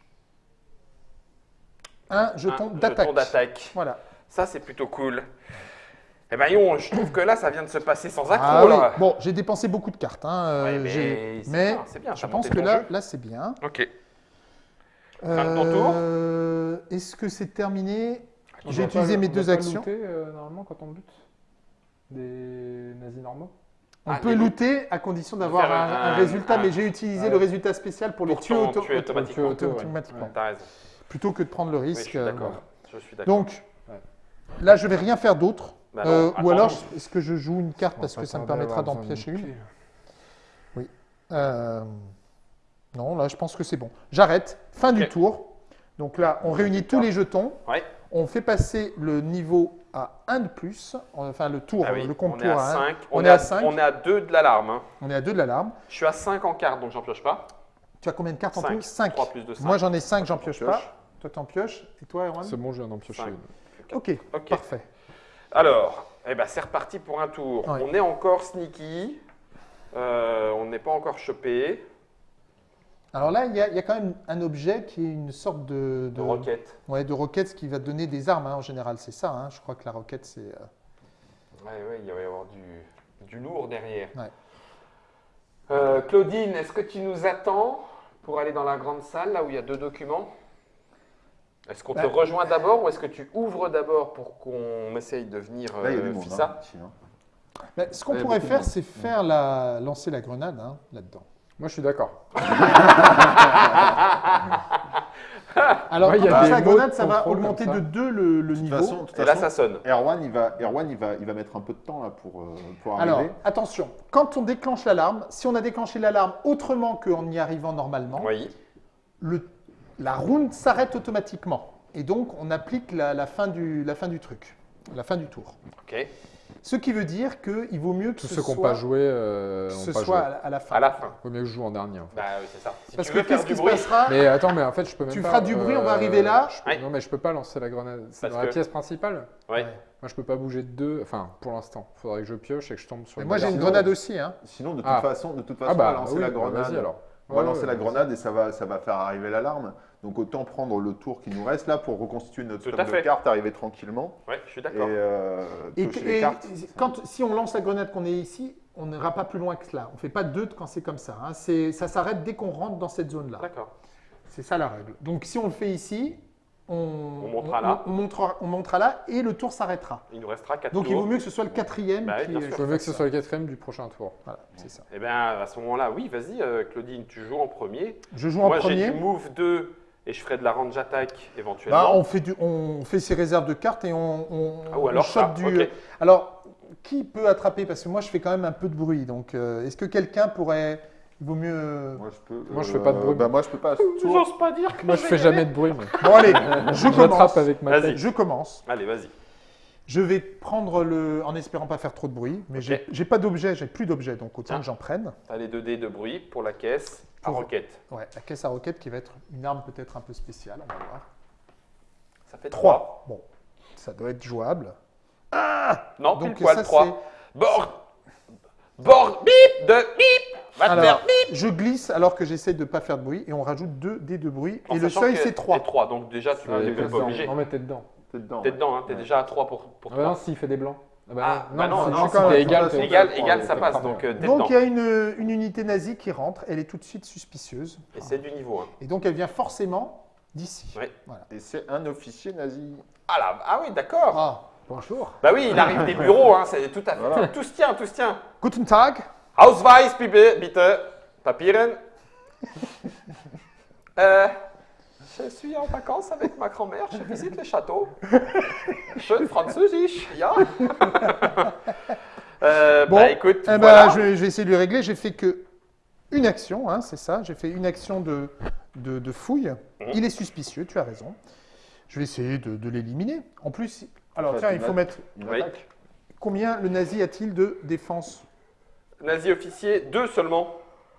S2: Un jeton
S1: Un
S2: d'attaque.
S1: jeton d'attaque.
S2: Voilà.
S1: Ça, c'est plutôt cool. Eh ben, Yon, je trouve que là, ça vient de se passer sans accro.
S2: Ah oui. Bon, j'ai dépensé beaucoup de cartes. hein, euh,
S1: Ouais, mais
S2: mais
S1: bien,
S2: je pense que là,
S1: jeu.
S2: là c'est bien.
S1: Ok. Fin de ton tour
S2: Euh, Est-ce que c'est terminé? J'ai utilisé
S3: pas-
S2: mes
S3: on
S2: deux actions.
S3: looter, euh, normalement, quand on bute Des nazis normaux
S2: On
S1: Ah,
S2: peut looter à condition d'avoir un,
S1: un-
S2: un résultat,
S1: un-
S2: mais j'ai utilisé le résultat spécial pour les tuer, auto-
S1: automatiquement.
S3: auto-.
S2: Plutôt que de prendre le
S1: Oui,
S2: risque. euh,
S1: d'accord.
S2: voilà.
S1: Je suis d'accord.
S2: Donc, là, je vais rien faire d'autre.
S1: Bah
S2: Euh, ou alors, est-ce que je joue une carte parce que ça me permettra d'en piocher une
S3: tuer.
S2: Euh, Non, là, je pense que c'est bon. J'arrête. Fin du tour. Donc là, on réunit tous les jetons.
S1: Ouais.
S2: On fait passer le niveau à 1 de plus. Enfin, le tour,
S1: Ah oui,
S2: le compte
S1: on est
S2: tour
S1: à
S2: à 1.
S1: 5.
S2: On
S1: On
S2: est à
S1: à
S2: cinq.
S1: On est à 2 de l'alarme. hein.
S2: On est à 2 de l'alarme.
S1: Je suis à 5 en carte, donc j'en pioche pas.
S2: Tu as combien de cartes en
S1: 5.
S2: tout? 5.
S1: 3 plus de 5.
S2: Moi, j'en ai 5, j'en pioche
S4: pioche.
S2: pas. Toi, t'en pioches. Et toi, Erwan?
S3: C'est bon, je viens d'en piocher une.
S2: Ok,
S1: Ok.
S2: parfait.
S1: Alors, eh ben, c'est reparti pour un tour.
S2: Ouais.
S1: On est encore sneaky. Euh, on n'est pas encore chopé.
S2: Alors là, il y, a, il y a quand même un objet qui est une sorte de,
S1: De roquette.
S2: Ouais, de roquette, ce qui va donner des armes hein, en général, c'est ça. hein. Je crois que la roquette, c'est. euh,
S1: ouais, il va y avoir du, du lourd derrière.
S2: Ouais.
S1: Euh, Claudine, est-ce que tu nous attends pour aller dans la grande salle, là où il y a deux documents? Est-ce qu'on te
S2: Bah.
S1: rejoint d'abord ou est-ce que tu ouvres d'abord pour qu'on essaye de venir
S4: Là, il y a
S1: euh,
S4: monde.
S1: Fissa?
S4: hein, ici.
S2: Bah, ce qu'on pourrait faire, c'est faire la, lancer la grenade hein, là-dedans.
S3: Moi, je suis d'accord. [laughs]
S2: Alors,
S3: Ouais, il y a des
S2: grenade,
S3: de
S2: ça va augmenter de
S3: ça.
S2: 2 le, niveau.
S4: façon,
S1: Et là, ça sonne.
S4: Erwan, il va, Erwan, il va, il va mettre un peu de temps là pour, euh, pour
S2: Alors,
S4: arriver.
S2: attention, quand on déclenche l'alarme, si on a déclenché l'alarme autrement qu'en y arrivant normalement,
S1: Oui.
S2: le- la round s'arrête automatiquement. Et donc, on applique la, la fin du, la fin du truc, la fin du tour.
S1: Ok.
S2: Ce qui veut dire qu'il vaut mieux que
S3: Tous
S2: ce
S3: ceux qui n'ont
S2: soit,
S3: pas joué, euh,
S2: que
S3: ont
S2: ce
S3: pas
S2: soit
S3: joué.
S2: à, la- fin.
S1: À la fin.
S3: Vaut mieux que je joue en dernier. en fait.
S1: Bah oui, c'est ça. Si
S2: Parce
S1: tu
S2: que
S1: veux
S2: qu'est-ce qui se passera?
S3: Mais attends, mais en fait, je peux même
S2: Tu
S3: pas.
S2: feras du bruit, on va arriver là.
S3: je peux-
S1: Ouais.
S3: Non, mais je peux pas lancer la grenade. C'est dans la pièce principale?
S2: Ouais.
S3: Moi, je peux pas bouger de deux. Enfin, pour l'instant. Faudrait que je pioche et que je tombe sur.
S2: Mais moi, j'ai une
S3: grenade.
S2: aussi. Hein.
S4: Sinon, de toute
S3: Ah.
S4: façon, de toute façon,
S3: Ah
S4: on va
S3: bah,
S4: lancer
S3: oui,
S4: la
S3: bah,
S4: grenade.
S3: vas-y alors.
S4: On va lancer la grenade et ça va, ça va faire arriver l'alarme. Donc autant prendre le tour qui nous reste là pour reconstituer notre
S1: Tout
S4: stock
S1: à
S4: de
S1: fait.
S4: cartes, arriver tranquillement
S1: Ouais, je suis
S4: et
S1: d'accord.
S4: euh,
S2: Et,
S4: piocher
S2: et
S4: les cartes.
S2: quand, si on lance la grenade qu'on est ici, on n'ira pas plus loin que cela. On ne fait pas deux quand c'est comme ça. hein. C'est- Ça s'arrête dès qu'on rentre dans cette zone-là.
S1: D'accord.
S2: C'est ça la règle. Donc si on le fait ici, on,
S1: On montera là.
S2: On, montrera, on montera là et le tour s'arrêtera.
S1: Il nous restera 4
S2: Donc
S1: tours.
S2: il vaut mieux que ce soit le quatrième
S1: Bah oui,
S2: qui.
S3: Je veux que ce soit le quatrième du prochain tour.
S2: Voilà, c'est ça.
S1: Eh bien, à ce moment-là, oui, vas-y, euh, Claudine, tu joues en premier.
S2: Je joue en
S1: Moi, j'ai
S2: premier.
S1: du move 2 et je ferai de la range attack éventuellement.
S2: Bah, on, fait du, on fait ses réserves de cartes et on, on,
S1: Ah, ou
S2: on
S1: alors
S2: chope
S1: ça,
S2: du. Alors, qui peut attraper? Parce que moi, je fais quand même un peu de bruit. Donc, euh, est-ce que quelqu'un pourrait. Il vaut mieux.
S4: Moi, je peux.
S3: Moi, je fais pas de bruit.
S4: Bah, moi, je peux pas. tour.
S1: J'ose pas dire que
S3: Moi, je fais jamais de bruit. mais
S2: Bon, allez, [laughs] je commence.
S3: avec ma
S1: Vas-y.
S3: tête.
S2: Je commence.
S1: Allez, vas-y.
S2: Je vais prendre le. En espérant pas faire trop de bruit. Mais
S1: Ok.
S2: j'ai- pas d'objet, j'ai plus d'objet. Donc, autant
S1: Ah.
S2: que j'en prenne.
S1: T'as les 2 dés de bruit pour la caisse à roquette.
S2: Ouais, la caisse à roquette qui va être une arme peut-être un peu spéciale. On va voir.
S1: Ça fait 3.
S2: 3. Bon, ça doit être jouable.
S1: Non,
S2: Donc,
S1: pile poil
S2: ça,
S1: 3.
S2: c'est.
S1: Bord. Bord. Bip de bip. Va te
S2: Alors,
S1: faire bip.
S2: je glisse alors que j'essaie de ne pas faire de bruit et on rajoute 2 dés de bruit.
S1: En
S2: et le seuil, c'est 3.
S1: t'es 3. Donc déjà, tu
S3: Euh,
S1: n'es
S3: t'es
S1: pas
S3: dedans. Non, t'es dedans.
S4: T'es dedans. Ouais.
S1: hein, t'es
S4: Ouais.
S1: déjà à 3 pour, pour
S3: Ah bah non,
S1: 3.
S3: s'il fait des blancs. Ah bah
S1: Ah,
S3: non,
S1: bah non, non,
S3: si
S2: c'est
S3: t'es égal,
S1: Égal, égal, ça passe. Donc euh,
S2: Donc il y a une, une unité nazie qui rentre, elle est tout de suite suspicieuse.
S1: Et c'est du niveau 1.
S2: Et donc elle vient forcément d'ici.
S1: Ouais.
S4: Et c'est un officier nazi.
S1: Ah là, ah oui, d'accord.
S2: Ah,
S3: Bonjour.
S1: Bah oui, il arrive des bureaux, hein, c'est tout à fait.
S4: Voilà.
S1: Tout se tient, tout se tient.
S2: Guten Tag.
S1: Ausweis, bitte, bitte. Papieren. Euh, [laughs] je suis en vacances avec ma grand-mère, je visite le château. Schön französisch, ja. euh,
S2: Bon,
S1: bah écoute,
S2: Eh ben,
S1: voilà.
S2: je, vais, je vais essayer de lui régler. J'ai fait que une action, hein, c'est ça. J'ai fait une action de, de, de fouille.
S1: Mhm.
S2: Il est suspicieux, tu as raison. Je vais essayer de, de l'éliminer. En plus, alors
S4: Enfin,
S2: tiens, il faut mettre
S4: Une
S1: Oui.
S4: attaque.
S2: combien le nazi a-t-il de défense?
S1: Nazi officier, deux seulement.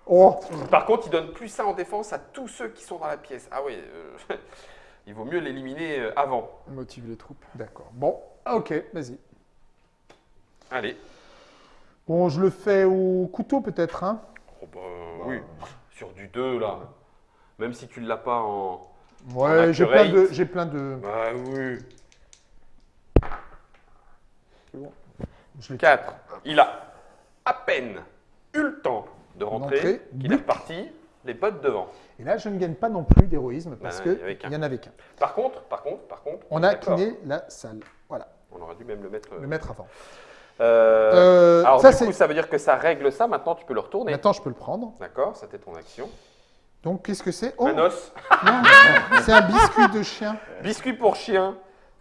S2: Oh,
S1: Par contre, il donne plus ça en défense à tous ceux qui sont dans la pièce. Ah oui, euh, [laughs] il vaut mieux l'éliminer euh, avant.
S3: Motive les troupes.
S2: d'accord. Bon, ok, vas-y.
S1: Allez.
S2: Bon, je le fais au couteau peut-être. Hein.
S1: Oh bah oui, sur du 2 là. Même si tu ne l'as pas en.
S2: Ouais, j'ai plein de, j'ai plein de.
S1: Bah oui.
S2: Je l'ai
S1: 4. Il a à peine eu le temps de rentrer,
S2: D'entrer.
S1: qu'il est reparti. les potes devant.
S2: Et là, je ne gagne pas non plus d'héroïsme parce
S1: Bah, il y avait
S2: qu'il n'y en avait qu'un.
S1: Par contre, par contre, par contre,
S2: On a kiné la salle. Voilà,
S1: On aurait dû même le mettre. euh,
S2: le mettre avant.
S1: euh,
S2: Euh,
S1: alors,
S2: ça,
S1: du coup, ça veut dire que ça règle ça. Maintenant, tu peux le retourner.
S2: Maintenant, je peux le prendre.
S1: D'accord, c'était ton action.
S2: Donc, qu'est-ce que c'est? Oh,
S1: Un os.
S2: c'est un biscuit de chien.
S1: Biscuit pour chien.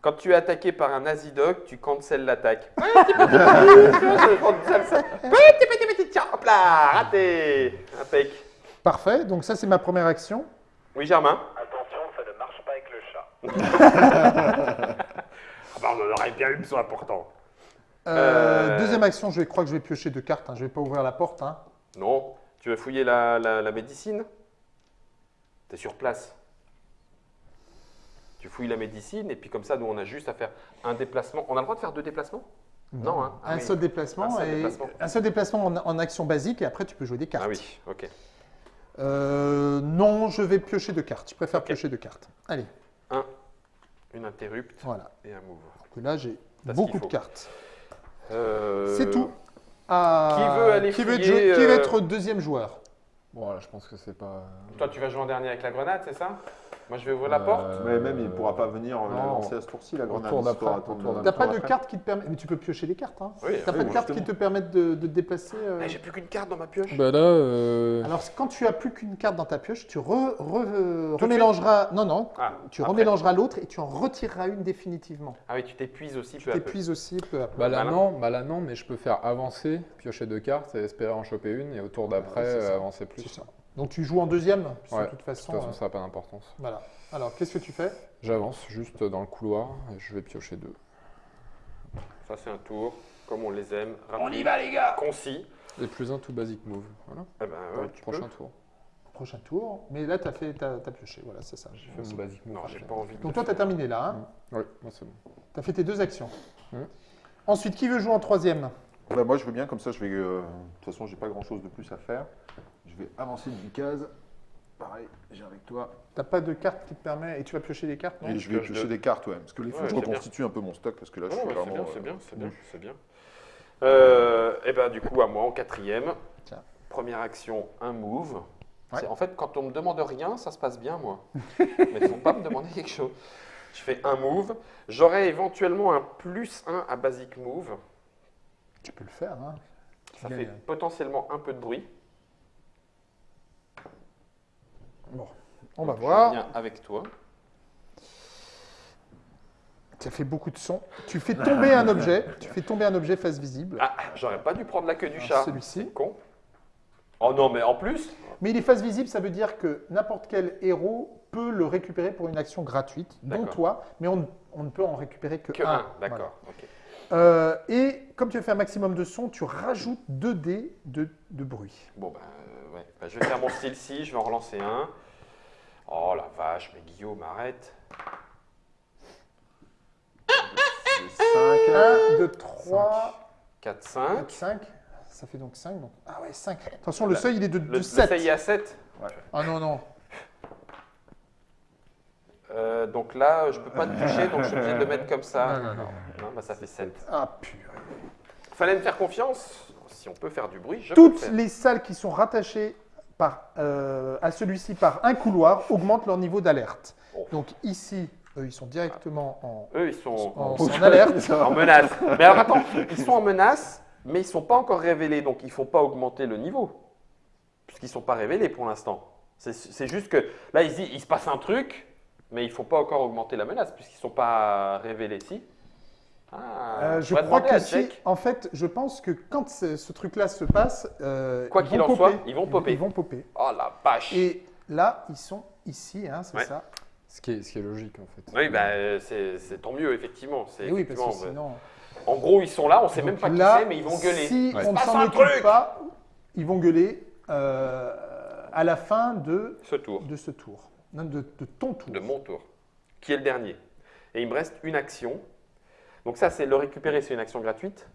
S1: Quand tu es attaqué par un azidoc, tu cancelles l'attaque. Petit, petit, petit, je cancelle ça. Petit, petit, petit, tiens, hop là, raté. Impec.
S2: Parfait. Donc, ça, c'est ma première action.
S1: Oui, Germain
S5: Attention, ça ne marche pas avec le chat. [laughs]
S1: Ah bah, on en aurait bien eu besoin pourtant.
S2: Euh,
S1: Euh,
S2: Deuxième action, je crois que je vais piocher deux cartes. hein. Je ne vais pas ouvrir la porte. hein.
S1: Non. Tu veux fouiller la, la, la médecine? T'es sur place. Tu fouilles la médecine et puis comme ça, nous, on a juste à faire un déplacement. On a le droit de faire deux déplacements? Non, hein. Ah
S2: un
S1: oui.
S2: seul déplacement.
S1: Un seul
S2: et-
S1: déplacement.
S2: un seul déplacement en, en action basique et après, tu peux jouer des cartes.
S1: Ah oui, ok.
S2: Euh, non, je vais piocher deux cartes. Je préfère piocher deux cartes. Allez,
S1: Une interrupte
S2: voilà.
S1: et un move.
S2: Donc là, j'ai beaucoup de cartes.
S1: Euh,
S2: C'est tout. Ah,
S1: Qui veut aller
S2: qui veut,
S1: fouiller,
S2: qui veut
S1: euh,
S2: être deuxième joueur?
S3: Bon, là, je pense que c'est pas.
S1: Toi, tu vas jouer en dernier avec la grenade, c'est ça? Moi, je vais ouvrir la
S3: Euh,
S1: porte.
S4: Mais même, il ne pourra pas venir la
S3: non.
S4: lancer à ce tour-ci, la grenade.
S3: tour
S4: il
S3: d'après,
S4: faudra
S3: au
S4: attendre
S3: tour
S4: le-
S2: T'as pas de
S4: après.
S2: cartes qui te permettent. Mais tu peux piocher des cartes. Hein.
S1: Oui,
S2: T'as
S1: oui,
S2: pas de
S1: oui,
S2: cartes qui te permettent de, de te déplacer. euh.
S1: Ah, J'ai plus qu'une carte dans ma pioche.
S3: Bah là, euh,
S2: Alors, quand tu as plus qu'une carte dans ta pioche, tu re- re- remélangeras. Non, non.
S1: Ah,
S2: Tu
S1: après.
S2: remélangeras l'autre et tu en retireras une définitivement.
S1: Ah oui, tu t'épuises aussi
S2: Tu
S1: peu à peu.
S2: t'épuises aussi peu à peu.
S3: bah là non, bah là non, mais je peux faire avancer, piocher deux cartes et espérer en choper une et au tour d'après euh, avancer plus.
S2: C'est ça. Donc, tu joues en deuxième, puisque
S3: Ouais,
S2: de toute
S3: De
S2: façon.
S3: toute façon,
S2: euh,
S3: ça n'a pas d'importance.
S2: Voilà. Alors, qu'est-ce que tu fais?
S3: J'avance juste dans le couloir et je vais piocher deux.
S1: Ça, c'est un tour, comme on les aime.
S5: On y va, les gars
S1: Concis.
S3: Et plus un tout basic move. Voilà.
S1: Eh ben, ouais, tu
S3: prochain
S1: peux.
S3: tour.
S2: Prochain tour. Mais là, tu as, fait, pioché. Voilà, c'est ça.
S3: J'ai fait mon basic move.
S1: Non, j'ai pas envie de.
S2: Donc, toi, tu as terminé là. Hein
S3: Oui, moi c'est bon.
S2: tu as fait tes deux actions.
S3: Mhm.
S2: Ensuite, qui veut jouer en troisième?
S4: Bah, moi, je veux bien, comme ça, je vais. euh, De toute façon, j'ai pas grand-chose de plus à faire. Je vais avancer d'une case. Pareil, j'ai avec toi.
S2: T'as pas de carte qui te permet et tu vas piocher des cartes non?
S4: Et je vais
S1: pioche
S4: piocher des cartes, ouais. Parce que les
S1: Ouais,
S4: je
S1: bien.
S4: reconstitue un peu mon stock, parce que là, je suis
S1: c'est
S4: vraiment.
S1: bien, c'est
S4: euh,
S1: bien, c'est bien, c'est bien. Euh, et ben, du coup, à moi, en quatrième.
S2: Tiens.
S1: Première action, un move.
S2: Ouais.
S1: En fait, quand on me demande rien, ça se passe bien, moi. [laughs] Mais il ne faut pas me demander quelque chose. Je fais un move. J'aurai éventuellement un plus 1 à basic move.
S2: Tu peux le faire. Hein.
S1: Ça fait potentiellement un peu de bruit.
S2: Bon, on va
S1: Je
S2: voir.
S1: viens avec toi.
S2: Ça fait beaucoup de son. Tu fais tomber un objet. Tu fais tomber un objet face visible.
S1: Ah, j'aurais pas dû prendre la queue du
S2: Alors,
S1: chat.
S2: celui-ci.
S1: Con. Oh non, mais en plus,
S2: Mais il est face visible, ça veut dire que n'importe quel héros peut le récupérer pour une action gratuite, dont toi, mais on, ne- on ne peut en récupérer que,
S1: que
S2: un.
S1: un. D'accord. ok.
S2: Voilà. Euh, et comme tu as fait un maximum de son, tu rajoutes 2 dés de, de bruit.
S1: Bon, euh, ouais. Bah, je vais faire mon style si, je vais en relancer un. Oh la vache, mais Guillaume, arrête.
S4: C'est 5.
S2: 1, 2, 3,
S1: 4, 5.
S2: 4, 5. Ça fait donc 5. Donc... Ah ouais, 5. Attention, le
S1: La-
S2: seuil, il est de,
S1: Le,
S2: de
S1: le
S2: 7.
S1: seuil est à 7.
S2: Ah non, non.
S1: Euh, donc là, je peux pas te toucher, donc je suis obligé de le mettre comme ça.
S2: Non, non, non.
S1: Non, bah, ça fait 7.
S2: Ah purée.
S1: Fallait me faire confiance. Si on peut faire du bruit, je peux le
S2: Toutes les salles qui sont rattachées par, euh, à celui-ci par un couloir augmentent leur niveau d'alerte.
S1: Oh.
S2: Donc ici, eux, ils sont directement en,
S1: Eux, ils sont
S2: en,
S1: en,
S2: en alerte. [laughs]
S1: en menace. Mais alors attends, ils sont en menace, mais ils sont pas encore révélés, donc il faut pas augmenter le niveau. Puisqu'ils sont pas révélés pour l'instant. C'est- juste que là, il se dit, il se passe un truc, mais il faut pas encore augmenter la menace, puisqu'ils sont pas révélés. Si ah,
S2: Euh, je crois que si, en fait, je pense que quand ce, ce truc-là se passe, euh,
S1: Quoi qu'il en soit, ils vont popper.
S2: Ils vont popper.
S1: Oh la vache
S2: Et là, ils sont ici, hein, c'est
S1: Ouais.
S2: ça.
S3: Ce qui est, ce qui est logique en fait.
S1: Oui, bah, c'est tant mieux, effectivement. C'est
S2: oui, parce que
S1: effectivement,
S2: sinon.
S1: En gros, ils sont là, on sait même pas qui
S2: là,
S1: c'est, mais ils vont gueuler.
S2: Si
S3: Ouais.
S2: on ne s'en occupe pas, ils vont gueuler euh, à la fin de,
S1: Ce tour,
S2: de ce tour. Non, de, de ton tour.
S1: de mon tour, qui est le dernier. Et il me reste une action. Donc ça, c'est le récupérer, c'est une action gratuite.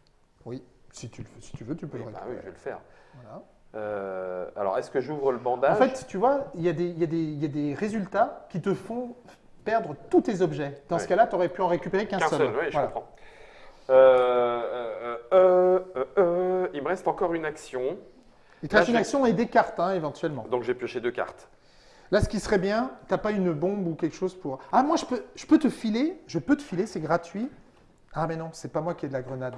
S2: Oui, si tu, si tu veux, tu peux
S1: Oui,
S2: le
S1: bah oui, je
S2: récupérer.
S1: vais le faire.
S2: Voilà.
S1: Euh, alors, est-ce que j'ouvre le bandage?
S2: En fait, tu vois, il y, a des- y y a résultats qui te font perdre tous tes objets. Dans ce cas-là, tu aurais pu en récupérer qu'un seul.
S1: seul, oui, je comprends. Euh, euh, il me reste encore une action.
S2: Il te reste une action et des cartes, hein, éventuellement.
S1: Donc j'ai pioché deux cartes.
S2: Là, ce qui serait bien, t'as pas une bombe ou quelque chose pour. Ah, moi, je peux, je peux te filer, je peux te filer, c'est gratuit. Ah, mais non, c'est pas moi qui ai de la grenade.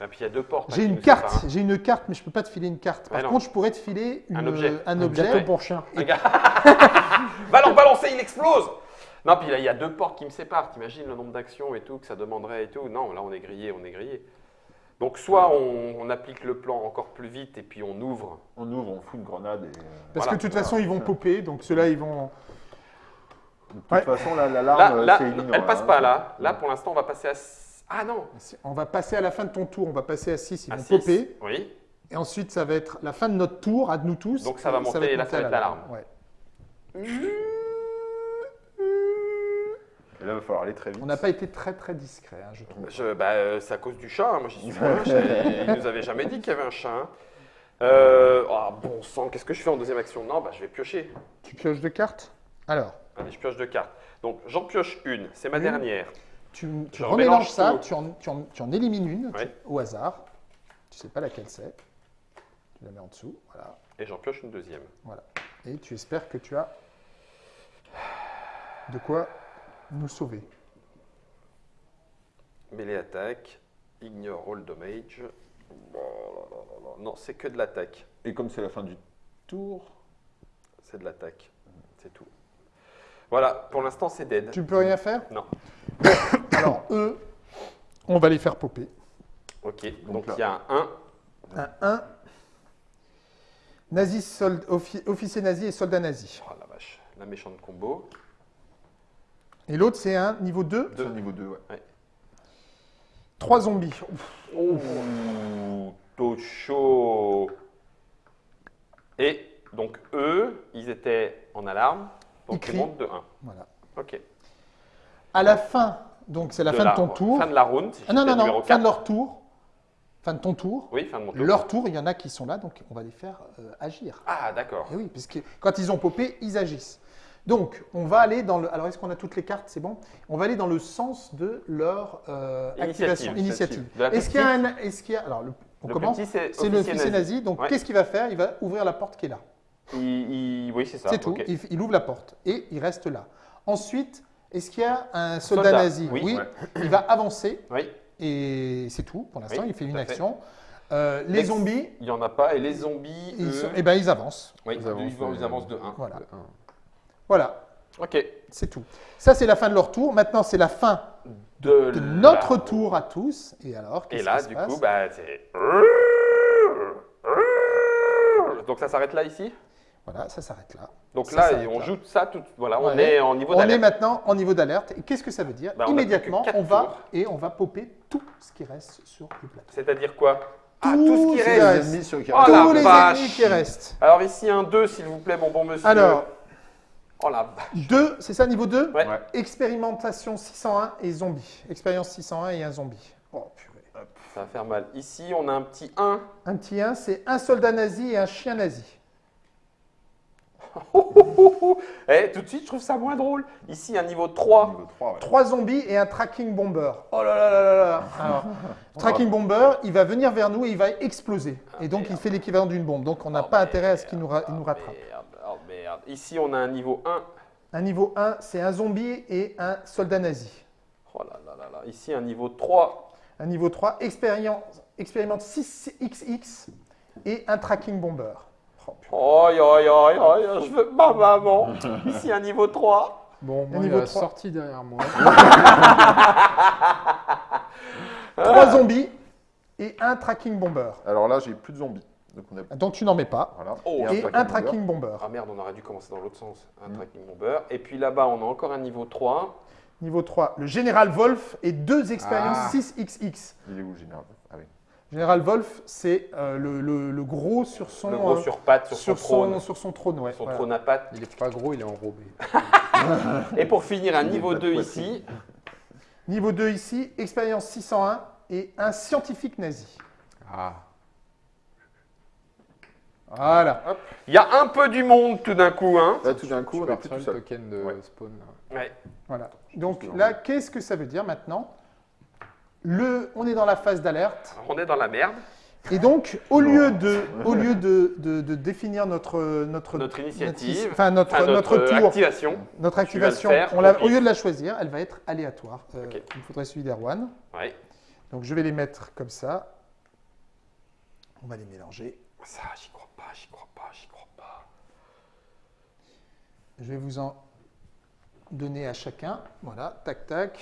S1: Et puis il y a deux portes.
S2: J'ai une carte, j'ai une carte, mais je peux pas te filer une carte. Par
S1: non.
S2: contre, je pourrais te filer une-
S1: Un objet.
S2: un
S3: Un
S2: objet.
S3: gâteau pour chien.
S1: hein. [laughs] Va l'en balancer, il explose Non, puis là, il y a deux portes qui me séparent. T'imagines le nombre d'actions et tout que ça demanderait et tout Non, là, on est grillé, on est grillé. Donc, soit on, on applique le plan encore plus vite et puis on ouvre.
S4: On ouvre, on fout une grenade et. euh,
S2: Parce
S1: Voilà.
S2: que de toute façon, ils vont popper, donc ceux-là, ils vont.
S4: De toute
S2: Ouais.
S4: façon, la-
S1: Là,
S4: l'alarme,
S1: là
S4: c'est ignorant,
S1: elle passe
S4: hein.
S1: pas là. Là, pour l'instant, on va passer à. Ah non
S2: On va passer à la fin de ton tour, on va passer à 6, ils
S1: à
S2: vont
S1: six.
S2: popper.
S1: Oui.
S2: Et ensuite, ça va être la fin de notre tour, à nous tous.
S1: Donc, ça va monter, et là, ça va être l'alarme.
S2: Ouais.
S4: Et là, il va falloir aller très vite.
S2: On n'a pas été très très discret, hein, je trouve.
S1: Je, bah, euh, c'est à cause du chat. hein. Moi, j'y suis. [laughs] Je- Il nous avait jamais dit qu'il y avait un chat. hein. Euh, oh, bon sang, qu'est-ce que je fais en deuxième action? Non, bah, je vais piocher.
S2: Tu pioches deux cartes? Alors,
S1: Allez, je pioche deux cartes. Donc, j'en pioche une. C'est ma
S2: Une.
S1: dernière.
S2: tu, tu remélanges
S1: remélange
S2: ça, tu en, tu en- tu en élimines une au hasard. Tu sais pas laquelle c'est. Tu la mets en dessous, voilà.
S1: Et j'en pioche une deuxième.
S2: Et tu espères que tu as de quoi nous sauver.
S1: Mêlée attaque, ignore all damage. Non, c'est que de l'attaque.
S4: Et comme c'est la fin du tour,
S1: C'est de l'attaque. C'est tout. Voilà, pour l'instant, c'est dead.
S2: Tu ne peux rien faire?
S1: Non. [coughs]
S2: Alors, eux, on va les faire popper.
S1: Ok, donc il y a un 1.
S2: Un 1. Nazi, sold- offi- officier nazi et soldat nazi.
S1: Oh la vache, la méchante combo.
S2: Et l'autre, c'est un niveau 2.
S4: c'est au niveau 2, ouais.
S2: 3 zombies. Ouf.
S1: Ouh, chaud. Et donc eux, ils étaient en alarme. Donc ils,
S2: crient.
S1: montent de 1.
S2: Voilà.
S1: Ok.
S2: À la fin, donc c'est la fin de ton tour.
S1: Fin de la round. si
S2: Ah non, non, non, fin
S1: 4.
S2: de leur tour. Fin de ton tour.
S1: Oui, fin de mon tour.
S2: Leur tour, il y en a qui sont là, donc on va les faire euh, agir.
S1: Ah, d'accord.
S2: Et oui, puisque quand ils ont popé, ils agissent. Donc, on va aller dans le. Alors, est-ce qu'on a toutes les cartes? C'est bon On va aller dans le sens de leur euh,
S1: Initiative.
S2: activation, initiative.
S1: De la
S2: Est-ce qu'il y a un. Est-ce qu'il y a. Alors, le- on
S1: Le
S2: commence?
S1: c'est
S2: le
S1: officier nazi.
S2: nazi. Donc,
S1: Ouais.
S2: qu'est-ce qu'il va faire? Il va ouvrir la porte qui est là.
S1: Il- il- Oui, c'est ça.
S2: C'est tout. Il, il ouvre la porte et il reste là. Ensuite, est-ce qu'il y a un soldat,
S1: Soldat,
S2: nazi
S1: oui.
S4: Ouais.
S2: Il va avancer [clears throat]
S1: Oui,
S2: et c'est tout. Pour l'instant,
S1: Oui,
S2: il fait une
S1: fait.
S2: action. Euh, les zombies,
S1: il n'y en a pas. Et les zombies,
S2: ils,
S1: eux,
S2: sont- eh ben, ils avancent.
S1: oui,
S3: Ils
S1: ils,
S3: avancent,
S1: vont- ils
S3: euh,
S1: avancent de 1.
S2: Voilà.
S3: De.
S2: Voilà,
S1: Ok.
S2: c'est tout. Ça, c'est la fin de leur tour. Maintenant, c'est la fin
S1: De,
S2: de notre
S1: la-
S2: tour à tous. Et alors,
S1: Et
S2: qu'est-ce
S1: là,
S2: qui se
S1: du
S2: passe
S1: coup, bah, c'est. Donc ça s'arrête là ici?
S2: Voilà, ça s'arrête là.
S1: Donc
S2: Ça
S1: là, on
S2: là.
S1: joue ça tout. Voilà, on
S2: Ouais.
S1: est en niveau
S2: On est
S1: d'alerte.
S2: maintenant en niveau d'alerte. Et qu'est-ce que ça veut dire
S1: Bah, on
S2: Immédiatement, on va
S1: tours.
S2: et on va popper tout ce qui reste sur le plateau.
S1: C'est-à-dire quoi? Ah,
S2: Tout
S1: tout ce qui reste.
S4: Les ennemis sur qui
S1: Oh
S2: Tous les
S1: vache.
S2: ennemis qui restent.
S1: Alors ici, un 2, s'il vous plaît, mon bon monsieur.
S2: Alors,
S1: Oh la vache.
S2: 2, c'est ça niveau 2
S1: Ouais.
S4: Ouais.
S2: Expérimentation 601 et zombie. Expérience 601 et un zombie. Oh purée.
S1: Ça va faire mal. Ici, on a un petit 1.
S2: Un petit 1, c'est un soldat nazi et un chien nazi. [laughs]
S1: Eh, tout de suite, je trouve ça moins drôle. Ici, un niveau 3.
S4: Niveau 3, ouais.
S2: Trois zombies et un tracking bomber. Oh là là là là là. Alors, [laughs] tracking bomber, il va venir vers nous et il va exploser. Et donc, il fait l'équivalent d'une bombe. Donc, on n'a
S1: Oh,
S2: pas intérêt à ce qu'il nous, ra- il nous
S1: Oh,
S2: rattrape.
S1: merde, oh merde. Ici, on a un niveau 1.
S2: Un niveau 1, c'est un zombie et un soldat nazi.
S1: Oh là là là là. Ici, un niveau 3.
S2: Un niveau 3, expérience, expérimente 6XX et un tracking bomber. Oh.
S1: Oh, yo, yo, yo, je veux ma maman. [laughs] Ici, un niveau 3.
S3: Bon, moi, il
S2: niveau
S3: a
S2: trois.
S3: sorti derrière moi. [laughs] [laughs]
S2: Trois zombies et un tracking bomber.
S4: Alors là, j'ai plus de zombies. Donc on a.
S2: Donc, tu n'en mets pas.
S4: Voilà.
S1: Oh,
S2: Et un
S4: bomber.
S2: tracking bomber.
S1: Ah merde, on aurait dû commencer dans l'autre sens. Un
S4: Mm.
S1: tracking bomber. Et puis là-bas, on a encore un niveau 3.
S2: Niveau 3, le général Wolf et deux expériences
S3: Ah.
S2: 6XX.
S4: Il est où, général Ah oui.
S2: Général Wolf, c'est euh, le, le- le gros sur son,
S1: Le gros
S2: euh,
S1: sur pattes, sur,
S2: sur
S1: son trône.
S2: sur son trône. Ouais,
S1: Son
S2: voilà.
S1: trône à pattes.
S3: Il est pas gros, il est enrobé. [laughs]
S1: Et pour finir, un niveau
S4: pas de
S1: 2
S4: poitrine.
S1: ici.
S2: Niveau 2 ici, expérience 601 et un scientifique nazi.
S3: Ah.
S2: Voilà.
S1: Il y a un peu du monde tout d'un coup. Hein.
S4: Là, tout d'un coup, on plus
S3: retirer
S4: tout seul.
S3: token de
S4: Ouais.
S3: spawn. là.
S1: Ouais.
S2: voilà. Donc là, qu'est-ce que ça veut dire maintenant? Le, On est dans la phase d'alerte.
S1: On est dans la merde.
S2: Et donc, au lieu de, au lieu de, de- de définir notre, notre,
S1: Notre initiative,
S2: enfin notre,
S1: Enfin,
S2: notre, tour,
S1: activation.
S2: notre activation,
S1: faire
S2: on la-
S1: au
S2: lieu de la choisir, elle va être aléatoire. Euh. Il me faudrait celui d'Erwan.
S1: Ouais.
S2: Donc, je vais les mettre comme ça. On va les mélanger.
S1: Ça, j'y crois pas, j'y crois pas, j'y crois pas.
S2: Je vais vous en donner à chacun. Voilà, tac, tac.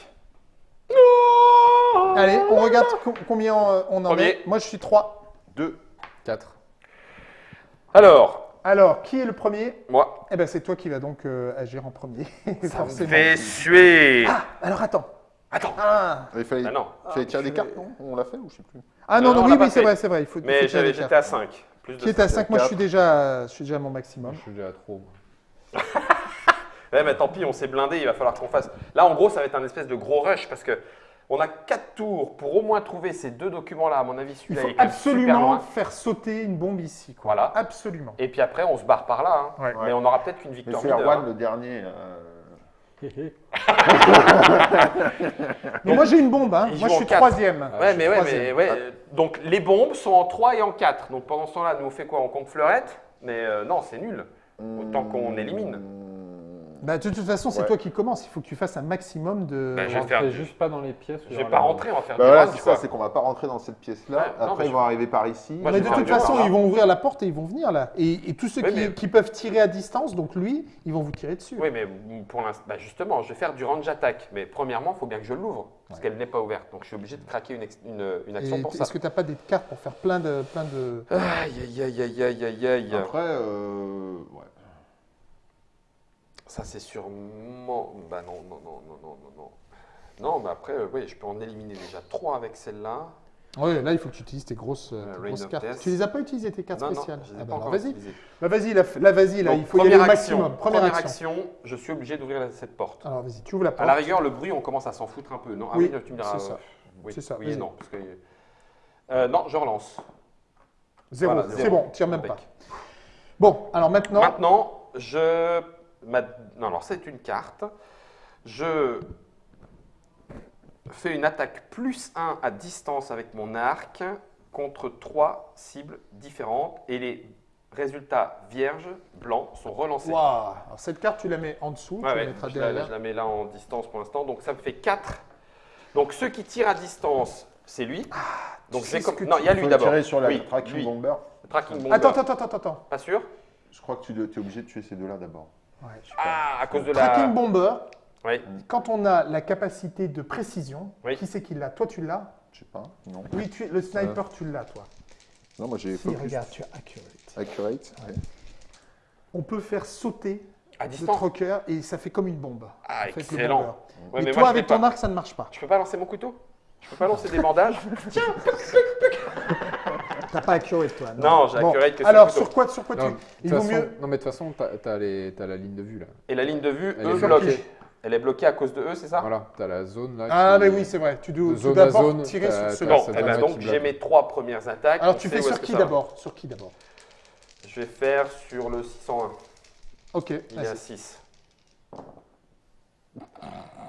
S2: Allez, on regarde co- combien euh, on en
S1: Premier.
S2: est. Moi, je suis 3.
S4: 2.
S3: 4.
S1: Alors,
S2: Alors, qui est le premier?
S1: Moi,
S2: Eh ben, c'est toi qui vas donc euh, agir en premier. [laughs]
S1: ça me
S2: forcément.
S1: fait suer.
S2: Ah, alors attends.
S1: Attends.
S2: Ah,
S4: Il fallait,
S1: Ah non.
S4: fallait tirer des
S2: purée.
S4: cartes, non? On l'a fait ou je sais plus?
S2: Ah non,
S1: Euh,
S2: non,
S1: on
S2: oui,
S1: l'a pas
S2: oui, c'est
S1: fait.
S2: vrai, c'est vrai. Il faut, il faut
S1: Mais
S2: tirer
S1: j'avais-
S2: des
S1: j'étais
S2: cartes.
S1: à 5. Plus de
S2: Qui est à 5 Moi, je suis déjà, je suis déjà à mon maximum.
S3: Je suis déjà à trop. moi. [laughs]
S1: Ouais, mais tant pis, on s'est blindé, il va falloir qu'on fasse. Là, en gros, ça va être un espèce de gros rush parce que on a 4 tours pour au moins trouver ces deux documents-là. À mon avis,
S2: Il
S1: celui-là
S2: faut
S1: même super
S2: absolument
S1: loin.
S2: faire sauter une bombe ici. Quoi.
S1: Voilà.
S2: Absolument.
S1: Et puis après, on se barre par là. hein.
S2: Ouais.
S1: Mais on aura peut-être qu'une
S4: Mais
S1: victoire
S4: c'est Erwan le dernier. euh, [laughs]
S2: Mais moi, j'ai une bombe. Hein. Moi, je suis
S1: quatre.
S2: troisième.
S1: Ouais,
S2: Je
S1: mais
S2: suis
S1: ouais, mais ouais. euh, Donc les bombes sont en 3 et en 4. Donc pendant ce temps-là, nous on fait quoi? On compte fleurette? Mais euh, non, c'est nul. Autant qu'on élimine.
S2: Bah, de toute façon, c'est
S4: Ouais.
S2: toi qui commence. Il faut que tu fasses un maximum de.
S1: Bah, je vais faire
S3: juste pas dans les pièces.
S1: Je vais pas rentrer, on va faire
S4: Bah voilà, c'est ça, c'est qu'on va pas rentrer dans cette pièce-là.
S1: Ouais, non,
S4: Après,
S1: mais
S4: ils
S1: je-
S4: vont arriver par ici.
S1: Moi,
S2: mais de toute façon, ils vont ouvrir la porte et ils vont venir là. Et, et tous ceux
S1: Oui,
S2: qui,
S1: mais-
S2: qui peuvent tirer à distance, donc lui, ils vont vous tirer dessus.
S1: Oui, mais pour l'instant, bah, justement, je vais faire du range attaque. Mais premièrement, il faut bien que je l'ouvre, parce qu'elle n'est pas ouverte. Donc je suis obligé de craquer une, ex- une- une
S2: Et
S1: action pour ça.
S2: Est-ce que tu n'as pas des cartes pour faire plein de. Plein de...
S1: Aïe, aïe, aïe, aïe, aïe, aïe, aïe.
S4: Après, euh, ouais.
S1: Ça, c'est sûrement. Bah non, non, non, non, non, non, non. Non, mais après, euh, oui, je peux en éliminer déjà 3 avec celle-là.
S2: Ouais, là, il faut que tu utilises tes grosses, euh,
S1: Euh,
S2: tes grosses cartes.
S1: Death.
S2: Tu les as pas utilisées, tes cartes
S1: non, non,
S2: spéciales
S1: je les ai
S2: Ah
S1: pas
S2: bah,
S1: encore
S2: Vas-y, bah, vas-y, là, là, vas-y, là,
S1: Donc,
S2: il faut y aller au maximum. Première, action.
S1: je suis obligé d'ouvrir cette porte.
S2: Alors, vas-y, tu ouvres la porte.
S1: À la rigueur, le bruit, on commence à s'en foutre un peu. Non, ah
S2: Oui,
S1: oui, tu me diras.
S2: c'est ça.
S1: euh, Oui,
S2: C'est ça,
S1: oui non. Parce que, euh, non, je relance.
S2: Zéro,
S1: Voilà,
S2: c'est bon, tire même pas. Bon, alors maintenant,
S1: Maintenant, je. Ma- Non, alors c'est une carte. Je fais une attaque plus 1 à distance avec mon arc contre trois cibles différentes et les résultats vierges blancs sont relancés.
S2: Waouh. Alors, cette carte, tu la mets en dessous,
S1: Ouais,
S2: tu
S1: je, la,
S2: derrière.
S1: je la mets là en distance pour l'instant. Donc ça me fait 4. Donc ceux qui tirent à distance, c'est lui. donc
S2: Ah, sais
S1: c'est
S2: ce
S1: comme... Non, il y a lui d'abord.
S4: tirer sur la
S1: Oui,
S4: tracking
S1: lui.
S4: bomber.
S1: Tracking bomber.
S2: Attends, attends, attends, attends.
S1: Pas sûr?
S4: Je crois que tu es obligé de tuer ces deux-là d'abord.
S2: Ouais,
S1: Ah, à cause de la...
S2: Tracking Bomber,
S1: Oui.
S2: quand on a la capacité de précision,
S1: Oui.
S2: qui c'est qui l'a? Toi, tu l'as?
S4: Je sais pas, non.
S2: Oui, tu, le sniper, tu l'as, toi.
S4: Non, moi j'ai
S2: Si,
S4: focus.
S2: regarde, tu as accurate.
S4: Accurate. ouais.
S2: On peut faire sauter
S1: À
S2: le troqueur et ça fait comme une bombe.
S1: Ah,
S2: en fait, le
S1: excellent.
S2: mais,
S1: mais
S2: toi,
S1: moi,
S2: avec ton
S1: pas.
S2: arc, ça ne marche pas.
S1: Je peux pas lancer mon couteau? Je peux pas lancer des bandages? [laughs]
S2: T'as pas accurate, toi.
S1: Non, j'ai accurate que sur
S2: Alors, sur quoi, sur quoi
S3: Non,
S2: tu... Il vaut
S3: façon-
S2: mieux...
S3: Non, mais de toute façon, t'as as les- t'as la ligne de vue là.
S1: Et la ligne de vue,
S3: Elle
S1: eux,
S3: est
S1: bloque.
S3: bloquée.
S1: Elle est bloquée à cause de eux, c'est ça?
S3: Voilà, t'as la zone là.
S2: Ah, mais oui, c'est vrai. Tu dois, d'abord tirer sur
S3: t'as
S1: Bon, eh ben donc j'ai mes trois premières attaques.
S2: Alors, tu fais sur qui d'abord? Sur qui d'abord?
S1: Je vais faire sur le 601.
S2: Ok,
S1: Il est à
S2: vas-y.
S1: 6.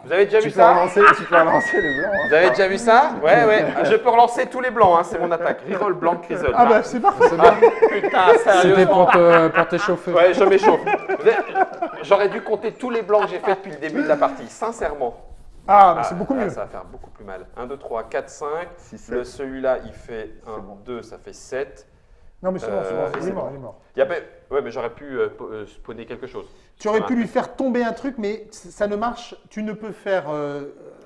S1: Vous avez déjà
S4: Tu
S1: vu
S4: peux
S1: ça
S4: relancer, tu peux relancer les blancs. hein.
S1: Vous avez déjà vu ça Ouais, ouais. Je peux relancer tous les blancs, hein, c'est mon attaque. Reroll blanc, crisol.
S2: Ah bah, c'est parfait.
S3: Bien.
S1: putain,
S3: C'était
S1: sérieusement.
S3: pour te- pour t'échauffer.
S1: Ouais, je m'échauffe. J'aurais dû compter tous les blancs que j'ai fait depuis le début de la partie, sincèrement.
S2: Ah, bah, c'est beaucoup
S1: là,
S2: mieux.
S1: Ça va faire beaucoup plus mal. 1, 2, 3, 4, 5.
S4: Six,
S1: Le,
S4: sept.
S1: celui-là, il fait 1,
S4: bon.
S1: 2, ça fait 7.
S2: Non, mais c'est bon, c'est
S1: Euh,
S2: bon. Il
S1: c'est
S2: est mort,
S1: bon.
S2: il est mort.
S1: Il y a pas- Ouais, mais j'aurais pu euh, euh, spawner quelque chose.
S2: Tu aurais pu lui faire tomber un truc, mais ça ne marche. Tu ne peux faire euh,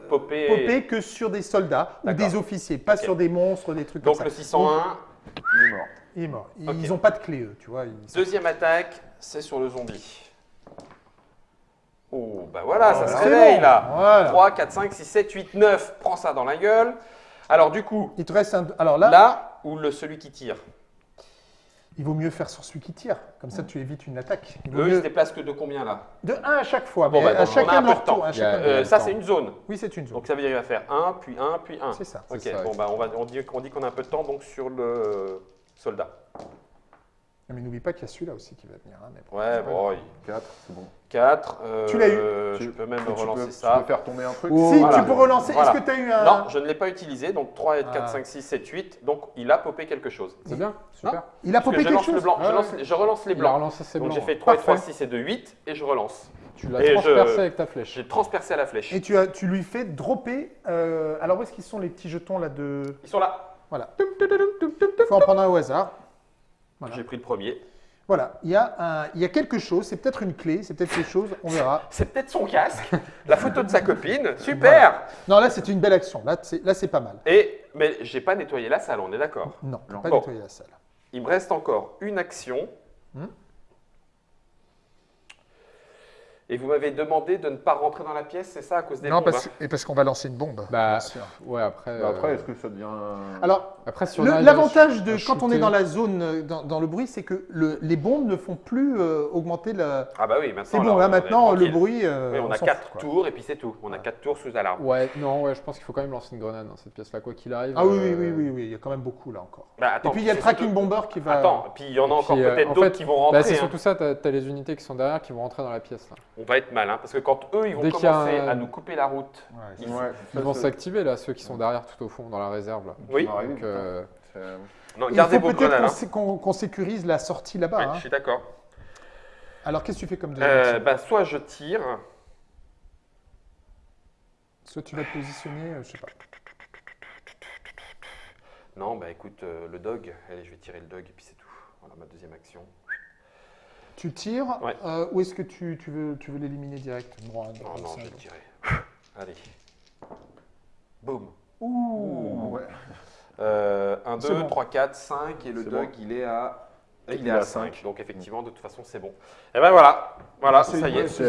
S1: Popper.
S2: popper que sur des soldats ou des officiers, pas sur des monstres, des trucs
S1: Donc
S2: comme
S1: le
S2: ça.
S1: 601.
S4: Il est mort.
S2: Il est mort. Ils
S1: Ok.
S2: n'ont pas de clé, eux, tu vois. ils-
S1: Deuxième attaque, c'est sur le zombie. Oh, bah voilà, ça se réveille
S2: bon,
S1: là.
S2: voilà.
S1: 3, 4, 5, 6, 7, 8, 9. Prends ça dans la gueule. Alors du coup,
S2: Il te reste un. Alors là,
S1: là, ou le celui qui tire
S2: il vaut mieux faire sur celui qui tire. Comme ça, tu évites une attaque. Il
S1: Eux, ils se
S2: mieux...
S1: déplacent que de combien là?
S2: De 1 à chaque fois.
S1: Bon,
S2: mais
S1: bah,
S2: à chacun leur tour. à chacun
S1: Euh, Ça, c'est une zone.
S2: Oui, c'est une zone.
S1: Donc ça veut dire qu'il va faire 1, puis 1, puis 1.
S2: C'est ça.
S1: Ok,
S3: ça,
S1: bon, bah, on, va, on dit, on dit qu'on a un peu de temps donc sur le soldat.
S2: Mais n'oublie pas qu'il y a celui-là aussi qui va venir. hein, mais
S1: Ouais, bon,
S2: grave.
S4: 4, c'est bon.
S1: 4.
S2: Tu l'as eu.
S1: Je
S4: Tu-
S1: peux même
S4: Tu
S1: relancer
S4: peux-
S1: ça.
S4: Tu peux faire tomber un truc
S2: Si,
S1: Voilà.
S2: tu peux relancer.
S1: Voilà.
S2: Est-ce que tu as eu un.
S1: Non, je ne l'ai pas utilisé, donc 3, 4,
S2: Ah.
S1: 5, 6, 7, 8. Donc il a popé quelque chose.
S3: C'est bien, super.
S2: Il a
S1: que
S2: popé
S1: je
S2: quelque
S1: lance le
S2: chose
S1: blanc, je,
S3: Ah,
S1: lance,
S3: ouais.
S1: je relance les
S3: Il a
S1: blancs.
S3: relancé ses
S1: Donc
S3: blancs.
S1: j'ai fait
S3: ouais.
S1: 3 et 3,
S2: Parfait.
S1: 6 et 2, 8 et je relance.
S3: Tu l'as
S1: je-
S3: transpercé avec ta flèche.
S1: J'ai transpercé à la flèche.
S2: Et tu, as, tu lui fais dropper. euh, alors, où est-ce qu'ils sont les petits jetons là de.
S1: Ils sont là.
S2: Voilà. Il faut en prendre un au hasard. Voilà.
S1: J'ai pris le premier.
S2: Voilà. Il y, a un, il y a quelque chose. C'est peut-être une clé. C'est peut-être quelque chose. On verra. [laughs]
S1: C'est peut-être son casque, la photo de sa copine. [laughs] Super
S2: Non, là, c'est une belle action. Là, c'est pas mal.
S1: Et, mais j'ai pas nettoyé la salle, on est d'accord.
S2: Non,
S4: Non.
S2: pas
S1: Bon.
S2: nettoyer la salle.
S1: Il me reste encore une action.
S2: Hmm.
S1: Et vous m'avez demandé de ne pas rentrer dans la pièce, c'est ça, à cause des
S2: Non,
S1: bombes
S2: parce,
S1: hein
S2: et parce qu'on va lancer une bombe.
S3: Bah,
S2: bien sûr.
S3: ouais, après.
S4: Bah, Après,
S3: euh,
S4: est-ce que ça devient.
S2: Alors, l'avantage de quand on est dans la zone, dans, dans le bruit, c'est que le- les bombes ne font plus euh, augmenter la.
S1: Ah bah oui, maintenant.
S2: C'est bon, là
S1: est
S2: maintenant, le bruit. euh,
S1: Oui, on, a
S2: s'en
S1: 4
S2: fout, quoi.
S1: tours et puis c'est tout. On a 4 tours sous alarme.
S3: Ouais, non, ouais, je pense qu'il faut quand même lancer une grenade dans cette pièce-là, quoi qu'il arrive.
S2: Ah oui, oui,
S3: euh,
S2: oui, oui, oui, il y a quand même beaucoup là encore.
S1: Bah, attends,
S2: Et puis il y a le tracking bomber qui va.
S1: Attends, puis il y en a encore peut-être d'autres qui vont
S3: Bah,
S1: rentrer.
S3: c'est
S1: hein.
S3: surtout ça, t'as as les unités qui sont derrière qui vont rentrer dans la pièce. Là.
S1: On va être malin parce que quand eux ils vont
S3: Dès a
S1: commencer
S3: un-
S1: à nous couper la route,
S2: Ouais,
S1: ils-
S4: Ouais,
S3: Ils
S4: ça,
S3: vont s'activer là, ceux qui sont derrière tout au fond dans la réserve. Là.
S1: oui,
S3: Donc, euh,
S4: c'est-
S1: non,
S2: Il faut peut-être qu'on
S1: hein.
S2: sé- qu'on sécurise la sortie là-bas. Hein.
S1: je suis d'accord.
S2: Alors qu'est-ce que tu fais comme deuxième
S1: Euh,
S2: action
S1: bah, soit je tire,
S2: Soit tu vas te positionner, euh, je sais pas.
S1: non, bah écoute, euh, le dog, allez, je vais tirer le dog et puis c'est tout. Voilà ma deuxième action.
S2: Tu tires,
S1: Ouais.
S2: euh, ou est-ce que tu, tu veux, tu veux l'éliminer direct Bon,
S1: Non, non, je vais tirer. Allez. Boum.
S2: Ouh.
S4: Ouais.
S1: Euh, 1,
S2: C'est
S1: 2,
S2: bon.
S1: 3, 4, 5 et le dog
S4: bon.
S1: il est à. Il
S4: Il
S1: est à
S4: à
S1: 5,
S4: cinq.
S1: donc effectivement, de toute façon, c'est bon. Et ben voilà, voilà, ça y est.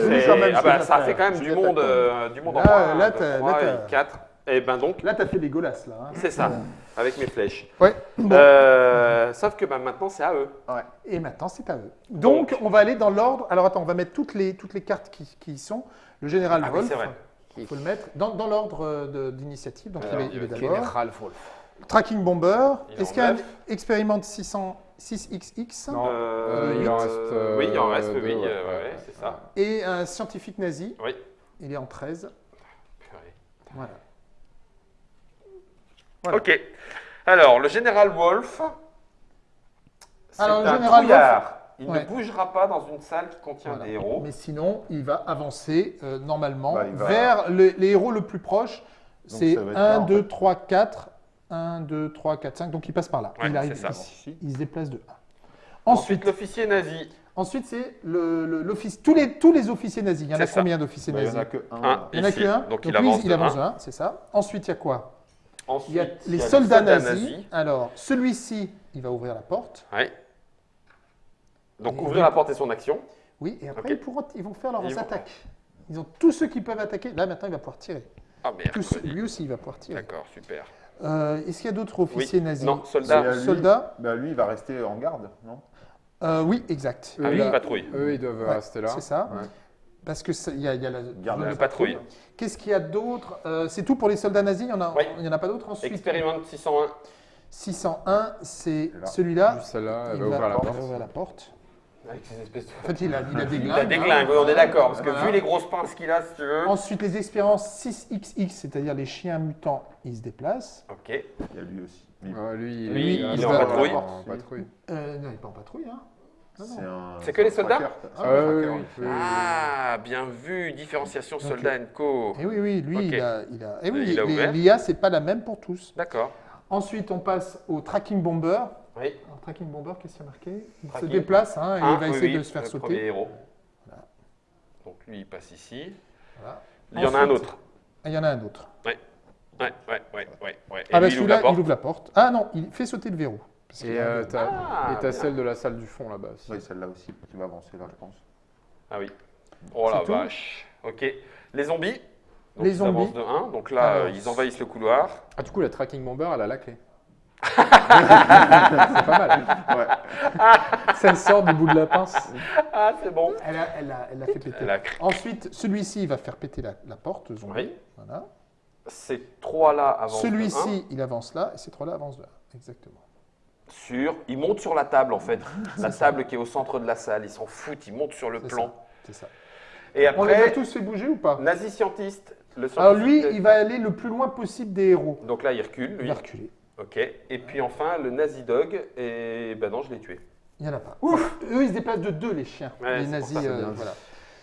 S1: ah bah,
S2: que
S1: ça fait quand même du monde, euh, du monde en
S2: Là,
S1: moins.
S2: là,
S1: 1, 2,
S2: t'as-
S1: 3
S2: là,
S1: et
S2: t'as-
S1: 4. Et ben donc,
S2: Là, tu as fait les golasses, là. hein.
S1: c'est ça, avec mes flèches.
S2: Ouais. Bon.
S1: Euh, sauf que bah, maintenant, c'est à eux.
S2: Et maintenant, c'est à eux. Donc, on va aller dans l'ordre. Alors, attends, on va mettre toutes les, toutes les cartes qui, qui y sont. Le général
S1: Ah oui,
S2: Wolf,
S1: c'est vrai.
S2: il faut le mettre dans, dans l'ordre euh, d'initiative. Donc,
S1: Alors,
S2: il est, il.
S3: Général Wolf.
S2: Tracking Bomber. Est-ce qu'il y a un
S1: neuf.
S2: expérimente 600, 6XX
S3: Non.
S1: Euh,
S3: il en reste,
S1: Euh, oui, il en reste, oui,
S3: ouais,
S1: euh,
S3: ouais,
S1: ouais,
S3: ouais.
S1: c'est ça.
S2: et un scientifique nazi.
S1: Oui.
S2: Il est en 13.
S1: Purée.
S2: Voilà. Voilà.
S1: Ok. Alors, le général Wolf, c'est
S2: Alors, le
S1: un
S2: général
S1: trouillard. Il
S2: Ouais.
S1: ne bougera pas dans une salle qui contient
S2: Voilà.
S1: des héros.
S2: Mais sinon, il va avancer euh, normalement
S4: Bah, il va-
S2: vers le- les héros le plus proche. C'est
S4: ça va être
S2: 1,
S4: là, en
S2: 2,
S4: fait.
S2: 3, 4. 1, 2, 3, 4, 5. Donc il passe par là.
S1: Ouais,
S2: il arrive
S1: ça.
S2: ici. Il se déplace de 1.
S1: Ensuite,
S2: Ensuite,
S1: l'officier nazi.
S2: ensuite c'est le- le- l'office. Tous les, tous les officiers nazis. Il y en a
S1: ça.
S2: combien d'officiers
S4: Bah, il n'y
S2: nazis
S4: en a que un.
S1: Un.
S2: Il n'y en a que un.
S1: Donc, il
S2: lui,
S1: avance
S2: il avance
S1: un.
S2: de 1, c'est ça. Ensuite, il y a quoi?
S1: Ensuite,
S2: Il y a les
S1: il y a
S2: soldats, nazis. Alors, celui-ci, il va ouvrir la porte.
S1: Ouais. Donc,
S2: Et-
S1: ouvrir la porte est son action.
S2: Oui, et après, ils, pourront- ils vont faire leurs
S1: Ils vont-
S2: attaques. Ils ont tous ceux qui peuvent attaquer. Là, maintenant, il va pouvoir tirer.
S1: Ah merde.
S2: Tous- lui aussi, il va pouvoir tirer.
S1: D'accord, super.
S2: Euh, Est-ce qu'il y a d'autres officiers
S1: Oui.
S2: nazis?
S1: Non,
S4: C'est
S1: soldat.
S4: à lui.
S2: Soldats?
S4: Bah, lui, il va rester en garde, non?
S2: Euh, Oui, exact.
S3: Eux,
S1: Ah oui,
S3: là-
S1: patrouille.
S3: Eux, ils doivent
S2: Ouais,
S3: rester là.
S2: C'est ça.
S3: Ouais.
S2: Parce que il y a, il y a la
S4: Garde la
S1: patrouille.
S2: Qu'est-ce qu'il y a d'autre Euh, C'est tout pour les soldats nazis. Il y en a,
S1: Oui.
S2: en a pas d'autres ensuite?
S1: Expérimente 601.
S2: 601, c'est
S4: Là.
S2: celui-là.
S3: Celle-là, elle
S2: Il
S3: va ouvrir la
S2: va
S3: porte.
S2: ouvrir la porte.
S1: Avec ces espèces de...
S2: En fait, il a, il a des [laughs]
S1: Il
S2: glingues.
S1: a des
S2: hein.
S1: glingues, on est d'accord. Parce que
S2: Voilà.
S1: vu les grosses pinces qu'il a, si tu veux.
S2: Ensuite, les expériences 6XX, c'est-à-dire les chiens mutants, ils se déplacent.
S1: Ok.
S4: Il y a lui aussi. Mais
S3: Ouais, lui,
S1: Lui,
S3: il,
S1: il est
S2: en
S3: va-
S1: patrouille.
S3: en patrouille.
S2: Euh, non, il n'est pas en patrouille. Hein.
S4: C'est un-
S1: que les
S4: un
S1: soldats.
S2: Ah,
S4: un
S3: ouais,
S4: oui,
S3: oui. oui.
S1: Ah, bien vu. Différenciation
S2: Ok.
S1: soldat and co.
S2: Et oui, oui, lui,
S1: Ok.
S2: il a. Il a, et oui,
S1: Il a
S2: les-
S1: ouvert.
S2: l'IA, c'est pas la même pour tous.
S1: D'accord.
S2: Ensuite, on passe au tracking bomber.
S1: Oui.
S2: Alors, tracking bomber, qu'est-ce qu'il y a marqué? Il se déplace hein, et
S1: Un,
S2: il va
S1: oui,
S2: essayer
S1: oui,
S2: de se faire
S1: le
S2: sauter.
S1: Premier héros.
S2: Voilà.
S1: Donc lui, il passe ici.
S2: Voilà.
S1: Il y en a un autre.
S2: Ah, il y en a un autre.
S1: Ouais, ouais, ouais, ouais, ouais. Et
S2: ah, bah celui-là, il ouvre la porte. Ah non, il fait sauter le verrou.
S3: Et euh,
S2: verrou.
S3: t'as
S1: Ah, bien.
S3: celle de la salle du fond là-bas aussi.
S4: Oui, celle-là aussi qui va avancer là, je pense.
S1: Ah oui. Oh la
S2: C'est tout
S1: vache. Ok. Les zombies. Donc
S2: Les
S1: ils
S2: zombies.
S1: avancent de 1. Donc là,
S2: Alors,
S1: euh, ils envahissent le couloir.
S3: Ah, du coup, la tracking bomber, elle a la clé. [laughs] c'est pas mal.
S4: Ouais.
S3: Ça sort du bout de la pince.
S1: Ah, c'est bon.
S2: Elle a, elle a- elle a fait péter.
S1: Elle a
S2: Ensuite, celui-ci, il va faire péter la, la porte. zombie.
S1: Oui.
S2: Voilà.
S1: Ces trois-là avancent de un.
S2: Celui-ci, il avance là, et ces trois-là avancent là. Exactement.
S1: Sur. Ils montent sur la table en fait. [laughs] la table qui est au centre de la salle. Ils s'en foutent, ils montent sur le plan.
S2: C'est ça.
S1: Et
S2: On les a
S1: après,
S2: tous fait bouger ou pas
S1: nazi scientiste. Le
S2: Alors lui, il va aller le plus loin possible des héros.
S1: Donc là, il recule,
S2: Il
S1: lui.
S2: va reculer.
S1: Ok. Et puis enfin, le nazi dog. Et ben non, je l'ai tué.
S2: Il n'y en a pas. Eux, ils se déplacent de deux, les chiens.
S1: Ouais,
S2: les nazis. euh, voilà.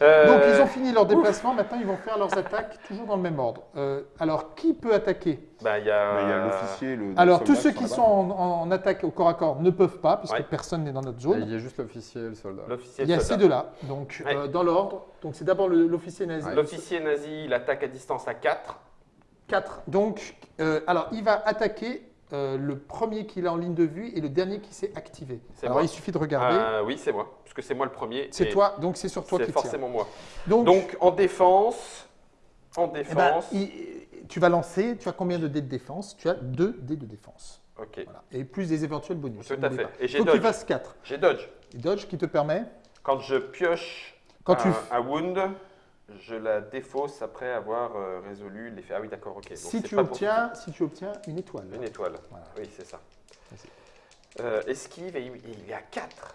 S1: Euh,
S2: Donc, ils ont fini leur déplacement. Maintenant, ils vont faire leurs attaques toujours dans le même ordre. Euh, alors, qui peut attaquer?
S1: Bah, il y a.
S4: A l'officier, le.
S2: Alors,
S4: le
S2: tous ceux qui sont en, en attaque au corps à corps ne peuvent pas, puisque
S1: Ouais.
S2: personne n'est dans notre zone.
S3: Il y a juste l'officier et le soldat.
S2: Il y a ces deux-là. Donc,
S1: Ouais.
S2: euh, dans l'ordre. Donc, c'est d'abord l'officier nazi.
S3: Ouais.
S1: L'officier nazi, il attaque à distance à 4.
S2: 4. Donc, euh, alors, il va attaquer euh, le premier qu'il a en ligne de vue et le dernier qui s'est activé.
S1: C'est
S2: Alors,
S1: moi.
S2: il suffit de regarder.
S1: oui, c'est moi. Puisque c'est moi le premier.
S2: c'est toi, donc c'est sur toi
S1: C'est
S2: qui tire.
S1: forcément moi.
S2: Donc,
S1: Donc en défense. En
S2: eh ben,
S1: défense.
S2: il- tu vas lancer. Tu as combien de dés de défense? Tu as 2 dés de défense.
S1: Ok.
S2: Voilà. Et plus des éventuels bonus.
S1: Tout à fait.
S2: pas.
S1: Et j'ai
S2: que tu
S1: dodge.
S2: fasses 4.
S1: J'ai dodge.
S2: Et dodge qui te permet
S1: Quand je pioche
S2: Quand
S1: un,
S2: tu-
S1: un wound, je la défausse après avoir euh, résolu l'effet. Ah oui, d'accord, ok. Donc,
S2: si tu,
S1: pas pour-
S2: obtiens, si tu obtiens une étoile.
S1: Une étoile.
S2: Voilà.
S1: Oui, c'est ça. Euh, esquive, et il, est à 4.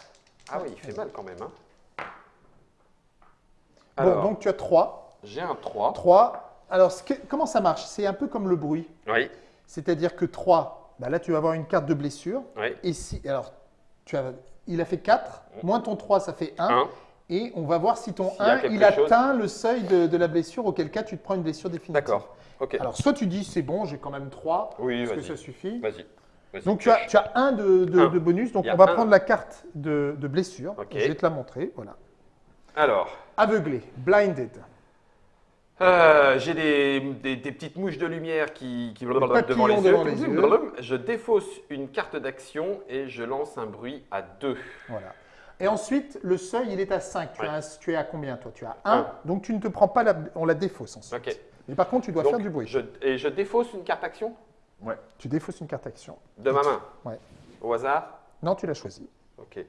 S1: Ah oui, il fait mal quand même. Hein.
S2: Bon,
S1: Alors,
S2: donc tu as 3.
S1: j'ai un 3.
S2: 3. Alors, que- comment ça marche? C'est un peu comme le bruit.
S1: Oui,
S2: C'est-à-dire que 3, bah là, tu vas avoir une carte de blessure.
S1: oui.
S2: Et si, alors, tu as, il a fait 4, moins ton 3, ça fait 1.
S1: 1.
S2: Et on va voir si ton
S1: S'il y a
S2: 1,
S1: quelque
S2: il
S1: chose.
S2: atteint le seuil de, de la blessure, auquel cas tu te prends une blessure définitive.
S1: D'accord.
S2: Alors, soit tu dis, c'est bon, j'ai quand même 3,
S1: oui,
S2: est-ce que ça suffit
S1: Vas-y.
S2: Donc, tu as, tu as un de, de-
S1: Un.
S2: de bonus. Donc, on va
S1: un.
S2: prendre la carte de, de blessure.
S1: Ok.
S2: Je vais te la montrer. Voilà.
S1: Alors,
S2: Aveuglé, blinded.
S1: euh, j'ai des, des- des petites mouches de lumière qui, qui
S2: papillons
S1: devant les
S2: devant les yeux.
S1: Je défausse une carte d'action et je lance un bruit à 2.
S2: Voilà. Et ensuite, le seuil, il est à 5. Tu,
S1: Ouais.
S2: as, tu es à combien, toi? Tu as 1.
S1: Un.
S2: Donc, tu ne te prends pas la. On la défausse ensuite. Mais par contre, tu dois
S1: Donc,
S2: faire du bruit.
S1: je- et je défausse une carte action?
S2: Tu défausses une carte action.
S1: de ma main?
S2: Ouais.
S1: Au hasard?
S2: Non, tu l'as choisi.
S1: Ok.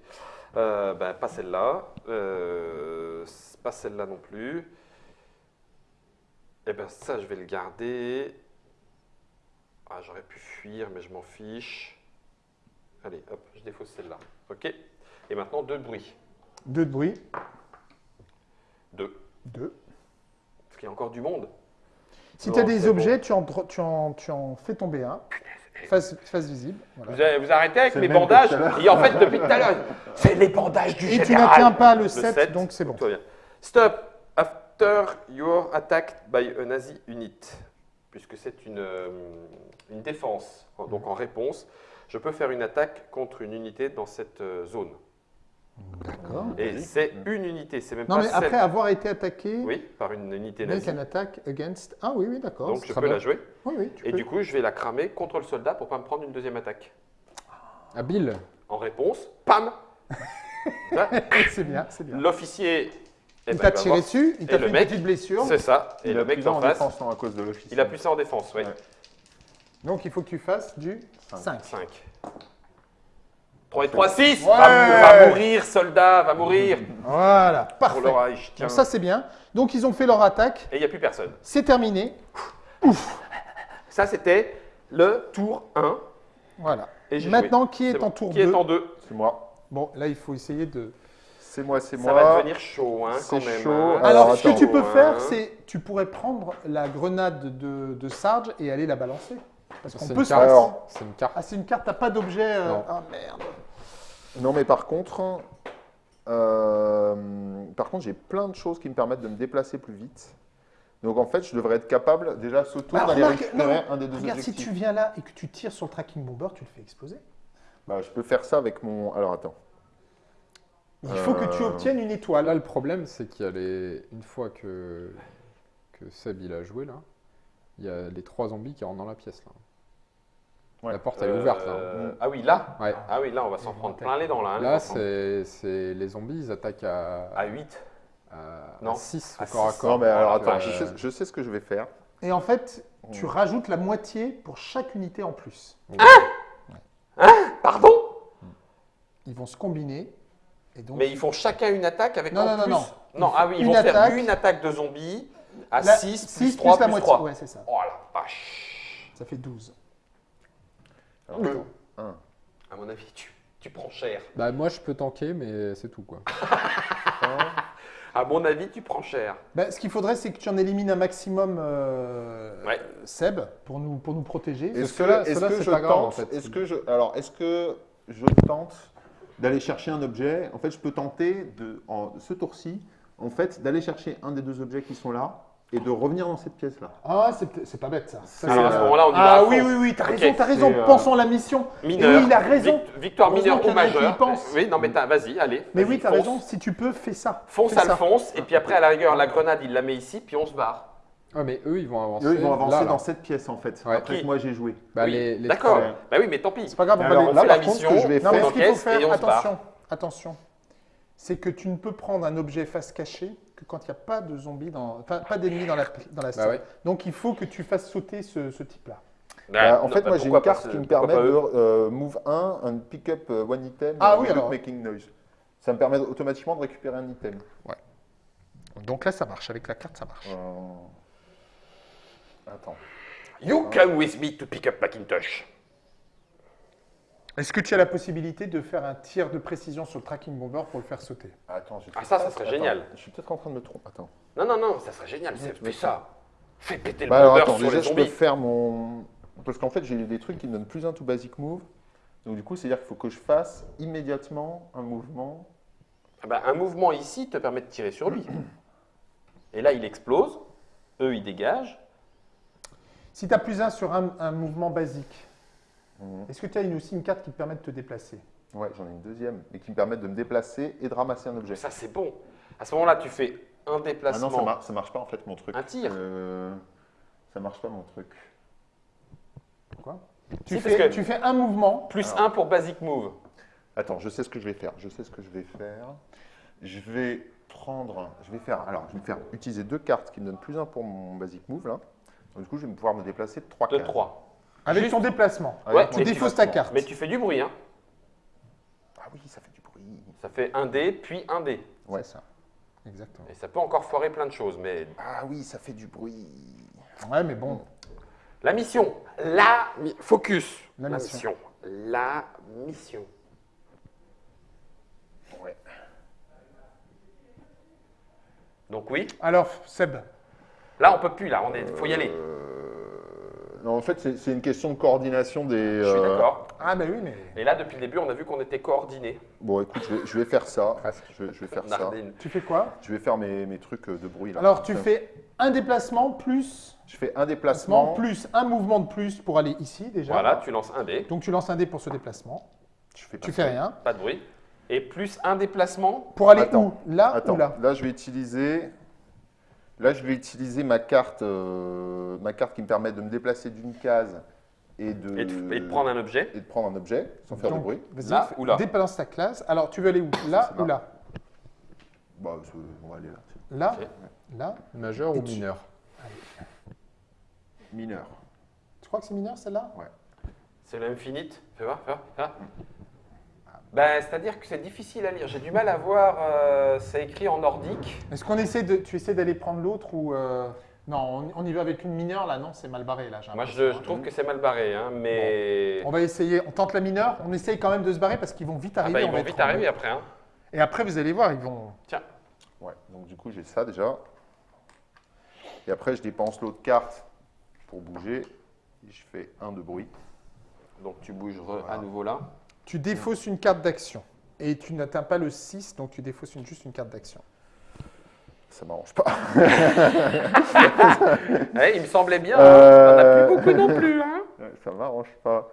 S1: Euh, ben, pas celle-là. Euh, pas celle-là non plus. Eh ben ça, je vais le garder. Ah, j'aurais pu fuir, mais je m'en fiche. Allez, hop, je défausse celle-là. Ok. Et maintenant, deux bruits.
S2: 2 de bruit.
S1: Deux.
S2: 2.
S1: Parce qu'il y a encore du monde.
S2: Si
S1: Non,
S2: tu as des objets, tu, en, tu, en, tu en fais tomber un. Face, face visible. voilà.
S1: Vous, avez- vous arrêtez avec
S4: C'est
S1: mes
S4: le même que
S1: bandages. Et en fait, depuis tout à l'heure, c'est les bandages du
S2: Et tu
S1: général.
S2: n'atteins pas le
S1: Le
S2: 7,
S1: 7,
S2: donc c'est bon.
S1: tout va bien. Stop after you're attacked by a Nazi unit. Puisque c'est une, euh, une défense. Donc en réponse, je peux faire une attaque contre une unité dans cette euh, zone.
S2: D'accord.
S1: Et c'est une unité, c'est même
S2: Non,
S1: pas
S2: mais
S1: celle-
S2: après avoir été attaqué,
S1: Oui, par une unité
S2: make
S1: nazie.
S2: an attack against. Ah oui, oui, d'accord.
S1: Donc je peux
S2: bien.
S1: la jouer.
S2: Oui, oui, tu
S1: Et
S2: peux.
S1: du coup, je vais la cramer contre le soldat pour pas me prendre une deuxième attaque.
S3: Habile.
S1: En réponse, pam [laughs]
S2: c'est bien, c'est bien.
S1: L'officier. eh
S2: Il
S1: ben,
S2: t'a
S1: va
S2: tiré dessus, il t'a fait une
S1: mec,
S2: petite blessure.
S1: C'est ça. Et
S4: Il
S1: le
S4: a
S1: mec d'en
S4: en
S1: face,
S4: défense, non, à cause de l'officier.
S1: il a plus ça en défense. Ouais.
S2: Donc il faut que tu fasses du 5.
S1: 5. 3 et 3, 6
S2: Ouais.
S1: va, va mourir, soldat, va mourir
S2: Voilà,
S1: pour
S2: parfait.
S1: Reich. Tiens.
S2: Donc ça c'est bien. Donc ils ont fait leur attaque,
S1: Et il n'y a plus personne.
S2: c'est terminé.
S1: Ça, c'était le tour 1.
S2: Voilà.
S1: Et
S2: Maintenant,
S1: joué.
S2: qui est, en
S1: bon.
S2: tour
S1: Qui
S2: 2
S1: est en 2
S4: C'est moi.
S2: Bon, là il faut essayer de...
S4: C'est moi, c'est
S1: Ça
S4: moi.
S1: va devenir chaud, hein,
S4: C'est
S1: quand même.
S4: chaud.
S1: hein.
S2: Alors,
S4: Alors,
S2: ce que tu peux faire,
S1: hein.
S2: c'est tu pourrais prendre la grenade de, de Sarge et aller la balancer. Parce qu'on
S3: C'est
S2: peut
S3: une
S2: se.
S3: C'est une carte.
S2: Ah, c'est une carte, t'as pas d'objet euh,
S3: Non.
S2: Ah merde.
S4: Non, mais par contre, euh, par contre, j'ai plein de choses qui me permettent de me déplacer plus vite. Donc en fait, je devrais être capable déjà ce tour
S2: Bah,
S4: d'aller récupérer
S2: non,
S4: un des deux
S2: Regarde, si tu viens là et que tu tires sur le tracking bomber, tu le fais exploser.
S4: Bah, je peux faire ça avec mon. Alors attends.
S2: Il faut que tu
S4: Euh,
S2: obtiennes une
S3: Là,
S2: étoile.
S3: le problème, c'est qu'il y a les. Une fois que, que Seb il a joué, là, il y a les trois zombies qui rentrent dans la pièce, là.
S4: Ouais.
S3: La porte, elle est ouverte, là.
S1: Euh, Ah oui, là
S3: Ouais.
S1: Ah oui, là, on va s'en prendre plein les dents, là. hein,
S3: Là, c'est les zombies, ils attaquent à,
S1: À 8.
S3: à,
S1: Non.
S3: 6
S1: À
S3: au corps à
S1: six.
S3: corps.
S4: Non, mais alors
S1: Oh,
S4: attends,
S1: la
S4: je sais, je sais ce que je vais faire.
S2: Et en fait, tu
S4: Hmm.
S2: rajoutes la moitié pour chaque unité en plus.
S1: Pardon
S2: Ils vont se combiner. Et donc,
S1: Mais ils font chacun une attaque avec
S2: Non,
S1: en
S2: non, non,
S1: plus.
S2: non.
S1: Non, ah oui, ils
S2: Une
S1: vont
S2: attaque.
S1: faire une attaque de zombies à
S2: la-
S1: 6
S2: six
S1: plus 3
S2: la
S1: plus
S2: moitié.
S1: 3.
S2: Ouais, c'est ça.
S1: Oh la vache
S2: Ça fait 12.
S4: Alors,
S1: Oui.
S4: attends. Un.
S1: À mon avis, tu, tu prends cher.
S3: Bah, moi, je peux tanker, mais c'est tout, quoi. [laughs]
S1: À mon avis, tu prends cher.
S2: Ben, ce qu'il faudrait, c'est que tu en élimines un maximum, euh,
S1: Ouais.
S2: Seb, pour nous, pour nous protéger.
S4: Est-ce que, est-ce
S3: ceux-là,
S4: que je
S3: grave,
S4: tente
S3: en fait.
S4: Est-ce que je alors est-ce que je tente d'aller chercher un objet? En fait, je peux tenter de en ce tour-ci, en fait, d'aller chercher un des deux objets qui sont là et de revenir dans cette pièce-là.
S2: Ah, c'est c'est pas bête ça. Ça,
S1: Alors, à ce moment-là, on y va
S2: ah
S1: à
S2: oui, oui, oui, t'as raison, t'as raison.
S4: Euh,
S2: Pensons à la mission.
S1: Mineur.
S2: Et oui, il a raison.
S1: Vic- victoire mineure ou majeure.
S2: pense.
S1: Oui, non, mais vas-y, allez.
S2: Mais
S1: vas-y,
S2: oui, t'as raison. Si tu peux, fais ça.
S1: Fonce,
S2: Fais ça.
S1: Alphonse, et puis après, à la rigueur, la grenade, il la met ici, puis on se barre.
S3: Ouais, mais eux, ils vont avancer.
S4: Eux, ils vont avancer
S3: là, là.
S4: dans cette pièce en fait.
S3: Ouais.
S4: Après
S1: Qui
S4: que moi j'ai joué.
S3: Bah,
S1: Oui, D'accord. Bah oui, mais tant pis.
S2: C'est pas grave, on va
S1: la mission,
S4: je vais
S2: Non, mais ce qu'il faut faire, attention, attention, c'est que tu ne peux prendre un objet face cachée que quand il n'y a pas de zombies, dans, enfin, pas d'ennemis dans la, dans la scène.
S3: Bah ouais.
S2: Donc il faut que tu fasses sauter ce, ce type-là.
S4: Bah, en
S1: non,
S4: fait,
S1: bah,
S4: moi j'ai une carte qui me permet de euh, move 1 and pick up uh, one item
S2: Ah oui,
S4: without
S2: alors.
S4: making noise. Ça me permet automatiquement de récupérer un item.
S2: Donc là, ça marche. Avec la carte, ça marche.
S4: Euh, Attends.
S1: You come with me to pick up Macintosh.
S2: Est-ce que tu as la possibilité de faire un tir de précision sur le tracking bomber pour le faire sauter?
S4: Attends,
S1: Ah, ça, ça serait
S4: attends,
S1: génial.
S4: Je suis peut-être en train de me tromper. Attends.
S1: Non, non, non, ça serait génial. c'est- Fais ça. Fais péter le
S4: Bah alors
S1: bomber
S4: attends,
S1: sur
S4: déjà
S1: les
S4: je peux faire mon. Parce qu'en fait j'ai des trucs qui me donnent plus un to basic move. Donc du coup, c'est-à-dire qu'il faut que je fasse immédiatement un mouvement.
S1: Ah bah, un mouvement ici te permet de tirer sur lui. Et là, il explose. Eux, ils dégagent.
S2: Si tu as plus un sur un, un mouvement basique,
S4: Mhm.
S2: est-ce que tu as une- aussi une carte qui te permet de te déplacer?
S4: Ouais, j'en ai une deuxième, et qui me permet de me déplacer et de ramasser un objet.
S1: Ça, c'est bon. À ce moment-là, tu fais un
S4: Ah
S1: déplacement.
S4: non, ça, mar- ça marche pas en fait mon truc.
S1: Un tir.
S4: Euh, ça marche pas mon truc.
S2: Pourquoi? Tu,
S1: Si, parce
S2: fais,
S1: que-
S2: tu fais un mouvement.
S1: Plus
S4: Alors.
S1: un pour basic move.
S4: Attends, je sais ce que je vais faire. Je sais ce que je vais faire. Je vais prendre. Je vais faire. Alors, je vais faire utiliser deux cartes qui me donnent plus un pour mon basic move là. Donc, du coup, je vais pouvoir me déplacer de 3
S1: De
S4: cases.
S1: 3.
S2: Avec
S1: Juste-
S2: ton déplacement.
S1: Ouais,
S4: mon
S2: Tu défausses ta carte.
S1: Mais tu fais du bruit, hein.
S4: Ah oui, ça fait du bruit.
S1: Ça fait un dé, puis un dé.
S4: Ouais.
S2: Ça. Exactement.
S1: Et ça peut encore foirer plein de choses. Mais
S4: Ah oui, ça fait du bruit.
S2: Ouais, mais bon.
S1: la mission. La Focus.
S2: La mission.
S1: La mission.
S4: Ouais.
S1: Donc oui.
S2: Alors, Seb,
S1: Là, on peut plus. Là, on est. Faut y aller.
S4: Euh, Non, en fait, c'est une question de coordination des.
S1: Je suis
S4: euh,
S1: d'accord.
S2: ah ben oui, mais
S1: Et là, depuis le début, on a vu qu'on était coordonnés.
S4: Bon, écoute, je vais, je vais faire ça.
S3: Presque.
S4: Je vais, je vais faire ça.
S2: Tu fais quoi?
S4: Je vais faire mes, mes trucs de bruit là.
S2: Alors, tu fais un déplacement plus
S4: Je fais un déplacement.
S2: plus un mouvement de plus pour aller ici déjà.
S1: Voilà, tu lances un dé.
S2: Donc tu lances un dé pour ce déplacement.
S4: Je fais pas
S2: Tu fais rien.
S1: Pas de bruit. Et plus un déplacement.
S2: Pour aller
S4: Attends.
S2: où? Là
S4: Attends,
S2: ou là?
S4: Là je vais utiliser. Là, je vais utiliser ma carte, euh, ma carte qui me permet de me déplacer d'une case et de,
S1: Et de, et de prendre un objet.
S4: et de prendre un objet sans faire
S2: Donc,
S4: de bruit.
S2: Vas-y,
S1: Là ou là
S2: débalance ta classe. Alors, tu veux aller où? Là ou là?
S4: Bah, on va aller là.
S2: Là. Là
S3: Majeur ou mineur?
S4: Mineur.
S2: Tu crois que c'est mineur celle-là?
S1: C'est l'infinite. Fais voir, fais voir, fais voir. Ben, C'est-à-dire que c'est difficile à lire. J'ai du mal à voir. euh, c'est écrit en nordique.
S2: Est-ce qu'on essaie de. Tu essaies d'aller prendre l'autre ou. euh, Non, on, on y va avec une mineure là, non, c'est mal barré là.
S1: Moi, je, je
S2: hein.
S1: trouve que c'est mal barré. Hein, mais.
S2: On va essayer, on tente la mineure, on essaye quand même de se barrer parce qu'ils vont vite
S1: Ah
S2: arriver.
S1: bah, ils vont vite
S2: en-
S1: arriver après. Hein.
S2: Et après, vous allez voir, ils vont.
S1: Tiens.
S4: Ouais. Donc du coup, j'ai ça déjà. Et après, je dépense l'autre carte pour bouger. Et je fais un de bruit.
S1: Donc, tu bouges à nouveau là.
S2: Tu défausses une carte d'action. Et tu n'atteins pas le 6, donc tu défausses une- juste une carte d'action.
S4: Ça m'arrange pas.
S1: Ouais, [laughs] il me semblait bien.
S4: Euh,
S1: On n'a plus beaucoup non plus. Hein.
S4: Ça m'arrange pas.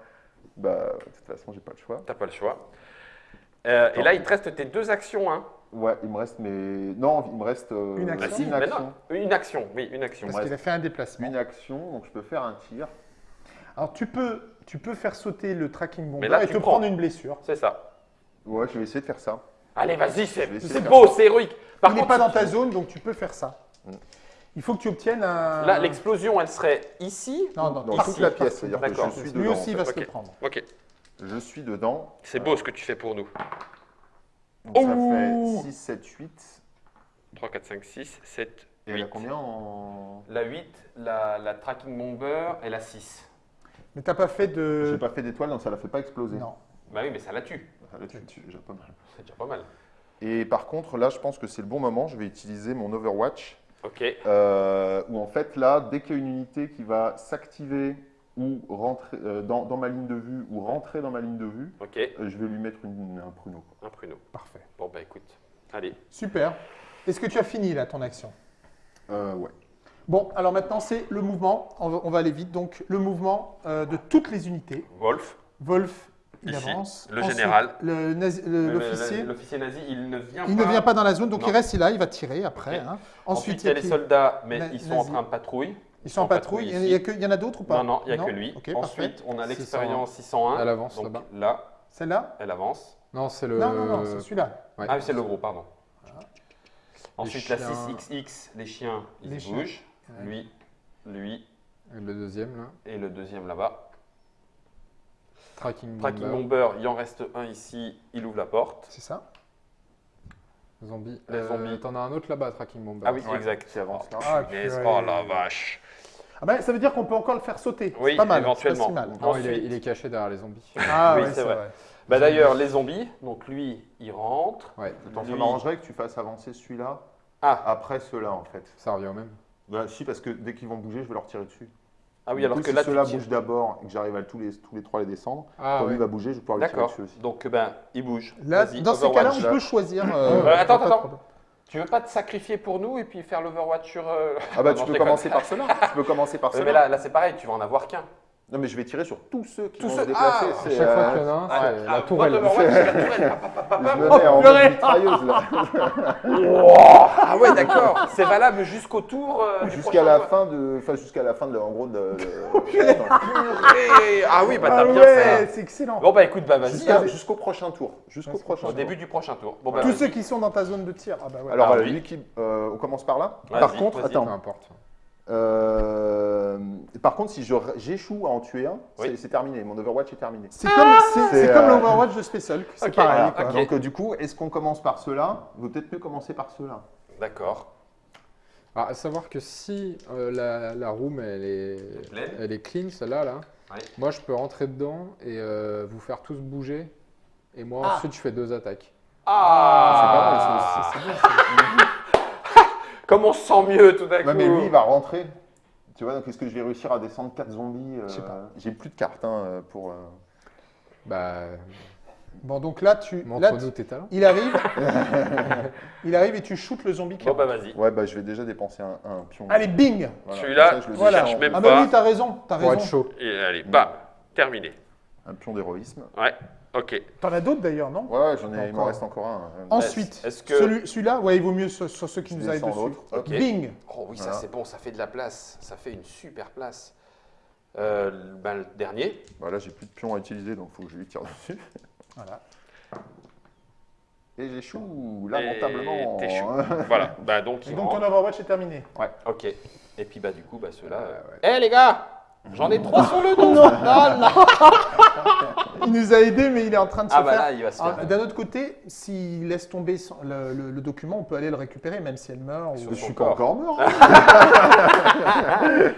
S4: Bah, de toute façon, j'ai pas le choix.
S1: T'as pas le choix. Euh, et là, il te reste tes deux actions. Hein.
S4: Ouais, il me reste mes. Non, il me reste euh,
S2: Une action.
S1: Ah, si,
S4: une action.
S1: non, une action. Oui, une action.
S2: Parce qu'il a fait un déplacement.
S4: Une action, donc je peux faire un tir.
S2: Alors tu peux, tu peux faire sauter le tracking bomber
S1: là,
S2: et te
S1: prends.
S2: prendre une blessure.
S1: C'est ça.
S4: Ouais, je vais essayer de faire ça.
S1: Allez, vas-y, c'est beau, c'est héroïque. Par
S2: il n'est pas dans ta zone, donc tu peux faire ça.
S4: Mm.
S2: Il faut que tu obtiennes un.
S1: là, l'explosion, elle serait ici.
S2: Non, non,
S4: Dans
S2: partout,
S4: toute la pièce, c'est-à-dire que je
S1: D'accord.
S4: suis
S2: Lui
S4: dedans.
S2: aussi
S4: en
S2: va
S4: fait.
S2: se le prendre.
S1: Ok.
S4: Je suis dedans.
S1: C'est beau ce que tu fais pour nous.
S4: Donc ça
S2: Ouh.
S4: fait 6, 7, 8.
S1: 3, 4, 5, 6, 7,
S4: Et elle a
S1: 8.
S4: combien en.
S1: La 8, la, la tracking bomber et la 6.
S2: Mais t'as pas fait
S4: J'ai
S2: de.
S4: pas fait d'étoile, donc ça la fait pas exploser.
S2: Non.
S1: Bah oui, mais ça la tue.
S4: Ah, Là, tu me tues déjà pas mal.
S1: C'est déjà pas mal.
S4: Et par contre, là, je pense que c'est le bon moment. Je vais utiliser mon Overwatch.
S1: Ok.
S4: euh, où en fait, là, dès qu'il y a une unité qui va s'activer ou rentrer euh, dans, dans ma ligne de vue ou rentrer dans ma ligne de vue,
S1: Ok.
S4: euh, je vais lui mettre une- un pruneau. quoi.
S1: Un pruneau.
S2: Parfait.
S1: Bon, bah écoute. Allez.
S2: Super. Est-ce que tu as fini là ton action?
S4: Euh, ouais.
S2: Bon, alors maintenant c'est le mouvement. On va, on va aller vite. Donc le mouvement euh, de toutes les unités.
S1: Wolf.
S2: Wolf, il
S1: Ici,
S2: avance.
S1: le
S2: Ensuite,
S1: général.
S2: L'officier.
S1: L'officier nazi, il ne vient
S2: Il
S1: pas.
S2: ne vient pas dans la zone, donc
S1: Non.
S2: il reste là, il va tirer après. Hein.
S1: Ensuite, il y a les soldats, mais
S2: Na-
S1: ils sont en train de patrouille.
S2: Ils sont en patrouille. Il y, a que- il y en a d'autres ou pas?
S1: Non, non, il n'y a que lui.
S2: Parfait.
S1: Ensuite, on a
S3: 601.
S1: l'expérience 601.
S3: Elle avance
S1: Donc
S3: là-bas.
S1: là,
S2: Celle-là?
S1: elle avance.
S3: Non, c'est le.
S2: Non, non, non, c'est celui-là.
S3: Ouais.
S1: Ah oui, c'est le gros, pardon. Ensuite, la
S3: chiens.
S1: 6XX, les chiens, ils
S2: Les
S1: bougent.
S2: Ouais.
S1: Lui, lui
S3: Le deuxième, là.
S1: et le deuxième là-bas.
S3: Tracking
S1: Tracking
S3: Bomber.
S1: Bomber, il en reste un ici, il ouvre la porte.
S2: C'est ça
S3: Zombie.
S1: Les
S3: Euh,
S1: zombies.
S3: T'en as un autre là-bas, Tracking Bomber.
S1: Ah oui,
S4: Ouais,
S1: exact.
S4: Qui avance là.
S2: Ah.
S1: Oh la vache.
S2: Ah ben, Ça veut dire qu'on peut encore le faire sauter.
S1: Oui,
S2: c'est pas mal.
S1: éventuellement.
S2: c'est pas si mal.
S3: Non, il est,
S1: Ensuite-
S3: il est caché derrière les zombies. [laughs]
S2: Ah
S1: Oui,
S2: ouais,
S1: c'est
S2: c'est
S1: vrai.
S2: vrai.
S1: Bah d'ailleurs, les zombies, donc lui, il rentre.
S3: Ouais,
S4: Attends, ça
S1: Lui-
S4: m'arrangerait que tu fasses avancer celui-là
S1: Ah,
S4: après ceux-là, en fait.
S3: ça revient au même.
S4: Bah, si, parce que dès qu'ils vont bouger, je vais leur tirer dessus.
S1: ah oui,
S4: Du
S1: alors
S4: coup,
S1: que
S4: si
S1: là, tu
S4: ceux-là bougent d'abord et que j'arrive à tous les, tous les trois les descendre,
S3: Ah,
S4: quand
S3: ouais.
S4: lui va bouger, je vais pouvoir lui tirer dessus aussi.
S1: Donc, ben, il bouge.
S2: Là, dans ces cas-là, on peut choisir. euh,
S1: Euh, attends, attends. Tu veux pas te sacrifier pour nous et puis faire l'Overwatch sur. euh,
S4: Ah bah
S1: Non, [laughs]
S4: tu peux
S1: déconne.
S4: commencer par cela. tu peux commencer par cela.
S1: mais là, là c'est pareil, tu vas en avoir qu'un.
S4: Non mais je vais tirer sur tous ceux qui
S1: Tous
S4: vont
S1: ceux-
S4: se déplacer.
S1: Ah,
S3: chaque fois
S4: euh,
S3: qu'il y en a un, c'est
S1: Ah,
S3: la
S1: ah,
S3: tourelle.
S1: Overwatch, c'est la tourelle. [laughs]
S2: Oh.
S1: Ah ouais, d'accord. [laughs] C'est valable jusqu'au tour. euh,
S4: Jusqu'à la
S1: tour.
S4: fin de, enfin jusqu'à la fin de, en gros de. [laughs]
S1: Ah oui, bah
S2: Ah
S1: t'as bien
S2: ouais,
S1: fait.
S2: c'est excellent.
S1: Bon bah écoute, bah vas-y. Hein.
S4: Jusqu'au prochain tour. Jusqu'au prochain
S1: Au début du prochain tour. Bon bah
S2: Tous ceux qui sont dans ta zone de tir. Ah bah ouais.
S4: Alors
S1: Ah,
S4: euh,
S1: oui.
S4: lui qui, on commence par là. Par contre,
S1: vas-y.
S3: Peu
S4: attends.
S3: importe.
S4: Euh, par contre, si je- j'échoue à en tuer un,
S1: Oui.
S4: c'est- c'est terminé. Mon Overwatch est terminé.
S2: c'est comme, c'est,
S4: C'est,
S2: c'est comme
S4: euh,
S2: l'Overwatch de Space Hulk. C'est
S1: Ok,
S2: pareil.
S1: voilà.
S4: Donc euh, du coup, est-ce qu'on commence par ceux-là Il vaut peut-être mieux commencer par ceux-là.
S1: D'accord.
S3: Alors, à savoir que si euh, la, la room elle est,
S1: Pleine.
S3: elle est clean, celle-là, là,
S1: Ouais.
S3: moi je peux rentrer dedans et euh, vous faire tous bouger. Et moi
S2: Ah.
S3: ensuite je fais deux attaques.
S1: Ah,
S4: c'est pas mal, aussi. [laughs]
S1: Comme on se sent mieux tout d'un coup.
S4: Ouais, mais lui, il va rentrer. Tu vois, donc est-ce que je vais réussir à descendre 4 zombies euh,
S2: Je sais pas.
S4: J'ai plus de cartes hein, pour. euh,
S3: Bah,
S2: Bon, donc là, tu, là,
S3: montre-nous
S2: tu-
S3: tes talents.
S2: il arrive. [laughs] il arrive et tu shootes le zombie qui
S1: Bon bah vas-y.
S4: Ouais, bah je vais déjà dépenser un, un pion.
S2: Allez, bing
S1: Celui-là,
S4: comme ça, je le
S2: voilà.
S4: descends.
S1: même
S2: Ah
S1: pas.
S2: bah oui, t'as raison, t'as
S3: Pour être
S2: raison.
S3: chaud.
S1: Et allez, bam, terminé.
S4: Un pion d'héroïsme.
S1: Ouais, ok.
S2: T'en as d'autres d'ailleurs, non
S4: Ouais, j'en ai, il m'en reste encore un.
S2: Ensuite,
S1: Est-ce que-
S2: celui, celui-là, ouais, il vaut mieux sur, sur ceux qui
S4: Je
S2: nous arrivent dessus.
S4: l'autre.
S1: Ok.
S2: Bing
S1: Oh oui, ça
S4: Voilà.
S1: c'est bon, ça fait de la place. Ça fait une super place. Euh, ben, le dernier.
S4: Bah, là, j'ai plus de pions à utiliser, donc il faut que je lui tire dessus. [laughs]
S2: Voilà.
S4: Et j'échoue lamentablement.
S1: Et t'échoues. [laughs] voilà, bah donc
S2: Et donc ton Overwatch est terminé.
S1: Ouais, ok. Et puis bah du coup, bah ceux-là. Euh,
S3: ouais.
S1: Eh les gars J'en ai trois sur le dos
S2: Non, non, non [laughs] Il nous a aidés, mais il est en train de se
S1: Ah bah
S2: faire.
S1: là, il va se
S2: Ah,
S1: faire.
S2: D'un autre côté, s'il laisse tomber le, le- le document, on peut aller le récupérer, même si elle meurt. Ou-
S4: Je suis pas encore mort. hein. [laughs]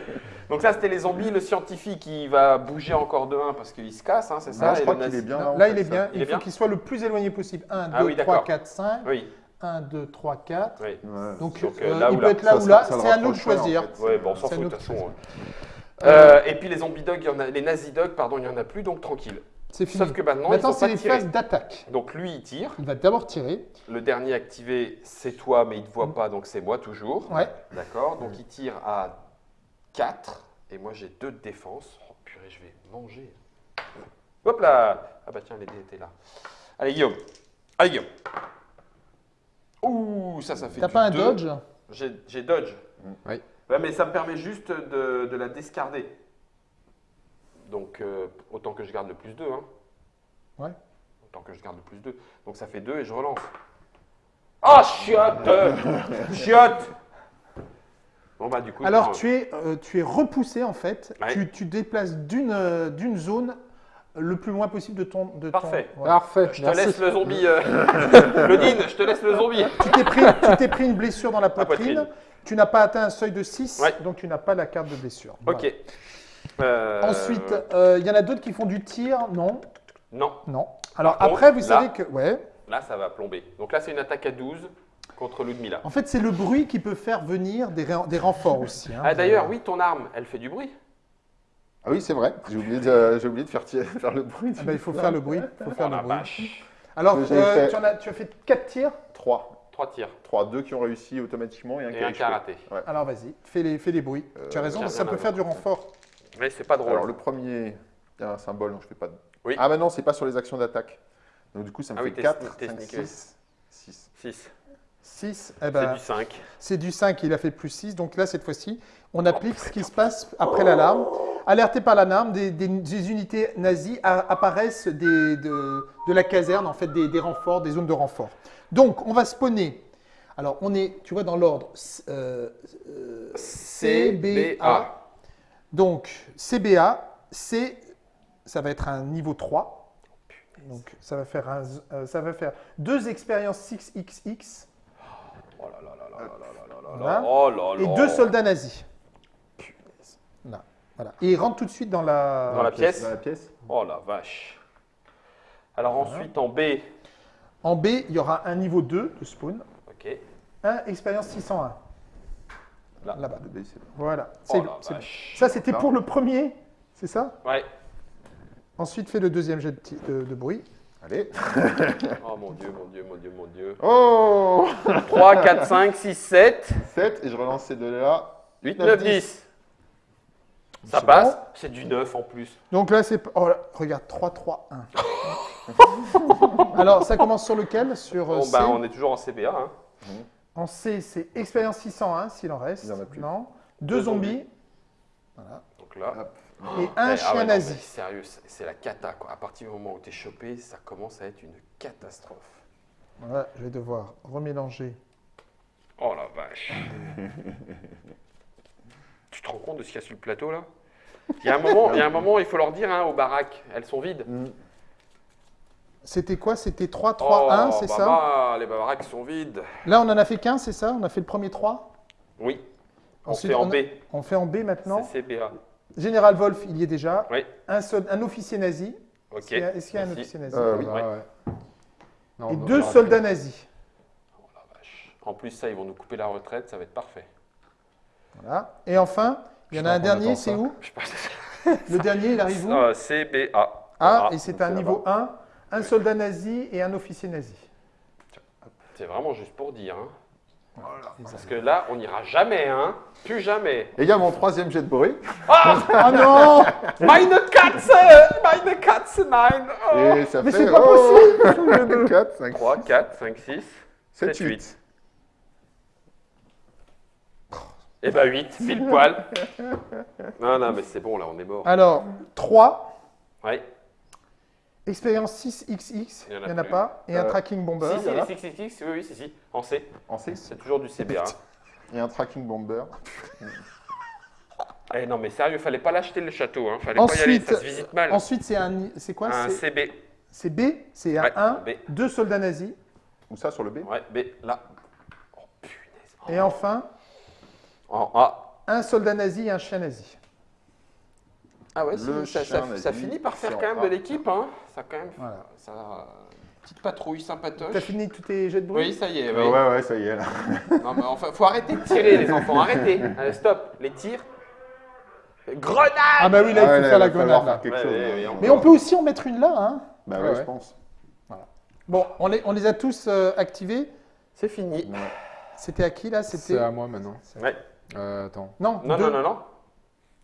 S1: Donc ça c'était les zombies, le scientifique il va bouger encore de 1 parce qu'il se casse, hein, c'est ça
S4: Non, je crois qu'il est bien.
S2: Là,
S4: là, en
S2: là, il est bien.
S1: Il
S2: Il,
S1: est
S2: faut qu'il soit le plus éloigné possible. 1, 2,
S1: Ah oui,
S2: 3,
S1: d'accord.
S2: 4, 5.
S1: Oui,
S2: 1, 2, 3, 4.
S1: oui.
S4: Ouais.
S2: Donc,
S1: Donc,
S2: euh,
S1: euh, là
S2: il peut
S1: là.
S2: être là
S4: Ça
S2: ou là. C'est à nous de
S4: en
S2: choisir.
S4: fait.
S1: Ouais, bon, on s'en
S2: C'est
S1: fout de
S2: nous
S1: toute
S2: qui
S1: façon. Euh, et puis les zombies dogs, il y en a, les nazi dogs, pardon, il y en a plus, donc tranquille.
S2: C'est fini.
S1: Sauf que maintenant,
S2: Maintenant, c'est les phases d'attaque.
S1: Donc lui il tire,
S2: Il va d'abord tirer.
S1: le dernier activé c'est toi mais il te voit pas donc c'est moi toujours.
S2: Ouais.
S1: D'accord, donc il tire à 4 et moi j'ai 2 de défense. Oh purée, je vais manger. Hop là Ah bah tiens, les dés étaient là. Allez Guillaume Allez Guillaume Ouh, ça, ça fait
S2: T'as pas un
S1: deux.
S2: dodge?
S1: J'ai j'ai dodge.
S3: Oui.
S1: Ouais, mais ça me permet juste de, de la discarder. Donc, euh, autant que je garde le plus 2. Hein.
S2: Ouais.
S1: Autant que je garde le plus 2. Donc, ça fait 2 et je relance. Ah, chiotte [laughs] Chiotte Bon, bah, du coup.
S2: Alors,
S1: je-
S2: tu es, euh, tu es repoussé en fait.
S1: Ouais.
S2: Tu, tu déplaces d'une euh, d'une zone le plus loin possible de ton. De ton-
S1: Parfait.
S2: voilà.
S3: Parfait,
S1: Je te
S3: merci.
S1: laisse le zombie. euh, [laughs] [laughs] Claudine, je te laisse le zombie.
S2: Tu t'es pris, tu t'es pris une blessure dans la poitrine.
S1: poitrine.
S2: Tu n'as pas atteint un seuil de 6,
S1: Ouais.
S2: donc tu n'as pas la carte de blessure. Voilà.
S1: Ok. Euh,
S2: Ensuite, euh, il y en a d'autres qui font du tir, non?
S1: Non,
S2: Non. Alors
S1: Par
S2: après,
S1: contre,
S2: vous
S1: là-
S2: savez que... Ouais.
S1: là, ça va plomber. Donc là, c'est une attaque à 12 contre Ludmilla.
S2: En fait, c'est le bruit qui peut faire venir des, ré- des renforts aussi. hein.
S1: Ah, d'ailleurs, oui, ton arme, elle fait du bruit.
S4: Ah oui, c'est vrai. J'ai oublié, de, j'ai oublié de faire, tirer- [laughs] faire le bruit.
S2: Ah bah, il faut faire le bruit. Il faut faire
S1: Oh
S2: le
S1: la
S2: bruit.
S1: vache.
S2: Alors, euh,
S4: fait-
S2: tu, en as, tu as fait 4 tirs?
S4: 3.
S1: 3 tirs
S4: 3, 2 qui ont réussi automatiquement et un qui
S1: et
S4: a
S1: un
S4: échoué.
S1: karaté.
S2: Alors vas-y, fais les, fais les bruits. tu as raison, ça peut faire du renfort.
S1: Mais c'est pas drôle.
S4: Alors le premier, il y a un symbole, donc je fais pas de...
S1: Oui.
S4: Ah bah non, c'est pas sur les actions d'attaque. Donc du coup, ça me
S1: Ah
S4: fait
S1: t'es
S4: 4,
S1: sneak- t'es
S4: 5,
S1: sneaké.
S4: 6. 6.
S1: 6.
S2: 6, eh
S1: C'est
S2: ben,
S1: du 5.
S2: c'est du 5, il a fait plus 6. Donc là, cette fois-ci, on applique ce qui se passe après l'alarme. Alerté par l'alarme, des, des- des unités nazies a- apparaissent des- de, de la caserne, en fait, des, des renforts, des zones de renfort. Donc, on va spawner. Alors, on est, tu vois, dans l'ordre CBA. Euh, Donc, CBA, C, ça va être un niveau 3. Donc, ça va faire, un, euh, ça va faire deux expériences 6XX.
S1: Oh là là là là là là oh
S2: Et deux soldats nazis. Punaise. Là, voilà. Et ils rentrent tout de suite dans la,
S1: pièce.
S4: Dans la pièce.
S1: Oh la vache. Alors, ensuite, en B,
S2: en B, il y aura un niveau 2 de spawn.
S1: Ok.
S2: Un expérience 601.
S1: Là.
S2: Là-bas.
S4: Le B, c'est bon.
S2: Voilà.
S1: Oh
S2: C'est- ça, c'était pour le premier, c'est ça?
S1: Ouais.
S2: Ensuite, fais le deuxième jet de, ti- de- de bruit.
S4: Allez. [laughs]
S1: Oh mon dieu, mon dieu, mon dieu, mon dieu.
S4: Oh
S1: 3, 4, 5, 6, 7,
S4: 7 et je relance ces deux-là.
S1: 8,
S4: 9,
S1: 9, 10. Ça passe.
S2: bon.
S1: C'est du 9 en plus.
S2: Donc là, c'est. Oh, là, regarde, 3, 3, 1. [laughs] Alors, ça commence sur lequel? Sur euh,
S1: Bon,
S2: C.
S1: bah, on est toujours en CBA. Hein.
S2: En C, c'est expérience 601, s'il en reste.
S4: Il y en a plus.
S2: Non. Deux
S1: Deux
S2: zombies
S1: Donc là.
S4: Hop.
S2: et
S1: Eh,
S2: un
S1: ah
S2: chien
S1: ouais,
S2: nazi.
S1: Sérieux, c'est la cata quoi. À partir du moment où t'es chopé, ça commence à être une catastrophe.
S2: Voilà, je vais devoir remélanger.
S1: Oh la vache. [laughs] tu te rends compte de ce qu'il y a sur le plateau là? Il y, a un moment, il y a un moment, il faut leur dire hein, aux baraques, elles sont vides.
S4: Mm.
S2: C'était quoi? C'était 3, 3,
S1: oh,
S2: 1, c'est
S1: bah,
S2: ça?
S1: bah, Les baraques sont vides.
S2: Là, on en a fait qu'un, c'est ça? On a fait le premier 3
S1: Oui. On
S2: Ensuite,
S1: fait en
S2: on a-
S1: B.
S2: On fait en B maintenant?
S1: C'est CBA.
S2: Général Wolf, il y est déjà.
S1: Oui.
S2: Un, officier nazi.
S1: Ok.
S2: Est-ce qu'il y a, y un officier nazi?
S4: Euh, oui.
S1: Ouais.
S3: ouais. Non,
S2: Et deux soldats
S3: plus.
S2: nazis.
S1: Oh la vache. En plus, ça, ils vont nous couper la retraite, ça va être parfait.
S2: Voilà. Et enfin, il y en a un dernier, c'est où?
S1: Je sais pas.
S2: Le dernier, il arrive où?
S1: Euh, CBA.
S2: Ah,
S1: Ah,
S2: et c'est un niveau 1. Un soldat nazi et un officier nazi.
S1: C'est vraiment juste pour dire. Hein. Parce que là, on n'ira jamais, hein. Plus jamais.
S4: Et il y a mon troisième jet de bruit.
S2: Oh non [laughs]
S1: Meine Katze Meine Katze, nein oh.
S4: Et ça
S2: Mais c'est pas
S4: possible 4, 5,
S1: 3, 4, 5, 6,
S4: 7,
S1: 7,
S4: 8.
S1: 8. Eh ben 8, pile poil. Non, non, mais c'est bon, là, on est mort.
S2: Alors, 3.
S1: Ouais.
S2: Expérience 6XX, il
S1: en a
S2: n'y en a pas. Et un
S4: Euh,
S2: tracking bomber.
S1: si, si,
S2: voilà.
S1: les 666, oui, oui, si, si. En C.
S4: En 6.
S1: C'est toujours du CBA.
S4: Et un tracking bomber.
S1: Eh non, mais sérieux, fallait pas l'acheter le château, hein. Fallait pas y
S2: Ensuite,
S1: aller, ça se visite mal.
S2: ensuite c'est un. C'est quoi?
S1: Un
S2: c'est-
S1: CB.
S2: C'est B, c'est un
S1: Ouais,
S2: 1,
S1: B.
S2: deux soldats nazis.
S4: Ou ça sur le B
S1: Ouais, B, là. Oh, punaise.
S2: Et enfin,
S1: En A.
S2: un soldat nazi et un chien nazi.
S1: Ah ouais,
S4: Le
S1: ça,
S4: chien
S1: ça-
S4: nazi,
S1: ça finit par faire quand même de l'équipe, hein. Ça quand même.
S2: Voilà.
S1: Ça, petite patrouille sympatoche.
S2: T'as fini tous tes jets de bruit?
S1: Oui, ça y est. Oui.
S4: Ouais, ouais, ça y est là. [laughs]
S1: Non, mais enfin, faut arrêter de tirer, les enfants. Arrêtez. [laughs] Allez, stop. Les tirs. Grenade
S2: Ah bah oui, là,
S4: Ah
S2: il faut
S4: là,
S2: faire
S4: il
S2: la grenade.
S4: faire
S2: là.
S4: quelque
S1: Ouais,
S4: chose.
S1: ouais, on
S2: Mais on peut aussi en mettre une là. Hein.
S4: Bah
S3: Ouais,
S4: ouais,
S3: ouais.
S4: je pense.
S2: Bon, on les, on les a tous euh, activés.
S1: C'est fini.
S4: Ouais.
S2: C'était à qui là?
S3: C'est
S2: C'était.
S3: à moi maintenant.
S1: Ouais.
S3: Euh, attends.
S2: Non,
S1: Non,
S2: deux.
S1: non, non, non.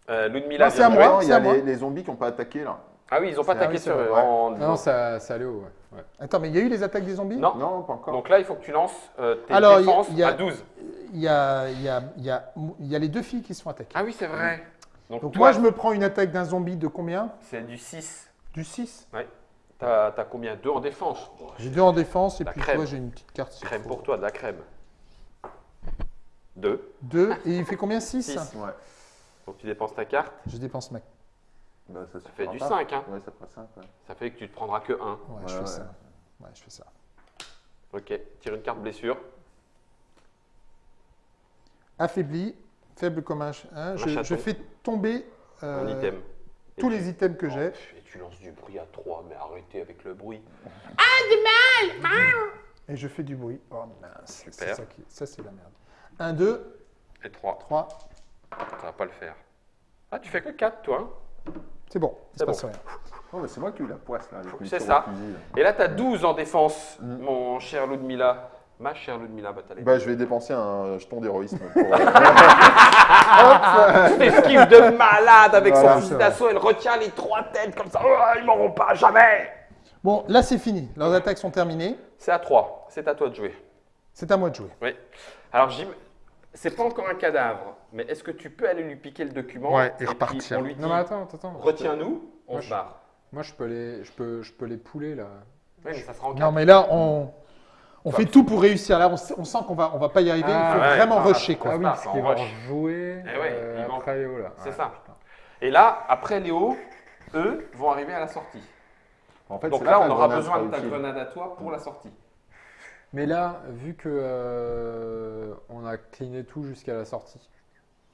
S1: Euh, Ludmilla
S2: Non, c'est à
S1: de
S2: moi.
S4: Non, il y
S2: c'est
S4: a
S2: à moi.
S4: les, les zombies qui n'ont pas attaqué là.
S1: Ah oui, ils ont pas attaqué sur en-
S3: Non, ça, ça allait haut, ouais. ouais.
S2: Attends, mais il y a eu les attaques des zombies?
S1: Non.
S4: Non, pas encore.
S1: Donc là, il faut que tu lances euh, tes
S2: Alors, il y a-
S1: défenses
S2: il y a-
S1: à 12.
S2: il y a, il y, a, il y, a, il y a les deux filles qui se font attaquer.
S1: Ah oui, c'est vrai. Donc,
S2: Donc
S1: toi,
S2: moi, je me prends une attaque d'un zombie de combien?
S1: C'est du 6.
S2: Du 6.
S1: T'as as combien? Deux en défense.
S2: J'ai deux en défense et
S1: La
S2: puis
S1: crème.
S2: toi, j'ai une petite carte.
S1: crème pour toi, de la crème. 2.
S2: Deux. Et il fait combien? 6
S1: Six.
S4: Ouais.
S1: Donc tu dépenses ta carte.
S2: Je dépense ma.
S4: Bah, ça,
S1: Ça fait du
S4: pas.
S1: 5. Hein.
S4: Ouais, ça fera 5. Ouais.
S1: Ça fait que tu te prendras que 1.
S2: Ouais, je fais
S4: ouais.
S2: ça. Ouais, je fais ça.
S1: Ok. Tire une carte blessure.
S2: Affaibli, faible comme un. hein, je, je fais tomber.
S1: Un
S2: euh,
S1: item.
S2: tous les items que
S1: Oh,
S2: j'ai.
S1: Et tu lances du bruit à 3, mais arrêtez avec le bruit.
S2: Et je fais du bruit. Oh mince, ça, qui... ça c'est la merde. 1, 2,
S1: Et 3,
S2: 3,
S1: ça va pas le faire. Ah, tu fais que 4, toi. hein
S2: c'est bon, il se
S1: C'est
S2: passe
S1: bon.
S2: rien.
S4: Oh, mais c'est moi qui ai eu la poisse là.
S1: C'est ça.
S4: au fusil, là.
S1: Et là, tu as 12 en défense,
S4: Mm.
S1: mon cher Ludmilla. Ma chère Ludmilla Batalé.
S4: Bah, je vais dépenser un jeton d'héroïsme. pour, [laughs] euh,
S1: esquive de malade avec
S4: Voilà,
S1: son fusil d'assaut. Elle retient les trois têtes comme ça. Oh, ils m'auront pas, jamais
S2: Bon, là c'est fini. Leurs attaques sont terminées.
S1: C'est à 3. C'est à toi de jouer.
S2: C'est à moi de jouer.
S1: Oui. Alors, Jim, c'est pas encore un cadavre, mais est-ce que tu peux aller lui piquer le document
S2: Ouais, et repartir.
S1: On lui dit
S3: Non, mais attends, attends,
S1: retiens-nous, on
S3: Moi,
S1: se
S3: je-
S1: barre.
S3: Moi, je peux les, je peux, je peux les pouler là.
S1: Oui, mais ça sera en
S2: Non, mais là on, on fait tout pour réussir. Là on, s- on sent qu'on va, on va pas y arriver.
S3: Ah,
S2: il faut
S1: ouais.
S2: vraiment
S1: Ah,
S2: rusher quoi.
S3: Ah oui, parce vont
S1: rush.
S3: jouer
S1: Eh ouais,
S3: euh, après Léo là.
S1: C'est
S3: Ouais,
S1: ça.
S3: putain.
S1: Et là, après Léo, eux vont arriver à la sortie.
S4: En fait,
S1: Donc là, on aura besoin de ta
S4: utile.
S1: grenade à toi pour la sortie.
S3: Mais là, vu que euh, on a cleané tout jusqu'à la sortie,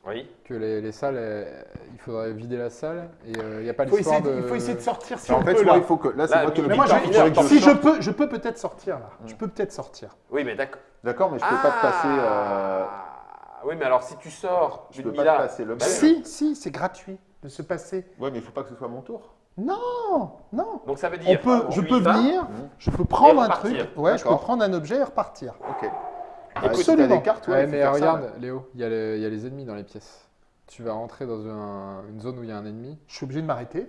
S1: Oui.
S3: que les, les salles, elles- il faudrait vider la salle et il n'y a pas
S2: faut,
S3: l'histoire
S2: essayer,
S3: de.
S2: il faut essayer de sortir si
S4: En
S2: on
S4: fait,
S2: peut
S4: moi,
S2: là.
S4: il faut que. Là, c'est
S1: Là,
S4: moi qui le
S2: Mais moi, je- si je peux, je peux peut-être sortir là. Je peux peut-être sortir.
S1: Oui, mais d'accord.
S4: D'accord, mais je peux pas te passer. euh,
S1: Ah, Oui, mais alors si tu sors,
S4: Je peux pas te passer l'objet.
S2: Si, si, c'est gratuit de se passer.
S4: Ouais, mais il faut pas que ce soit mon tour.
S2: Non, non.
S1: Donc ça veut
S2: On
S1: dire.
S2: peut,
S1: tu
S2: je
S1: y
S2: peux
S1: vas.
S2: venir, je peux prendre un
S1: repartir.
S2: truc, ouais, je peux
S4: D'accord.
S2: prendre un objet et repartir.
S4: Ok.
S1: Écoute,
S4: Ah, t'as des cartes, ouais,
S3: mais
S4: ça,
S3: regarde. Léo, il y, a les- il y a les ennemis dans les pièces. Tu vas rentrer dans un- une zone où il y a un ennemi,
S2: Je suis obligé de m'arrêter.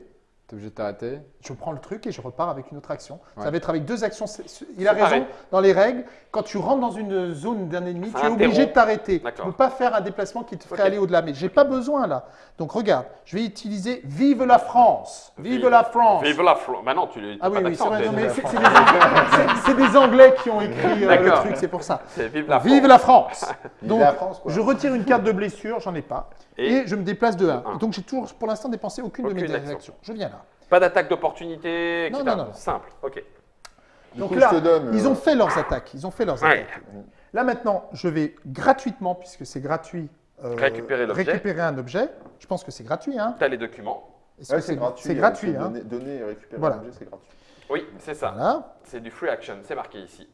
S3: Tu es obligé de t'arrêter.
S2: Je prends le truc et je repars avec une autre action. Ça va être avec deux actions. Il a
S1: pareil.
S2: raison. Dans les règles, quand tu rentres dans une zone d'un ennemi, tu es obligé de t'arrêter. Tu ne peux pas faire un déplacement qui te ferait aller au-delà. Mais j'ai pas besoin là. Donc regarde, je vais utiliser Vive la France. Vive,
S1: Vive-
S2: la France.
S1: Vive la Flo. Bah non, tu l'as
S2: Ah oui, oui, c'est
S1: d'accent,
S2: vrai.
S1: t'es-
S2: non, mais c'est c'est des, Anglais- des qui ont écrit euh, le truc, c'est pour ça.
S1: Vive la
S2: Vive
S1: France.
S2: la France. Donc,
S4: la France, quoi.
S2: je retire une carte de blessure, j'en ai pas, et,
S1: Et
S2: je me déplace de 1.
S1: Un.
S2: Donc j'ai toujours, pour l'instant, dépensé aucune, de mes
S1: Aucune action.
S2: actions. Je viens là.
S1: Pas d'attaque d'opportunité, etc.
S2: non, non.
S1: Simple, ok.
S4: Du
S2: Donc
S4: coup,
S2: là,
S4: je te donne.
S2: Ils
S4: euh,
S2: ont fait leurs attaques. Ils ont fait leurs
S1: Ouais.
S2: attaques. Là maintenant, je vais gratuitement, puisque c'est gratuit, euh,
S1: Récupérer l'objet.
S2: récupérer un objet. Je pense que c'est gratuit. Hein
S1: T'as les documents.
S2: Est-ce
S4: ouais,
S2: que
S4: c'est gratuit.
S2: C'est
S4: euh,
S2: gratuit.
S4: c'est
S2: Hein
S4: Donner, donner et récupérer
S2: Voilà.
S4: un objet, c'est gratuit.
S1: Oui, c'est ça.
S2: voilà.
S1: C'est du free action, c'est marqué ici.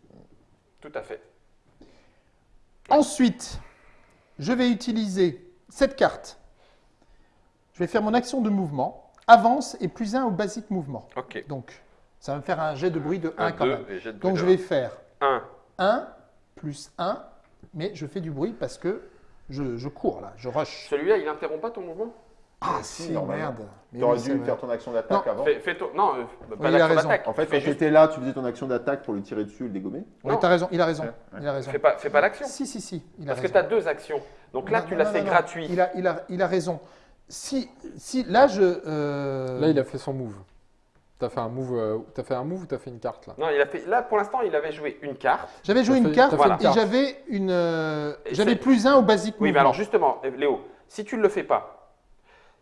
S1: Tout à fait.
S2: Ensuite, je vais utiliser cette carte. Je vais faire mon action de mouvement. Avance et plus 1 au basic mouvement. Donc, ça va me faire un jet de bruit de 1
S1: Un,
S2: quand même. Donc, je vais faire
S1: 1.
S2: 1 plus 1, mais je fais du bruit parce que je, je cours là, je rush.
S1: Celui-là, il interrompt pas ton mouvement?
S2: Ah
S4: si,
S2: si, merde.
S4: Tu aurais
S2: oui, c'est
S4: dû faire ton action d'attaque
S2: Non.
S4: avant.
S1: fais, fais ton- Non, euh, pas
S2: Oui, il a
S1: d'action
S2: raison.
S1: d'attaque.
S4: En fait, quand tu
S1: juste-
S4: étais là, tu faisais ton action d'attaque pour lui tirer dessus et le dégommer.
S2: Oui,
S1: Non.
S2: t'as raison, il a raison.
S4: Ouais,
S2: Il a raison.
S1: Fais pas, fais pas l'action.
S2: Si, si, si, il a
S1: Parce que tu as deux actions. Donc là,
S2: Non,
S1: tu l'as fait
S2: non,
S1: gratuit.
S2: Il a, il, a, il a raison. Si, si là, je. euh,
S3: Là, il a fait son move. T'as fait un move, euh, t'as fait un move ou t'as fait une carte là?
S1: Non, il a fait. Là, pour l'instant, il avait joué une carte.
S2: J'avais joué
S3: T'as
S2: une
S3: fait-
S2: carte
S3: t'as fait
S1: une
S2: et
S3: carte.
S2: j'avais une. euh,
S1: Et
S2: j'avais plus un au basic
S1: Oui, mais alors justement, Léo, si tu ne le fais pas,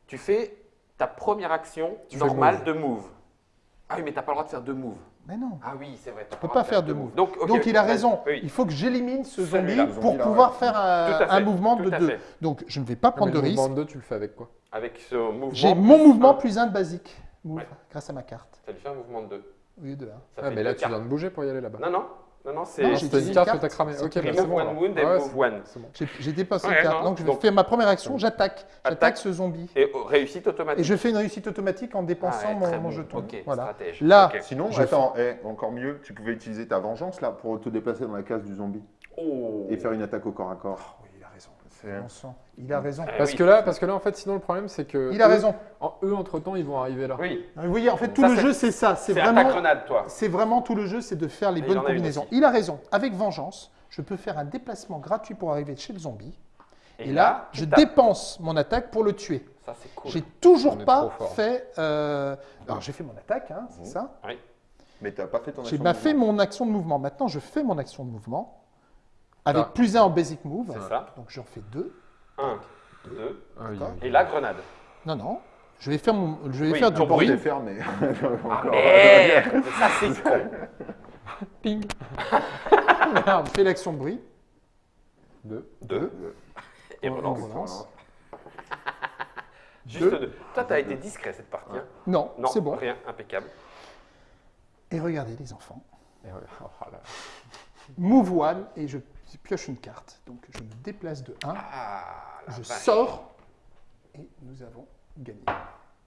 S1: tu fais ta première action
S3: Tu fais
S1: normale
S3: move.
S1: de move. Ah oui, mais tu n'as pas le droit de faire deux moves.
S2: Mais non.
S1: Ah oui, c'est vrai.
S2: Je peux pas faire de move.
S1: Donc,
S2: il a raison.
S1: Oui.
S2: Il faut que j'élimine ce zombie pour pouvoir
S4: ouais.
S2: faire un, mouvement de
S1: à
S2: deux.
S1: fait.
S2: Donc je ne vais pas
S3: Non, mais
S2: prendre de
S3: le mouvement
S2: risque.
S3: de 2, tu le fais avec quoi?
S1: Avec ce mouvement.
S2: J'ai mon
S1: plus
S2: mouvement
S1: un,
S2: plus un de basique move
S1: Ouais.
S2: grâce à ma carte.
S1: Ça lui fait un mouvement de deux.
S2: Au lieu de un.
S1: Ça
S3: Ah,
S1: fait
S3: mais là, tu viens de bouger pour y aller là-bas.
S1: Non, non, non, non, c'est.
S3: Ah, une
S2: une
S3: carte
S2: carte.
S3: que t'as cramé.
S2: C'est
S3: Ok,
S2: pris
S3: bah,
S1: Remove
S3: c'est bon.
S1: one
S3: alors.
S1: wound
S3: Ah
S1: and
S3: ouais,
S1: move
S3: c'est-
S1: one.
S3: c'est bon.
S2: J'ai- dépassé
S1: Ouais,
S2: une carte.
S1: non,
S2: Donc je
S1: donc-
S2: fais ma première action, j'attaque. J'attaque
S1: Attaque.
S2: ce zombie.
S1: Et réussite automatique.
S2: Et je fais une réussite automatique en
S1: Ah
S2: dépensant
S1: ouais,
S2: mon, jeton.
S1: Ok,
S2: voilà.
S1: stratège.
S2: Là.
S4: Sinon, attends, eh, encore mieux, tu pouvais utiliser ta vengeance là pour te déplacer dans la case du zombie
S1: Oh.
S4: et faire une attaque au corps à corps.
S2: Bon sang, Il a raison.
S1: Eh
S3: Parce
S1: oui.
S3: que là, parce que là, en fait, sinon le problème, c'est que
S2: Il a
S3: eux-
S2: raison.
S3: en- eux, entre temps, ils vont arriver là.
S1: Oui,
S2: Vous voyez, en fait, tout
S1: Ça,
S2: le jeu, c'est ça. C'est
S1: c'est à ta
S2: vraiment,
S1: grenade, toi.
S2: c'est vraiment tout le jeu, c'est de faire les
S1: Et
S2: bonnes combinaisons. Il a raison. Avec vengeance, je peux faire un déplacement gratuit pour arriver chez le zombie. Et,
S1: Et
S2: là,
S1: là, tu
S2: je
S1: tapes.
S2: dépense mon attaque pour le tuer.
S1: Ça, c'est cool.
S2: J'ai toujours
S3: On
S2: pas fait. euh, Alors, j'ai fait mon attaque, hein, c'est
S4: Mhm.
S2: ça.
S4: Mais t'as pas fait ton
S2: J'ai
S4: action.
S2: pas
S4: de
S2: fait mon action de mouvement. Maintenant, je fais mon action de mouvement avec
S3: Ah.
S2: plus un en basic move.
S1: C'est ça.
S2: Donc, j'en fais deux.
S1: 1, 2,
S3: Ah oui,
S2: D'accord.
S3: oui.
S1: et la grenade.
S2: Non, non. Je vais faire, mon... je vais
S1: Oui,
S2: faire du bruit. [laughs]
S4: mais.
S1: Ah merde Ça, c'est [laughs] con.
S3: Ping. [laughs]
S2: Merde, fais l'action de bruit.
S3: Deux.
S1: 2. Et
S2: On-
S1: relance.
S2: on relance.
S1: Juste
S2: Deux.
S1: deux. Toi, tu as été discret cette partie. hein
S2: Non,
S1: Non,
S2: c'est bon.
S1: rien, impeccable.
S2: Et regardez les enfants.
S3: Et ouais, oh là.
S2: Move one et je pioche une carte. Donc je me déplace de 1,
S1: Ah,
S2: je
S1: vache.
S2: sors et nous avons gagné.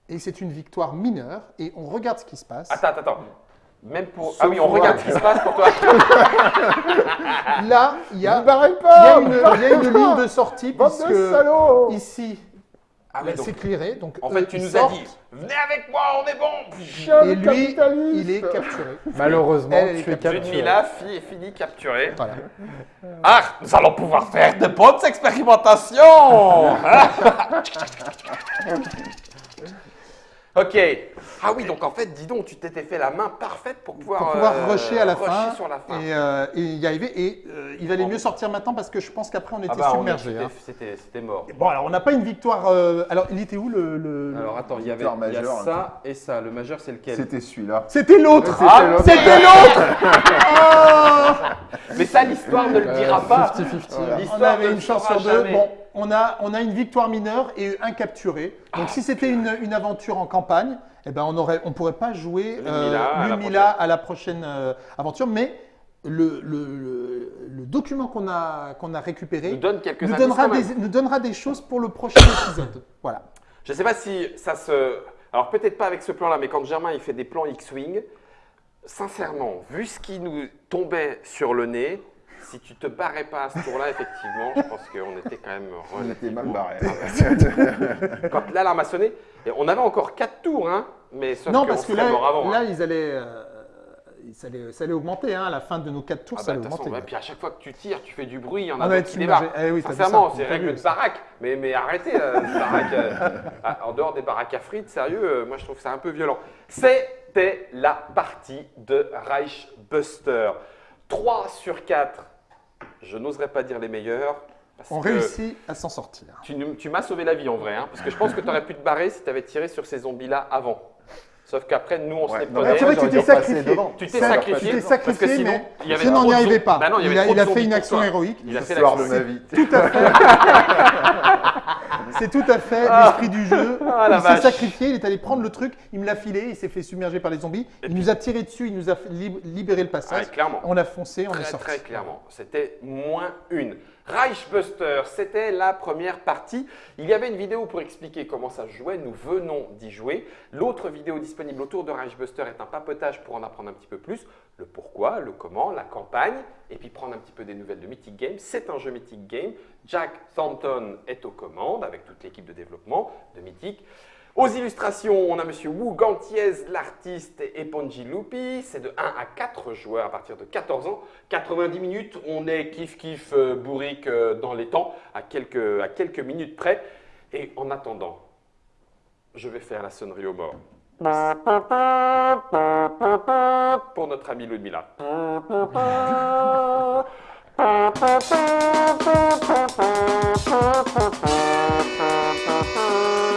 S2: Et c'est une victoire mineure et on regarde ce qui se passe.
S1: Attends, attends, attends. Même pour.
S3: Sauf
S1: ah oui, on regarde ce qui se passe pour toi. [laughs]
S2: Là, il y a, y une, il y a une ligne de sortie
S3: Bande
S2: puisque
S3: de
S2: ici,
S1: Ah oui, donc,
S2: c'est. Donc,
S1: en fait, tu nous as dit Venez avec moi, on est bon
S3: Chien
S2: Et lui, il est capturé. [laughs]
S3: Malheureusement,
S2: Elle est
S3: tu es
S2: capturée.
S3: capturé.
S1: Fille et fini capturée.
S2: Voilà.
S1: Ah, nous allons pouvoir faire de bonnes expérimentations [laughs] Ok. Ah oui, donc en fait, dis donc, tu t'étais fait la main parfaite pour pouvoir,
S2: Pour pouvoir
S1: euh,
S2: rusher à la
S1: rusher
S2: fin
S1: sur la fin.
S2: et, euh, et y arriver. Et euh, il valait mieux sortir maintenant parce que je pense qu'après on était
S1: ah bah,
S2: submergé.
S1: c'était-
S2: hein.
S1: c'était mort.
S2: Bon, alors on n'a pas une victoire. euh, Alors, il était où le.
S1: Alors attends, il y avait y a ça et ça. Le majeur, c'est lequel?
S4: C'était celui-là.
S2: C'était l'autre
S3: C'était
S2: Ah,
S3: l'autre.
S2: C'était l'autre [laughs]
S1: Mais ça, l'histoire ne le dira pas.
S3: 50-50.
S1: Voilà.
S2: On
S1: L'histoire
S2: avait
S1: ne
S2: une chance sur deux.
S1: jamais.
S2: Bon, on a, on a une victoire mineure et un capturé. Donc, si c'était une, une aventure en campagne, eh ben, on aurait, on pourrait pas jouer
S1: Ludmilla à la
S2: Ludmilla à la prochaine euh, aventure. Mais le, le, le- le document qu'on a, qu'on a récupéré
S1: Nous donne quelques
S2: nous donnera, des, nous donnera des choses pour le prochain épisode. [coughs] Voilà.
S1: Je ne sais pas si ça se. Alors peut-être pas avec ce plan-là, mais quand Germain il fait des plans X-Wing, sincèrement, vu ce qui nous tombait sur le nez, si tu te barrais pas à ce tour-là, effectivement, je pense qu'on était quand même
S4: On était mal
S1: relativement-
S4: barré. [laughs]
S1: Quand l'alarme a sonné, et on avait encore 4 tours, hein, mais sauf
S2: non,
S1: qu'on
S2: parce que là,
S1: mort avant.
S2: là
S1: hein.
S2: ils allaient, euh, ça, allait, ça allait augmenter. hein. à la fin de nos quatre tours,
S1: Ah
S2: ça
S1: bah,
S2: allait
S1: toute façon,
S2: augmenter.
S1: ouais, puis à chaque fois que tu tires, tu fais du bruit, il y en
S2: On
S1: a
S2: être
S1: qui débarquent.
S2: Eh oui,
S1: Sincèrement,
S2: ça,
S1: c'est règle de
S2: ça.
S1: baraque. Mais, mais arrêtez, euh, ces baraques, euh, ah, en dehors des baraques à frites, sérieux, euh, moi je trouve ça un peu violent. C'était la partie de Reichbuster. 3 sur 4, je n'oserais pas dire les meilleurs. Parce
S2: On
S1: que
S2: réussit à s'en sortir.
S1: Tu m'as sauvé la vie en vrai, hein, parce que je pense que tu aurais pu te barrer si tu avais tiré sur ces zombies-là avant. Sauf qu'après, nous, on se
S4: Ouais,
S1: les prenait.
S2: Ah, c'est vrai que tu t'es sacrifié.
S4: devant.
S1: Tu t'es sacrifié.
S2: Tu t'es
S1: parce que
S2: sacrifié,
S1: sinon,
S2: mais
S1: il y avait
S2: sinon on n'y arrivait pas.
S1: Bah non, il
S2: a, il fait une action héroïque.
S1: Il a fait
S4: L'histoire de
S1: l'action.
S4: ma vie.
S2: C'est tout à fait [laughs] l'esprit du jeu.
S1: Ah, la
S2: il s'est sacrifié, il est allé prendre le truc, il me l'a filé, il s'est fait submerger par les zombies. il nous a tiré dessus, il nous a fait lib- libéré le
S1: Ah,
S2: passage.
S1: clairement.
S2: on a foncé, on est sorti.
S1: très clairement. C'était moins une. Reichbuster, c'était la première partie. Il y avait une vidéo pour expliquer comment ça se jouait. Nous venons d'y jouer. L'autre vidéo disponible autour de Reichbuster est un papotage pour en apprendre un petit peu plus. Le pourquoi, le comment, la campagne, et puis prendre un petit peu des nouvelles de Mythic Games. C'est un jeu Mythic Game. Jack Thornton est aux commandes avec toute l'équipe de développement de Mythic. Aux illustrations, on a Monsieur Wu Gantiez, l'artiste, et Ponji Lupi. C'est de 1 à 4 joueurs à partir de 14 ans. 90 minutes, on est kiff-kiff euh, bourrique euh, dans les temps, à quelques, minutes près. Et en attendant, je vais faire la sonnerie au mort. Pour notre ami Ludmilla. [laughs]